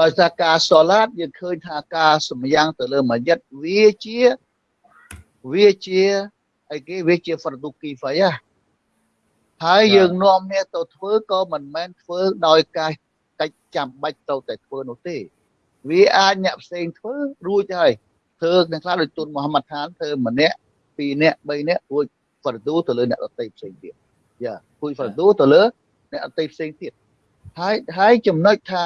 [SPEAKER 2] ដោយសារការសូឡាតយើងឃើញថាការសម្យ៉ាងទៅលើមួយយិតវាជា វាជាអីគេវាជា fardu kifayah ហើយយើងនាំអ្នកទៅធ្វើក៏មិនមែនធ្វើដោយការកិច្ចចាំបាច់ទៅតែធ្វើនោះទេ វាអាចអ្នកផ្សេងធ្វើរួចហើយធ្វើអ្នកខ្លះដូចទុនមូហាម៉ាត់ខានធ្វើម្នាក់ពីរនាក់បីនាក់រួច fardu ទៅលើអ្នកដទៃផ្សេងទៀតយ៉ាគួយ fardu ទៅលើអ្នកដទៃផ្សេងទៀតហើយហើយចំណុចថា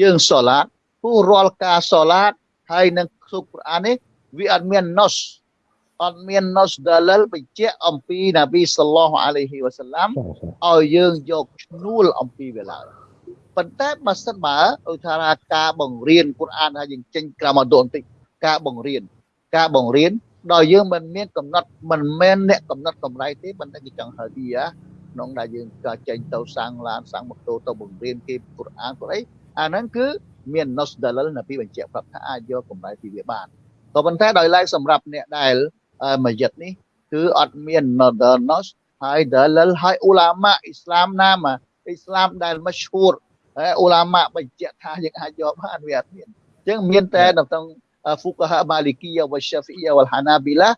[SPEAKER 2] យើងសូឡាតពូរាល់ការសូឡាតហើយនឹងសុខប្រាននេះវាអត់មាន nos អត់មាន nos dalil បញ្ជាក់អំពីនប៊ីសល្លោះអាឡៃហ៊ីវ៉ាសាឡាំឲ្យយើងយកឈ្នួលអំពីវាឡើយប៉ុន្តែបើសិនបើឧទាហរណ៍ការបង្រៀនគុរអានថាយើងចេញក្រមអត់បន្តិចការបង្រៀនការបង្រៀនដល់យើងមិនមានកំណត់មិនមែនអ្នកកំណត់កម្រៃទេប៉ុន្តែគេចង់ហៅទីក្នុងដែលយើងក៏ចេញទៅសាំងឡានសាំងម៉ូតូទៅបង្រៀនគេគុរអានគាត់អីអាហ្នឹងគឺមាន nos dalil នៅពីបញ្ជាក់ប្រាប់ថាអាចយកកម្រៃពីវាបានក៏ប៉ុន្តែដោយឡែកសម្រាប់អ្នកដែល មួយយិតនេះគឺអត់មាន nos ហើយ dalil ហើយអ៊ូឡាម៉ាអ៊ីស្លាមណាមកអ៊ីស្លាមដែលមឈូរហើយអ៊ូឡាម៉ាបញ្ជាក់ថាយើងអាចយកបានវាអត់មានអញ្ចឹងមានតែនៅក្នុង fuqaha malikiyya wa shafi'iyya wal hanabila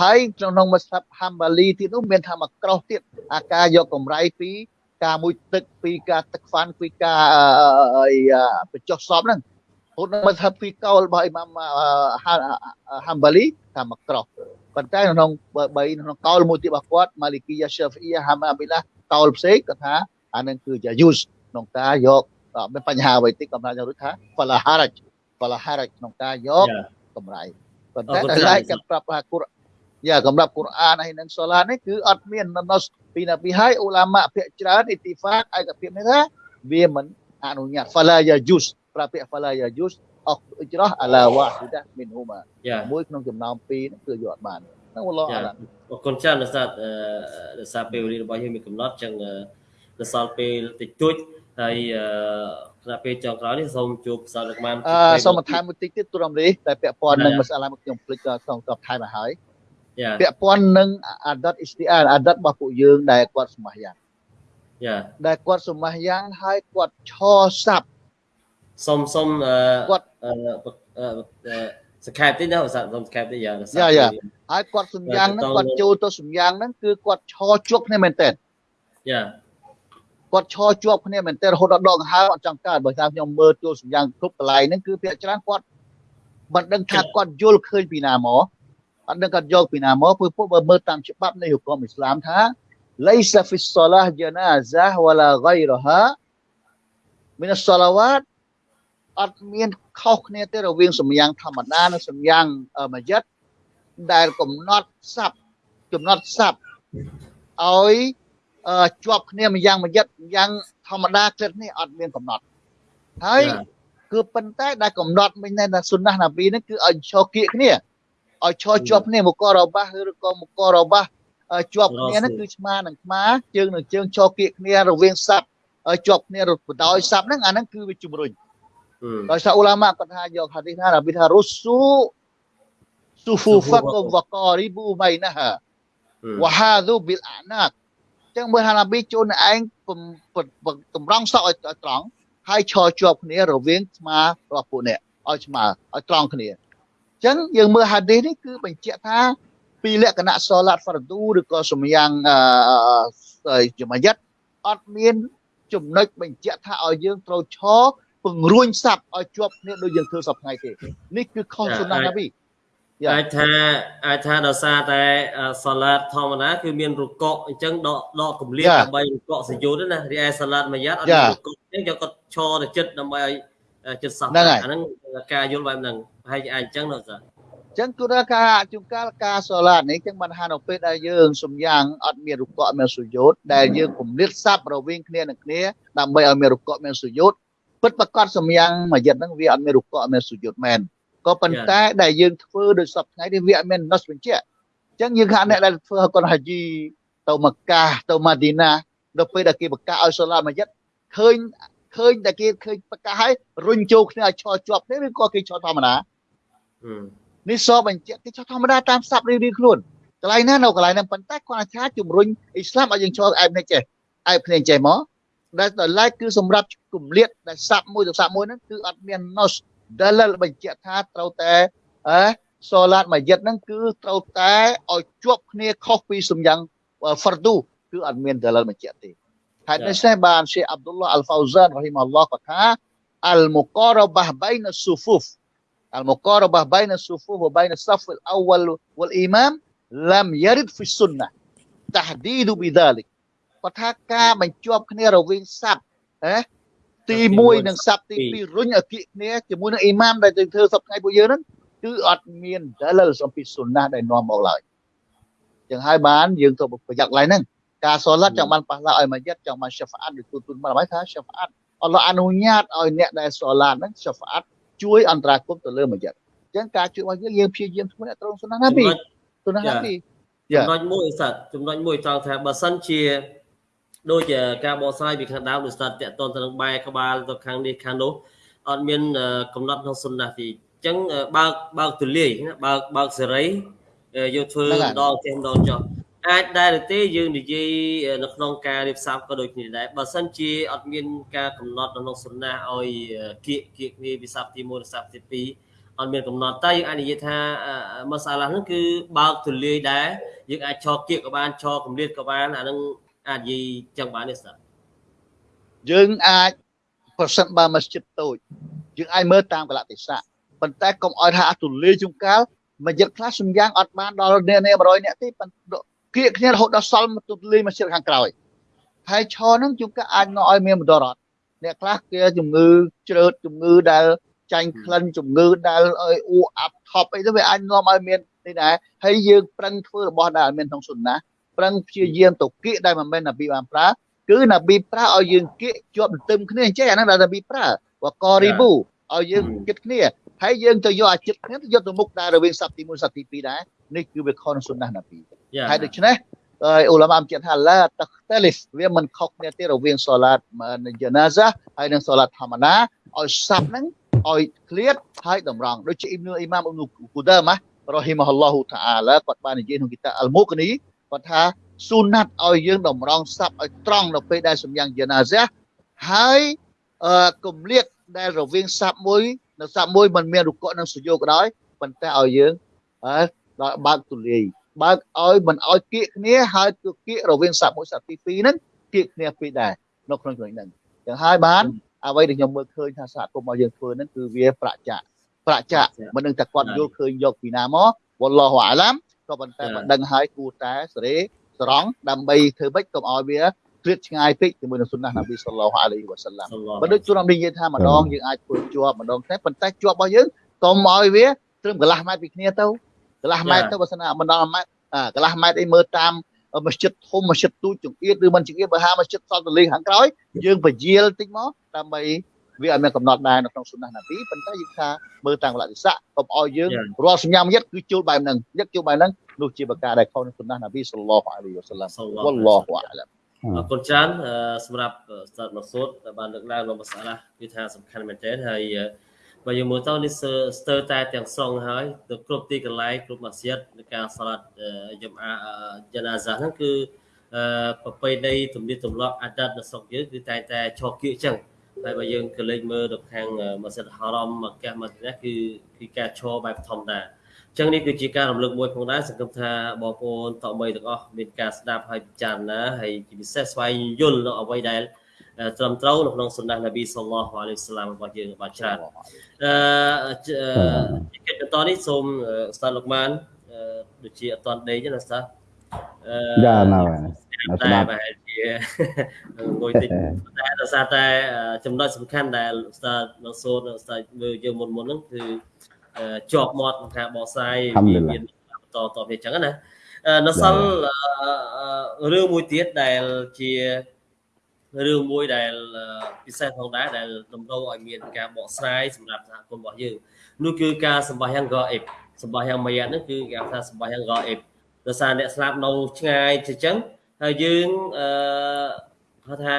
[SPEAKER 2] ហើយក្នុងមស្ហាប់ហាំបាលីទៀតនោះមានថាមកក្រោះទៀតអាការយកកម្រៃពីការមួយទឹកពីការទឹកហ្វាន់ពីការបញ្ចុះសពហ្នឹង ហូតមកថាពីកោលរបស់អ៊ីម៉ាមហាំបាលីថាមកក្រោះប៉ុន្តែក្នុងបីក្នុងកោលមួយទៀតរបស់គាត់ម៉ាលីគីយ៉ាសាហ្វីយ៉ាហាំអាប៊ីឡាកោលផ្សេងគាត់ថាអានឹងគឺយ៉ាយូសក្នុងការយកមានបញ្ហាអ្វីតិចគាត់ថាយកថាហ្វាឡាហារ៉ាច់ហ្វាឡាហារ៉ាច់ក្នុងការយកកម្រៃប៉ុន្តែដល់ឡែកគាត់ប្រាប់ថាគុរយ៉ាសម្រាប់គុរអានហើយនឹងសូឡានេះគឺអត់មានណុសពីណាពីហើយអ៊ូឡាម៉ាភាគច្រើនអ៊ីទីហ្វាកឯកភាពនេះថាវាមិនអនុញ្ញាត fala yajuz ប្រាប់ពាក្យ fala yajuz អស់អ៊ជ្រោះអាឡាវ៉ាហ៊ីដាមីនហ៊ូម៉ាមួយក្នុងចំណោមពីរហ្នឹងគឺយកអត់បានហ្នឹងវ៉ាឡោះអាឡា
[SPEAKER 1] អរគុណច្រើនលោកសាទលោកសាពេលវេលារបស់យើងមានកំណត់ចឹងដល់សល់ពេលតិចតួចហើយគណៈពេលចុងក្រោយនេះសូមជួបសាស្ត្រលោកបាន
[SPEAKER 2] អឺសូមបន្ថែមមួយតិចទៀតទូរំលេតែពាក់ព័ន្ធនឹងមសាឡាមកខ្ញុំភ្លេចក្នុងតបថែមមកហើយពាក់ព័ន្ធនឹងអាដិតអ៊ីស្ទីអាអាដិតរបស់ពួកយើងដែលគាត់សម្មាយ៉ាង
[SPEAKER 1] យ៉ា
[SPEAKER 2] ដែលគាត់សម្មាយ៉ាងហើយគាត់ឆសាប់
[SPEAKER 1] សុំសុំ
[SPEAKER 2] គាត់
[SPEAKER 1] សង្ខេបតិចណាសុំសង្ខេបតិចយ៉ា
[SPEAKER 2] យ៉ាយ៉ាហើយគាត់សម្យ៉ាងហ្នឹងគាត់ចូលទៅសម្យ៉ាងហ្នឹងគឺគាត់ឆជាប់គ្នាមែនតើ
[SPEAKER 1] យ៉ា
[SPEAKER 2] គាត់ឈរជាប់គ្នាមែនតើរហូតដល់ដងហើអត់ចង់កើតបើថាខ្ញុំមើលចូលសម្យ៉ាងគ្រប់កន្លែងហ្នឹងគឺភាគច្រើនគាត់មិនដឹងថាគាត់យល់ឃើញពីណាមក អត់ដឹងគាត់យកពីណាមកព្រោះពួកបើមើលតាមច្បាប់នៃហុគមអ៊ីស្លាមថា ليس في الصلاه جنازه ولا غيرها من الصلوات អត់មានខុសគ្នាទេរវាងសម្យ៉ាងធម្មតានិងសម្យ៉ាងមយិតដែលកំណត់ស័ព្ទកំណត់ស័ព្ទឲ្យជាប់គ្នាម្យ៉ាងមយិតយ៉ាងធម្មតាគ្រិតនេះអត់មានកំណត់ហើយគឺប៉ុន្តែដែលកំណត់មិញដែរសុនណះណាប៊ីហ្នឹងគឺឲ្យឈរគៀកគ្នាឲ្យឈរជាប់គ្នាមករបស់ឬក៏មករបស់ជាប់គ្នាហ្នឹងគឺឆ្មានឹងឆ្មាជើងនឹងជើងឈរគៀកគ្នារវាងសັບជាប់គ្នារត់បដោយសັບហ្នឹងអាហ្នឹងគឺវាជំរុញ ដោយសារអ៊ូឡាម៉ាគាត់ថាយកហាឌីសថានប៊ីថារុស៊ូស៊ូហ្វូហ្វាកុំវការីប៊ូបៃណាហាវ៉ាហាឌូប៊ីលអាណាកចឹងមើលថានប៊ីជូនឯងតម្រង់សក់ឲ្យត្រង់ហើយឈរជាប់គ្នារវាងស្មារបស់ពួកអ្នកឲ្យស្មើឲ្យត្រង់គ្នាអញ្ចឹងយើងមើលហាឌីសនេះគឺបញ្ជាក់ថាពីលក្ខណៈសូឡាតហ្វារឌូឬក៏សម្យ៉ាងអឺយមយិតអត់មានចំណុចបញ្ជាក់ថាឲ្យយើងត្រូវឈរ ពង្រួញសັບឲ្យជាប់គ្នាដូចយើងធ្វើសប្តាហ៍ទេនេះគឺខុសសុណាណាប៊ី
[SPEAKER 1] អាចថាអាចថាដោយសារតែសាឡាតធម្មតាគឺមានរុកកអញ្ចឹងដកដកកម្លៀតដើម្បីរុកកសយុទ្ធណារីឯសាឡាតមួយយ៉ាត់អត់មានរុកកអញ្ចឹងយកគាត់ឈរទៅចិត្តដើម្បីឲ្យចិត្តសោះអាហ្នឹងការយល់បែបហ្នឹងប្រហែលជាអាចអញ្ចឹងនោះសា
[SPEAKER 2] ចឹងគឺថាការជួនកាលការសូឡាតនេះចឹងបានថានៅពេលដែលយើងសំយ៉ាងអត់មានរុកកមានសុយោតដែលយើងគំនិតសັບរវាងគ្នានឹងគ្នាដើម្បីឲ្យមានរុកកមានសុយោត ពិតប្រកបសំយ៉ាងមួយយិតហ្នឹងវាអត់មានរុកកមានសុយោតមែនក៏ប៉ុន្តែដែលយើងធ្វើដោយសពថ្ងៃនេះវាអត់មានណុសបញ្ជាក់អញ្ចឹងយើងថាអ្នកដែលធ្វើកូនហាជីទៅមកាទៅម៉ាឌីណាដល់ពេលដែលគេប្រកាសឲ្យសូឡាមួយយិតឃើញឃើញតែគេឃើញប្រកាសឲ្យរុញចូលគ្នាឲ្យឈរជាប់នេះឬក៏គេឈរធម្មតានេះសបញ្ជាក់គេឈរធម្មតាតាមស័ព្ទរៀងៗខ្លួនកន្លែងណានៅកន្លែងហ្នឹងប៉ុន្តែគាត់ថាជំរុញអ៊ីស្លាមឲ្យយើងឈរអែបនេះចេះអែបគ្នាចេះមក ដែលដល់ឡែកគឺសម្រាប់គម្លាតដែលស័ព្ទមួយទៅស័ព្ទមួយហ្នឹងគឺអត់មានណុសដែលបញ្ជាក់ថាត្រូវតែអឺសូឡាតមួយយិតហ្នឹងគឺត្រូវតែឲ្យជាប់គ្នាខុសពីសំយ៉ាងហ្វរឌូគឺអត់មានដែលបញ្ជាក់ទេហេតុនេះសេះបានសេអាប់ឌុលឡាអល់ហ្វៅហ្សានរ៉ហ៊ីមអល់ឡោះគាត់ថាអលមុការបះបៃនស៊ូហ្វូហ្វ المقاربة بين الصفوف وبين الصف الأول والإمام لم يرد في السنة تحديد بذلك គាត់ថាការបញ្ជាប់គ្នារវាងសັບហ៎ទី1និងសັບទី2រុញឲ្យគៀកគ្នាជាមួយនឹងអ៊ីម៉ាមដែលទៅធ្វើសពថ្ងៃពួកយើងហ្នឹងគឺអត់មានដលលសំពីសុណាដែលនាំមកឡើយចឹងហើយបានយើងទៅប្រយ័ត្នឡើយហ្នឹងការសូឡាត់ចង់បានប៉ះឡាឲ្យមួយយិតចង់បានសាហ្វាអាត់ដូចទូទុនបានហើយថាសាហ្វាអាត់អល់ឡោះអនុញ្ញាតឲ្យអ្នកដែលសូឡាត់ហ្នឹងសាហ្វាអាត់ជួយអន្តរាគមទៅលើមួយយិតចឹងការជួយរបស់យើងយើងព្យាយាមធ្វើអ្នកត្រង់សុណាណាពីសុណាណាពី
[SPEAKER 1] ចំណុចមួយសាច់ចំណុចមួយត្រង់ថាបើសិនជា ដូចការបកស្រាយពីខាងដើមដូចស្ដាប់តកតនទៅនឹងបែក្បាលទៅខាងនេះខាងនោះអត់មានកំណត់ក្នុងសុណាទីអញ្ចឹងបើកបើកទូលាយណាបើកបើកសេរីយកធ្វើម្ដងចេះម្ដងចុះអាចដែរទេយើងនិយាយនៅក្នុងការរៀបសារក៏ដូចគ្នាដែរបើសិនជាអត់មានការកំណត់នៅក្នុងសុណាឲ្យគៀកគៀកគ្នាវិសាប់ទី1វិសាប់ទី2អត់មានកំណត់តែយើងអាចនិយាយថាមសាឡាហ្នឹងគឺបើកទូលាយដែរយើងអាចឆោគៀកក៏បានឆោកម្រិតក៏បានអាហ្នឹង អាចនិយាយចឹងបានទេស្តា
[SPEAKER 2] យើងអាចប្រសិនបើមស្ជិតតូចយើងអាចមើលតាមកលៈទេសៈប៉ុន្តែកុំឲ្យថាអត់ទូលាយជុំកាលមួយយិតខ្លះសំយ៉ាងអត់បានដល់អ្នកនេះ100អ្នកទេគៀកគ្នារហូតដល់សល់ទូលាយមកជិតខាងក្រោយហើយឆហ្នឹងជុំកាអាចនាំឲ្យមានមន្តរត់អ្នកខ្លះគេជំងឺជ្រើតជំងឺដែលចាញ់ក្លិនជំងឺដែលអើយអ៊ូអាប់ថប់អីទៅវាអាចនាំឲ្យមាននេះដែរហើយយើងប្រឹងធ្វើរបស់ដែលមានក្នុងសុនណា ប្រឹងព្យាយាមទៅគៀកដែលមិនមែននប៊ីបានប្រើគឺនប៊ីប្រើឲ្យយើងគៀកជាប់ទន្ទឹមគ្នាអញ្ចឹងអាហ្នឹងដែលនប៊ីប្រើវករីប៊ូឲ្យយើងគិតគ្នាហើយយើងទៅយកអាចិត្តគ្នាទៅយកទៅមុខដែររវាងសប្តាហ៍ទី1សប្តាហ៍ទី2ដែរនេះគឺវាខុសនឹងសុនណានប៊ីហើយដូច្នេះហើយអ៊ូឡាម៉ាបញ្ជាក់ថាឡាតខ្តលីសវាមិនខុសគ្នាទេរវាងសូឡាតយ៉ាណាហ្សាហើយនិងសូឡាតធម្មតាឲ្យសັບហ្នឹងឲ្យឃ្លាតហើយតម្រង់ដូចជាអ៊ីមនូអ៊ីម៉ាមអ៊ុនគូដាម៉ារ៉ហ៊ីម៉ាហ៊ុលឡោះតាអាឡាគាត់បាននិយាយក្នុងគីតាអលមូកនី គាត់ថាស៊ូណាត់ឲ្យយើងតម្រង់ស័ព្ទឲ្យត្រង់នៅពេលដែលសម្យ៉ាងយាណាសះហើយអឺគម្លៀកដែលរវាងស័ព្ទមួយនៅស័ព្ទមួយมันមានរុកៈនិងសុយោក៏ដោយប៉ុន្តែឲ្យយើងអើដល់បើកទូលាយបើកឲ្យមិនឲ្យគៀកគ្នាហើយគឺគៀករវាងស័ព្ទមួយស័ព្ទទី2ហ្នឹងគៀកគ្នាពីរដែរនៅក្នុងចំណុចហ្នឹងចឹងហើយបានអ្វីដែលខ្ញុំមើលឃើញថាសហគមន៍របស់យើងធ្វើហ្នឹងគឺវាប្រាក់ចាក់ប្រាក់ចាក់មិននឹងតែគាត់យល់ឃើញយកពីណាមកវ៉ាឡោះអាឡាម ក៏ប៉ុន្តែ
[SPEAKER 1] ចា៎
[SPEAKER 2] មិនដឹងហើយគួរតែសេរីស្រង់ដើម្បីធ្វើម៉េចកុំឲ្យវាគ្រៀតឆ្ងាយពេកជាមួយនឹងសុណានប៊ីសល្លោះអាឡៃហ៊ីវ៉ាសាឡាម
[SPEAKER 1] សឡោះ
[SPEAKER 2] បើដូចជួនអំនិយាយថាម្ដងយើងអាចធ្វើជាប់ម្ដងតែប៉ុន្តែជាប់របស់យើងកុំឲ្យវាត្រឹមកន្លះម៉ែត្រពីគ្នាទៅកន្លះម៉ែត្រទៅបើសិនណាមិនដល់ម៉ែត្រអាកន្លះម៉ែត្រអីមើលតាមមស្ជិតធំមស្ជិតទូចចង្អៀតឬមិនចង្អៀតបើហាមស្ជិតសល់ទលេងខាងក្រោយយើងពជាលតិចមកដើម្បី វាឲ្យមានកំណត់ដែរនៅក្នុងសុណានប៊ីប៉ុន្តែយើងថាមើលតាំងកលៈទេសៈកុំឲ្យយើងរាល់សញ្ញាមយិតគឺជួលបែបហ្នឹងយិតជួលបែបហ្នឹងនោះជាបកាដែលខុសនឹងសុណានប៊ីសល្លឡោះអាឡៃហ៊ីវ៉ាសាឡាម
[SPEAKER 1] សឡោះ
[SPEAKER 2] វ៉ាឡោះអាឡាម
[SPEAKER 1] អរគុណច្រើនអឺសម្រាប់ស្តាតមកសូតដែលបានលើកឡើងនៅភាសាឡាគឺថាសំខាន់មែនទែនហើយអឺបើយើងមើលទៅនេះស្ទើរស្ទើរតែទាំងស្រុងហើយទៅគ្រប់ទីកន្លែងគ្រប់ម៉ាស៊ីតនៃការសាឡាត់យមអាយ៉ាណាហ្សាហ្នឹងគឺអឺប្រពៃណីទំនៀមទម្លាប់អាដាតនៅស្រុកយើងគឺតែងតែឆោគៀកអញ្ចឹង ហើយបើយើងក៏លេចមើលទៅខាងម៉ាស៊ីតហារ៉មមកកាសមកនេះគឺគឺការឈរបែបធម្មតាអញ្ចឹងនេះគឺជាការរំលឹកមួយផងដែរសង្ឃឹមថាបងប្អូនតមីទាំងអស់មានការស្ដាប់ហើយពិចារណាហើយជាពិសេសស្វែងយល់នៅអ្វីដែលអឺត្រឹមត្រូវនៅក្នុងសុណានប៊ីសល្លោះអាឡៃហ៊ីវ៉ាសាឡាមរបស់យើងបានច្រើនអឺជអឺកិច្ចបន្តនេះសូមអឺឧស្សាហ៍លោកម៉ានអឺដូចជាអត់តន់ដេកទេណាឧស្សាហ៍អឺ
[SPEAKER 3] យ៉ាណៅហើយនៅស្តែដាប់
[SPEAKER 1] ប្រហែលជាងុយតិចតែដោយសារតែអឺចំណុចសំខាន់ដែលឧស្សាហ៍នៅសូនឧស្សាហ៍មើលយើងមុនមុនហ្នឹងគឺអឺជាប់មាត់ក្នុងការបកស្រាយវាមានបន្តតទៅអញ្ចឹងណាអឺនៅសល់អឺអឺរឿងមួយទៀតដែលជារឿងមួយដែលអឺពិសេសផងដែរដែលតម្រូវឲ្យមានការបកស្រាយសម្រាប់សហគមន៍របស់យើងនោះគឺការសម្បាយ៉ាងកអេបសម្បាយ៉ាងមួយយ៉ាងហ្នឹងគឺគេហៅថាសម្បាយ៉ាងកអេបដោយសារអ្នកស្លាប់នៅឆ្ងាយជាចឹង ហើយយើងអឺហៅថា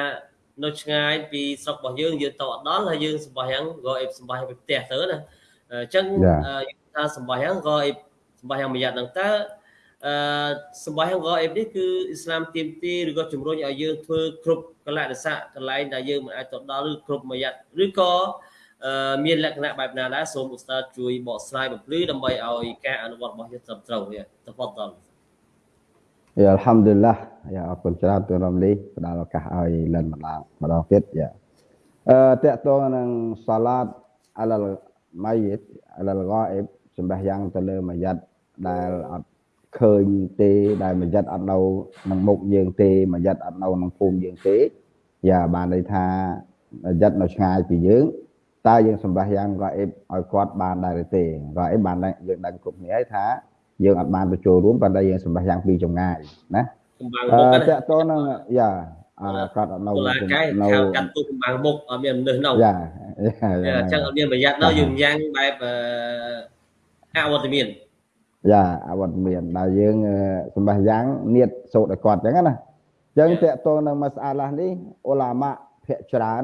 [SPEAKER 1] នៅឆ្ងាយពីស្រុករបស់យើងយើងទៅអត់ដល់ហើយយើងសម្បាយ៉ាងកអេបសម្បាយ៉ាងពីផ្ទះទៅណាអញ្ចឹងអឺយើងថាសម្បាយ៉ាងកអេបសម្បាយ៉ាងមួយយ៉ាងហ្នឹងតើអឺសម្បាយ៉ាងកអេបនេះគឺអ៊ីស្លាមទាមទារឬក៏ជំរុញឲ្យយើងធ្វើគ្រប់កលៈទេសៈកន្លែងដែលយើងមិនអាចទៅដល់ឬគ្រប់មួយយ៉ាងឬក៏អឺមានលក្ខណៈបែបណាដែរសូមឧស្សាហ៍ជួយបកស្រាយបំភ្លឺដើម្បីឲ្យការអនុវត្តរបស់យើងត្រឹមត្រូវវាតបតល់
[SPEAKER 3] យ៉ាអល់ហាំឌុលឡាយ៉ាអរគុណច្រើនទូនរំលីផ្ដល់ឱកាសឲ្យលិនម្ដងម្ដងទៀតយ៉ាអឺតកតងនឹងសាឡាតអលលម៉ៃយិតអលលហ្គាអ៊ីបសម្បះយ៉ាងទៅលើមួយយ៉ាត់ដែលអត់ឃើញទេដែលមួយយ៉ាត់អត់នៅក្នុងមុខយើងទេមួយយ៉ាត់អត់នៅក្នុងភូមិយើងទេយ៉ាបានន័យថាមួយយ៉ាត់នៅឆ្ងាយពីយើងតើយើងសម្បះយ៉ាងហ្គាអ៊ីបឲ្យគាត់បានដែរឬទេហ្គាអ៊ីបបានយើងដឹងគ្រប់គ្នាហើយថា យើងអត់បានទៅចូលរួមប៉ុន្តែយើងសម្បះយ៉ាងពីចម្ងាយណា
[SPEAKER 1] កម្បាំង
[SPEAKER 3] អ
[SPEAKER 1] មុខឺណា
[SPEAKER 3] តកតងនឹងយ៉ាអឺគាត់អត់នៅ
[SPEAKER 1] តុលាការ
[SPEAKER 3] នៅ
[SPEAKER 1] ខាងកាត់ទូកម្បាំងមុខអត់មានមនុស្សនៅ
[SPEAKER 3] យ៉ាយ៉ា
[SPEAKER 1] អញ្ចឹងអត់មានប្រយ័ត្ននៅយើងញ៉ាំងបែបអឺអវត្តមាន
[SPEAKER 3] យ៉ាអវត្តមានដែលយើងអឺសម្បះយ៉ាងនៀតសូត្រឲ្យគាត់អញ្ចឹងណាអញ្ចឹងតកតងនឹងមស្អាឡានេះអ៊ូឡាម៉ាភាគច្រើន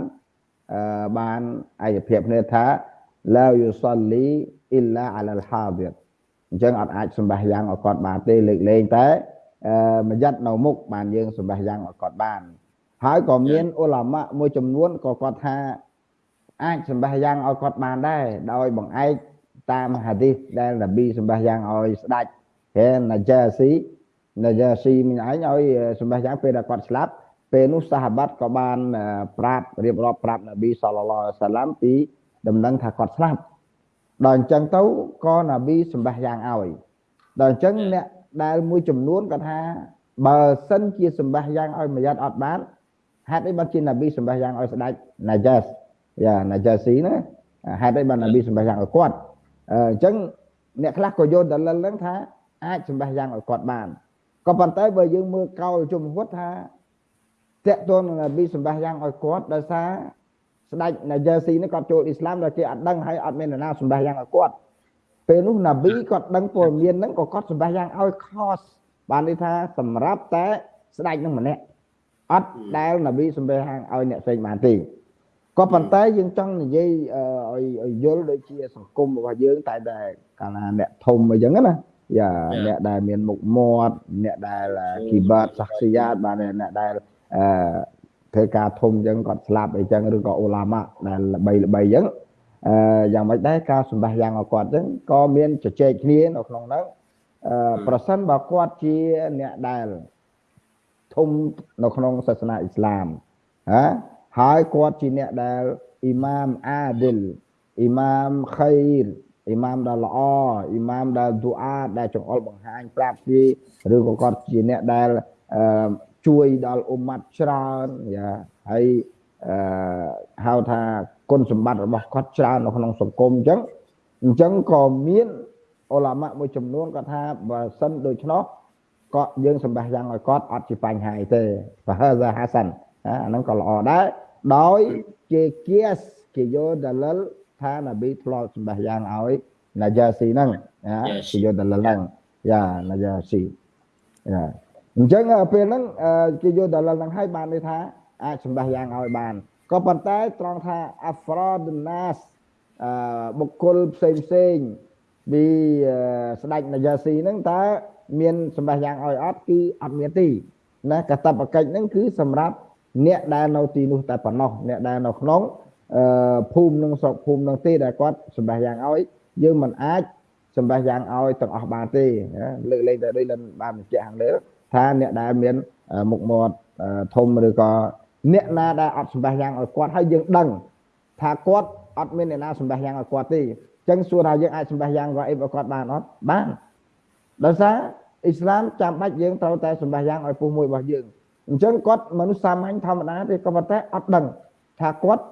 [SPEAKER 3] អឺបានឯកភាពគ្នាថាឡាយូសលីអ៊ីឡាអាឡាល់ហាឌីរ អញ្ចឹងអត់អាចសម្បះយ៉ាងឲ្យគាត់បានទេលើកលែងតែអឺមួយយ៉ាត់នៅមុខបានយើងសម្បះយ៉ាងឲ្យគាត់បានហើយក៏មានអ៊ូឡាម៉ាមួយចំនួនក៏គាត់ថាអាចសម្បះយ៉ាងឲ្យគាត់បានដែរដោយបង្អែកតាមហាឌីសដែលនប៊ីសម្បះយ៉ាងឲ្យស្ដាច់ហេណាជាស៊ីណាជាស៊ីមិញឯងឲ្យសម្បះយ៉ាងពេលដែលគាត់ស្លាប់ពេលនោះសាហាបាត់ក៏បានអឺប្រាប់រៀបរាប់ប្រាប់នប៊ីសល្លឡោះអាឡៃហ៊ីវ៉ាសាឡាមពីដំណឹងថាគាត់ស្លាប់ ដល់អញ្ចឹងទៅក៏នប៊ីសម្បះយ៉ាងឲ្យដល់អញ្ចឹងអ្នកដែលមួយចំនួនគាត់ថាបើសិនជាសម្បះយ៉ាងឲ្យមួយយ៉ាត់អត់បានហេតុអីបានជានប៊ីសម្បះយ៉ាងឲ្យស្ដាច់ណាជាសយ៉ាណាជាស៊ីណាហេតុអីបាននប៊ីសម្បះយ៉ាងឲ្យគាត់អឺអញ្ចឹងអ្នកខ្លះក៏យកដលិលហ្នឹងថាអាចសម្បះយ៉ាងឲ្យគាត់បានក៏ប៉ុន្តែបើយើងមើលកោលជំហួតថាតកតួនឹងនប៊ីសម្បះយ៉ាងឲ្យគាត់ដោយសារ ស្ដេចណាយ៉ាស៊ីនេះគាត់ចូលអ៊ីស្លាមដល់គេអត់ដឹងហើយអត់មាននរណាសម្បះយ៉ាងឲ្យគាត់ពេលនោះណាប៊ីគាត់ដឹងព័ត៌មានហ្នឹងក៏គាត់សម្បះយ៉ាងឲ្យខសបានន័យថាសម្រាប់តែស្ដេចនឹងម្នាក់អត់ដែលណាប៊ីសម្បះយ៉ាងឲ្យអ្នកផ្សេងបានទេក៏ប៉ុន្តែយើងចង់និយាយអឺឲ្យឲ្យយល់ដូចជាសង្គមរបស់យើងតែតែកាលណាអ្នកធំអីចឹងណាយ៉ាអ្នកដែលមានមុខមាត់អ្នកដែលគីបាតសាខ្សីយ៉ាតបានអ្នកដែលអឺ ធ្វើការធំអញ្ចឹងគាត់ស្លាប់អីចឹងឬក៏អូឡាម៉ាដែលល្បីល្បីអញ្ចឹងអឺយ៉ាងម៉េចដែរការសម្បះយ៉ាងឲ្យគាត់អញ្ចឹងក៏មានជជែកគ្នានៅក្នុងហ្នឹងអឺប្រសិនបើគាត់ជាអ្នកដែលធំនៅក្នុងសាសនាអ៊ីស្លាមហាហើយគាត់ជាអ្នកដែលអ៊ីម៉ាមអាឌិលអ៊ីម៉ាមខៃរអ៊ីម៉ាមដែលល្អអ៊ីម៉ាមដែលឌូអាដែលចង្អុលបង្ហាញប្រាប់ពីឬក៏គាត់ជាអ្នកដែល ជួយដល់អ៊ុម៉ាត់ច្រើនយ៉ាហើយអឺហៅថាគុណសម្បត្តិរបស់គាត់ច្រើននៅក្នុងសង្គមអញ្ចឹងអញ្ចឹងក៏មានអ៊ុលាម៉ាមួយចំនួនគាត់ថាបើសិនដូច្នោះក៏យើងសម្បះយ៉ាងឲ្យគាត់អត់ជាបញ្ហាអីទេបើហាហាសានអាហ្នឹងក៏ល្អដែរដោយជាគៀសគេយកដលលថានប៊ីធ្លាប់សម្បះយ៉ាងឲ្យណាយ៉ាស៊ីហ្នឹងណាគេយកដលលហ្នឹងយ៉ាណាយ៉ាស៊ីយ៉ា អញ្ចឹងពេលហ្នឹងគេយកដលលហ្នឹងឲ្យបានន័យថាអាចសម្បះយ៉ាងឲ្យបានក៏ប៉ុន្តែត្រង់ថាអាហ្វ្រដណាសអឺបុគ្គលផ្សេងផ្សេងពីស្ដេចនាយ៉ាស៊ីហ្នឹងតើមានសម្បះយ៉ាងឲ្យអត់គឺអត់មានទេណាកតបកិច្ចហ្នឹងគឺសម្រាប់អ្នកដែលនៅទីនោះតែប៉ុណ្ណោះអ្នកដែលនៅក្នុងអឺភូមិនឹងស្រុកភូមិនឹងទេដែលគាត់សម្បះយ៉ាងឲ្យយើងមិនអាចសម្បះយ៉ាងឲ្យទាំងអស់បានទេលើកលែងតែដូចលិនបានបញ្ជាក់ខាងលើ ថាអ្នកដែលមានមុខមាត់ធំឬក៏អ្នកណាដែលអត់សម្បះយ៉ាងឲ្យគាត់ហើយយើងដឹងថាគាត់អត់មានអ្នកណាសម្បះយ៉ាងឲ្យគាត់ទេអញ្ចឹងសួរថាយើងអាចសម្បះយ៉ាងរ៉អ៊ីបឲ្យគាត់បានអត់បានដោយសារអ៊ីស្លាមចាំបាច់យើងត្រូវតែសម្បះយ៉ាងឲ្យពុះមួយរបស់យើងអញ្ចឹងគាត់មនុស្សសាមញ្ញធម្មតាទេក៏ប៉ុន្តែអត់ដឹងថាគាត់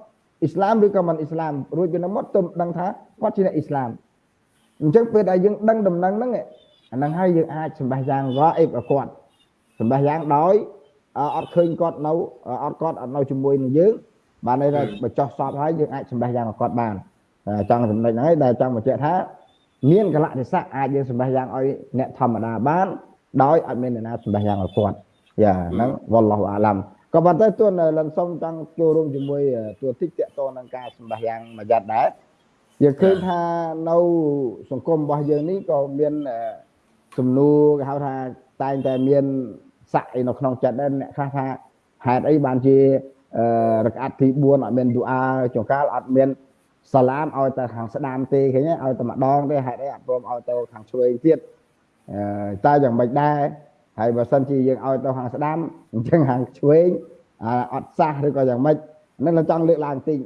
[SPEAKER 3] អ៊ីស្លាមឬក៏មិនអ៊ីស្លាមរួចពីនោះមកទៅដឹងថាគាត់ជាអ្នកអ៊ីស្លាមអញ្ចឹងពេលដែលយើងដឹងដំណឹងហ្នឹងអាហ្នឹងហើយយើងអាចសម្បះយ៉ាងរ៉អ៊ីបឲ្យគាត់ សម្បះយ៉ាងដោយអត់ឃើញគាត់នៅអត់គាត់អត់នៅជាមួយនឹងយើងបានន័យថាបើចោះសពហើយយើងអាចសម្បះយ៉ាងឲ្យគាត់បានចង់ចំណុចហ្នឹងហើយដែលចង់បញ្ជាក់ថាមានកលៈទេសៈអាចយើងសម្បះយ៉ាងឲ្យអ្នកធម្មតាបានដោយអត់មានអ្នកណាសម្បះយ៉ាងឲ្យគាត់យ៉ាហ្នឹងវល់ឡោះអាឡាំក៏ប៉ុន្តែទួនលិនសុំចង់ចូលរួមជាមួយទួតិចតកតនឹងការសម្បះយ៉ាងមួយយ៉ាត់ដែរយើងឃើញថានៅសង្គមរបស់យើងនេះក៏មានសំណួរគេហៅថាតែងតែមាន ស័កអីនៅក្នុងចិត្តដែរអ្នកខ្លះថាហេតុអីបានជារកាត់ទី4អត់មានឌូអាចង្កាលអត់មានសាឡាមឲ្យតែខាងស្ដាមទេឃើញឲ្យតែម្ដងទេហេតុអីអត់ព្រមឲ្យទៅខាងឆ្វេងទៀតតែយ៉ាងម៉េចដែរហើយបើសិនជាយើងឲ្យទៅខាងស្ដាំអញ្ចឹងខាងឆ្វេងអត់សះឬក៏យ៉ាងម៉េចនេះเราចង់លើកឡើងតិច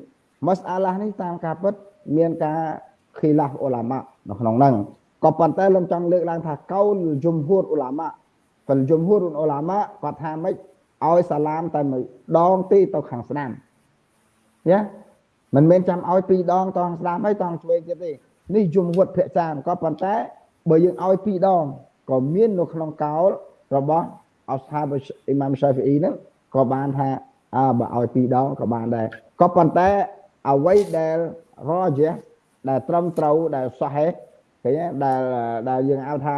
[SPEAKER 3] មស្អាឡានេះតាមការពិតមានការខីឡាហ្វអ៊ូឡាម៉ានៅក្នុងហ្នឹងក៏ប៉ុន្តែលោកចង់លើកឡើងថាកោលជុំហួរអ៊ូឡាម៉ា ហ្វិលជុំហួរអ៊ូឡាម៉ាគាត់ថាម៉េចឲ្យសាឡាមតែមួយដងទីទៅខាងស្ដាំយ៉ាមិនមែនចាំឲ្យពីរដងតងស្ដាំហើយតងឆ្វេងទៀតទេនេះយមវត្តភក្ចានក៏ប៉ុន្តែបើយើងឲ្យពីរដងក៏មាននៅក្នុងកោលរបស់អស្ហាបអ៊ីម៉ាមសាហ្វីអ៊ីហ្នឹងក៏បានថាអើបើឲ្យពីរដងក៏បានដែរក៏ប៉ុន្តែអ្វីដែលរយះដែលត្រឹមត្រូវដែលសហេឃើញដែលដែលយើងហៅថា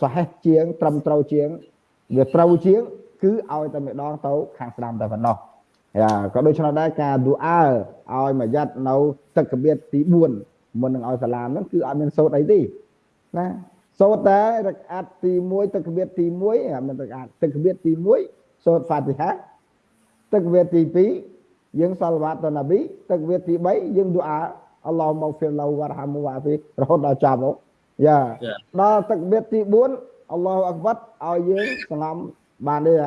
[SPEAKER 3] សហេជាង ត្រឹមត្រូវជាងវាត្រូវជាង គឺឲ្យតែម្ដងទៅខាងស្ដាំតែប៉ុណ្ណោះយ៉ាក៏ដូច្នោះដែរការឌូអាឲ្យមួយយ៉ាត់នៅទឹកកបៀតទី4មុននឹងឲ្យសាឡាមហ្នឹងគឺអត់មានសូត្រអីទេណាសូត្រតែរកាត់ទី1ទឹកកបៀតទី1មិនរកាត់ទឹកកបៀតទី1សូត្រហ្វាទីហាទឹកកបៀតទី2យើងសាល់វ៉ាតណាប៊ីទឹកកបៀតទី3យើងឌូអាអល់ឡោះមកហ្វីរឡូវ៉ារហាមូវ៉ាហ្វីរហូតដល់ចាប់មក យ៉ាដល់ទឹកកបៀតទី4អល់ឡោះអក្បាត់ឲ្យយើងសងំបាននេះ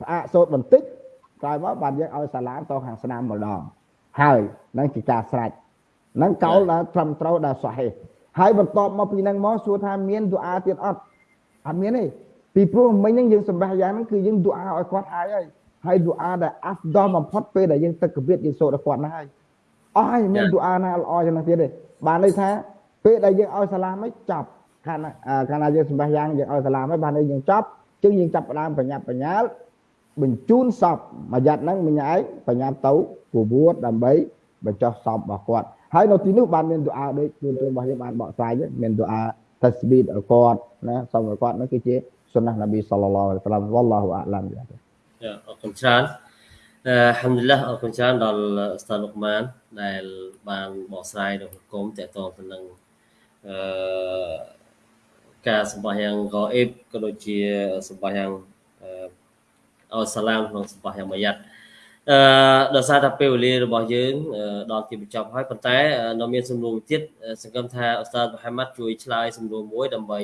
[SPEAKER 3] ផ្អាកសូត្របន្តិចក្រោយមកបានយើងឲ្យសាឡាមទៅខាងស្នាមម្ដងហើយនឹងជាការស្រេចនឹងកោលដល់ត្រឹមត្រូវដល់សហេហើយបន្ទាប់មកពីហ្នឹងមកសួរថាមានឌូអាទៀតអត់អត់មានទេពីព្រោះមិញហ្នឹងយើងសម្បះយ៉ាងហ្នឹងគឺយើងឌូអាឲ្យគាត់ហើយហើយហើយឌូអាដែលអាហ្វដលបំផុតពេលដែលយើងទឹកកវិតយើងសូត្រដល់គាត់ណាហើយអស់ហើយមានឌូអាណាល្អយ៉ាងហ្នឹងទៀតទេបានន័យថា ពេលដែលយើងឲ្យសាឡាមហ្នឹងចាប់ខាងខាងណាយើងសម្បះយ៉ាងយើងឲ្យសាឡាមហ្នឹងបានន័យយើងចាប់ជាងយើងចាប់ផ្ដើមបញ្ញាប់បញ្ញាល់បញ្ជូនសពមួយយ៉ាត់ហ្នឹងមិញឯងបញ្ញាប់ទៅពវួតដើម្បីបញ្ចុះសពរបស់គាត់ហើយនៅទីនោះបានមានទូអាដូចទូនរបស់យើងបានបកស្រាយមានទូអាតាស្ប៊ីតឲ្យគាត់ណាសូមឲ្យគាត់នោះគឺជាសុណាស់នប៊ីសល្លឡោះអាឡៃសាឡាមវ៉ាឡោះអាឡាមយ៉ា
[SPEAKER 1] អរគុណច្រើនអឺហាំឌុលឡាអរគុណច្រើនដល់ស្តាឡុកម៉ានដែលបានបកស្រាយនៅហុគមតកតងទៅនឹង អឺការសម្បាយ៉ាងកអេបក៏ដូចជាសម្បាយ៉ាងអឺឲ្យសាឡាមក្នុងសម្បាយ៉ាងមួយយ៉ាត់អឺដោយសារតែពេលវេលារបស់យើងដល់ទីបញ្ចប់ហើយប៉ុន្តែនៅមានសំណួរទៀតសង្ឃឹមថាអ៊ូស្តាតមូហាម៉ាត់ជួយឆ្លើយសំណួរមួយដើម្បី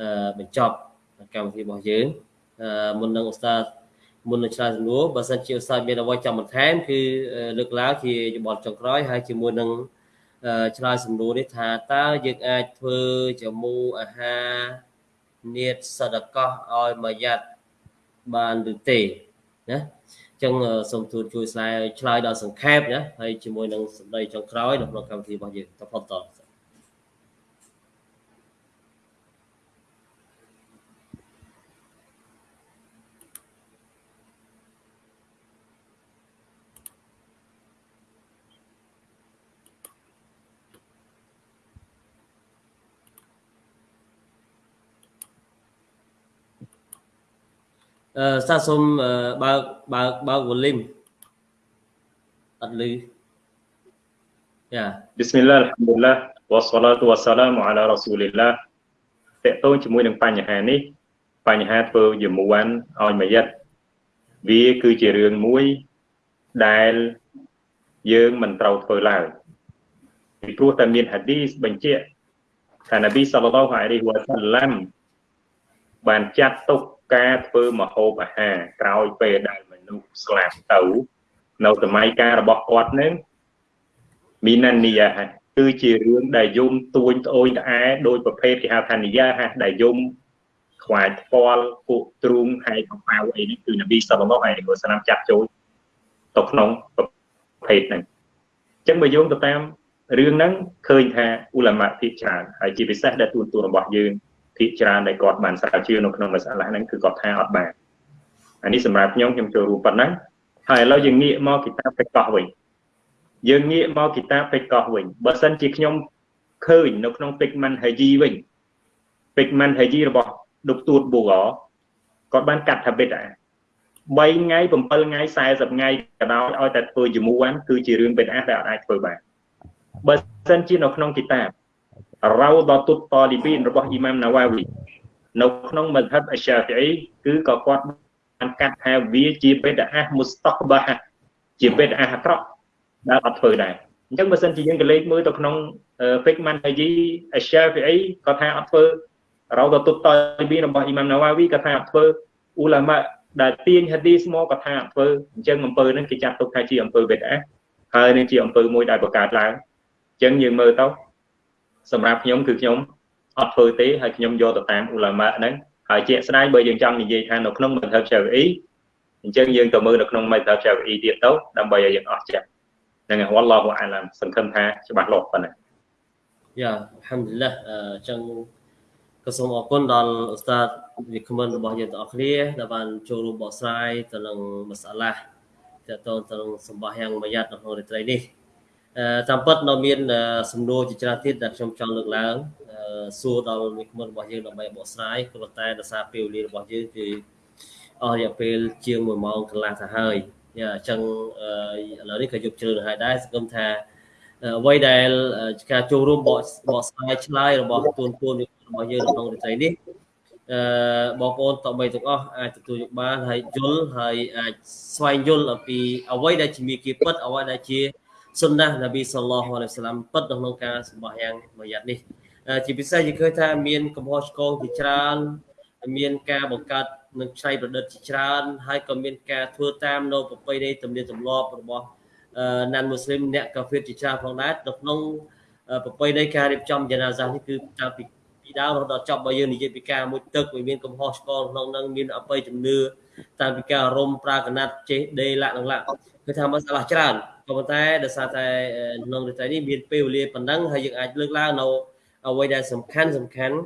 [SPEAKER 1] អឺបញ្ចប់កម្មវិធីរបស់យើងអឺមុននឹងអ៊ូស្តាតមុននឹងឆ្លើយសំណួរបើសិនជាអ៊ូស្តាតមានអ្វីចង់បន្ថែមគឺលើកឡើងជាយោបល់ចុងក្រោយហើយជាមួយនឹង ឆ្លើយសំណួរនេះថាតើយើងអាចធ្វើជាមួយអាហារនៀតសដកោះឲ្យមួយយ៉ាត់បានឬទេណាចឹងសូមទូលជួយស្រាយឆ្លើយដល់សង្ខេបណាហើយជាមួយនឹងសម្ដីចុងក្រោយនៅក្នុងកម្មវិធីរបស់យើងតផុតតអឺ សាសូមបើកបើកបើក volume អត់ឮយ៉ា
[SPEAKER 4] Bismillah alhamdulillah wassalatu wassalamu ala rasulillah តកតងជាមួយនឹងបញ្ហានេះ បញ្ហាធ្វើយមួនឲ្យមួយយិតវាគឺជារឿងមួយដែលយើងមិនត្រូវធ្វើឡើយពីព្រោះតែមានហាឌីសបញ្ជាក់ថានប៊ីសល្លឡោះអាឡៃហ៊ីវ៉ាសាឡាំបានចាត់ទុក ការធ្វើមហូបអាហារក្រោយពេលដែលមនុស្សស្លាប់ទៅនៅសម័យកាលរបស់គាត់នឹងមីណានីយ៉ាគឺជារឿងដែលយំទួញត្អូញត្អែដោយប្រភេទគេហៅថានីយ៉ាហាដែលយំខ្វាយផ្ពាល់ពួកទ្រូងហើយកប៉ៅអីនេះគឺនប៊ីសល្លឡោះអាឡៃហ៊ីវ៉ាសាឡាមចាត់ចូលទៅក្នុងប្រភេទហ្នឹងអញ្ចឹងបើយោងទៅតាមរឿងហ្នឹងឃើញថាអ៊ូឡាម៉ាភាគច្រើនហើយជាពិសេសដែលទូនទូរបស់យើង ភាគច្រើនដែលគាត់បានស្រាវជ្រាវនៅក្នុងមសាឡាហ្នឹងគឺគាត់ថាអត់បានអានេះសម្រាប់ខ្ញុំខ្ញុំចូលរួមប៉ុណ្ណឹងហើយឥឡូវយើងងាកមកគីតាបេកោះវិញយើងងាកមកគីតាបេកោះវិញបើសិនជាខ្ញុំឃើញនៅក្នុង pigment haji វិញ pigment haji របស់ដុកទួតបូរគាត់បានកាត់ថាបិតអា3ថ្ងៃ7ថ្ងៃ40ថ្ងៃក៏ដោយឲ្យតែធ្វើជាមួយគឺជារឿងបិទអាដែលអាចធ្វើបានបើសិនជានៅក្នុងគីតាប រ៉ោដតុតតលីប៊ីនរបស់អ៊ីម៉ាមណាវ៉ាវីនៅក្នុងមធ្យមអជាហ្វីអ៊ីគឺក៏គាត់បានកាត់ថាវាជាបេដអាមុស្តកបាជាបេដអាអាក្រក់ដែលអត់ធ្វើដែរអញ្ចឹងបើសិនជាយើងក៏លេខមើលទៅក្នុង Fiqman Haji Ash-Shafi'i ក៏ថាអត់ធ្វើរ៉ោដតុតតលីប៊ីនរបស់អ៊ីម៉ាមណាវ៉ាវីក៏ថាអត់ធ្វើអ៊ូឡាម៉ាដែលទាញហាឌីសមកក៏ថាអត់ធ្វើអញ្ចឹងអំពើហ្នឹងគេចាត់ទុកថាជាអំពើបេដអាហើយនឹងជាអំពើមួយដែលបង្កើតឡើងអញ្ចឹងយើងមើលទៅ សម្រាប់ខ្ញុំគឺខ្ញុំអត់ធ្វើទេហើយខ្ញុំយកទៅតាមអ៊ូឡាម៉ាហ្នឹងហើយជាក់ស្ដែងបើយើងចង់និយាយថានៅក្នុងមធ្យមឆាវីអ៊ីអញ្ចឹងយើងទៅមើលនៅក្នុងមធ្យមឆាវីអ៊ីទៀតទៅដើម្បីឲ្យយើងអស់ចិត្តហ្នឹងហើយវ៉ាឡោះអាឡាមសង្ឃឹមថាច្បាស់លាស់ប៉ុណ្ណា
[SPEAKER 1] យ៉ាអល់ហាំឌុលឡាអញ្ចឹងក៏សូមអរគុណដល់ឧស្សាហ៍វិក្កាមិនរបស់យើងទាំងអស់គ្នាដែលបានចូលរួមបកស្រាយទៅនឹងមសាឡាតទៅទៅនឹងសម្បះយ៉ាងមួយយ៉ាត់នៅក្នុងរាត្រីនេះ តាមពិតនៅមានសំណួរជាច្រើនទៀតដែលខ្ញុំចង់លើកឡើងសួរដល់វិក្កាមិនរបស់យើងដើម្បីបកស្រាយព្រោះតែដោយសារពេលវេលារបស់យើងគឺអស់រយៈពេលជាង1ម៉ោងកន្លះទៅហើយអញ្ចឹងឥឡូវនេះក៏យប់ជ្រៅទៅហើយដែរសង្ឃឹមថាអ្វីដែលការចូលរួមបកបកស្រាយឆ្លើយរបស់ទូនទូនរបស់យើងក្នុងរាត្រីនេះអឺបងប្អូនតបីទាំងអស់អាចទទួលយកបានហើយយល់ហើយអាចស្វែងយល់អំពីអ្វីដែលជាមាគ៌ាពិតអ្វីដែលជា សុនណះនប៊ីសល្លោះអាឡៃសាឡាមពិតនៅក្នុងការសម្បះយ៉ាងមួយយ៉ាត់នេះជាពិសេសយើងឃើញថាមានកំហុសឆ្គងជាច្រើនមានការបង្កើតនឹងច្នៃប្រឌិតជាច្រើន ហើយក៏មានការធ្វើតាមនៅប្រពៃណីទំនៀមទម្លាប់របស់ណានមូស្លីមអ្នកកាហ្វេជាច្រើនផងដែរនៅក្នុងប្រពៃណីការរៀបចំយ៉ាណាហ្សានេះគឺតាំងពីពីដើមរហូតដល់ចប់បើយើងនិយាយពីការមួយទឹកវាមានកំហុសឆ្គងក្នុងនឹងមានអបិយជំនឿតាំងពីការរំប្រាកណាត់ចេះដេលាក់នឹងឡាក់ គឺថាមិនស្លាស់ច្រើនក៏ប៉ុន្តែដោយសារតែក្នុងរាត្រីនេះមានពេលវេលាប៉ុណ្ណឹងហើយយើងអាចលើកឡើងនៅអ្វីដែលសំខាន់សំខាន់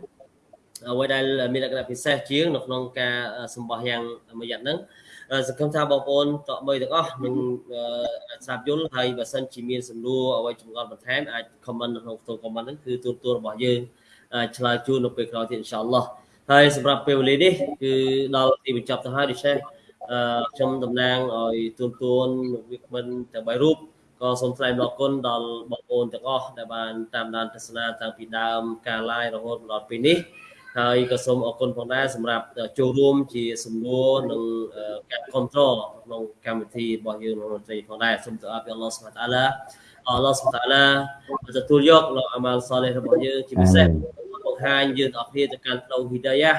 [SPEAKER 1] អ្វីដែលមានលក្ខណៈពិសេសជាងនៅក្នុងការសម្បោះយ៉ាងមួយយ៉ាងហ្នឹងសង្ឃឹមថាបងប្អូនតបមើលទាំងអស់នឹងស្ដាប់យល់ហើយបើសិនជាមានសំណួរអ្វីចម្ងល់បន្ថែមអាច comment នៅក្នុងផ្ទៃ comment ហ្នឹងគឺទូទួលរបស់យើងឆ្លើយជូននៅពេលក្រោយទៀតអ៊ីនសាអល់ឡោះហើយសម្រាប់ពេលវេលានេះគឺដល់ទីបញ្ចប់ទៅហើយដូច្នេះ ខ្ញុំតំណាងឲ្យទូនទួនវិក្មិនទាំង3រូបក៏សូមថ្លែងអរគុណដល់បងប្អូនទាំងអស់ដែលបានតាមដានទស្សនាតាំងពីដើមការ live រហូតដល់ពេលនេះហើយក៏សូមអរគុណផងដែរសម្រាប់ចូលរួមជាសំណួរនិងការគ្រប់គ្រងក្នុងកម្មវិធីរបស់យើងក្នុងត្រីផងដែរសូមទៅអរពីអល់ឡោះសុបតាឡាអល់ឡោះសុបតាឡាទទួលយកនៅអាម៉ាល់សលេះរបស់យើងជាពិសេសបង្ហាញយើងទាំងអស់គ្នាទៅកាន់ផ្លូវហ៊ីដាយ៉ា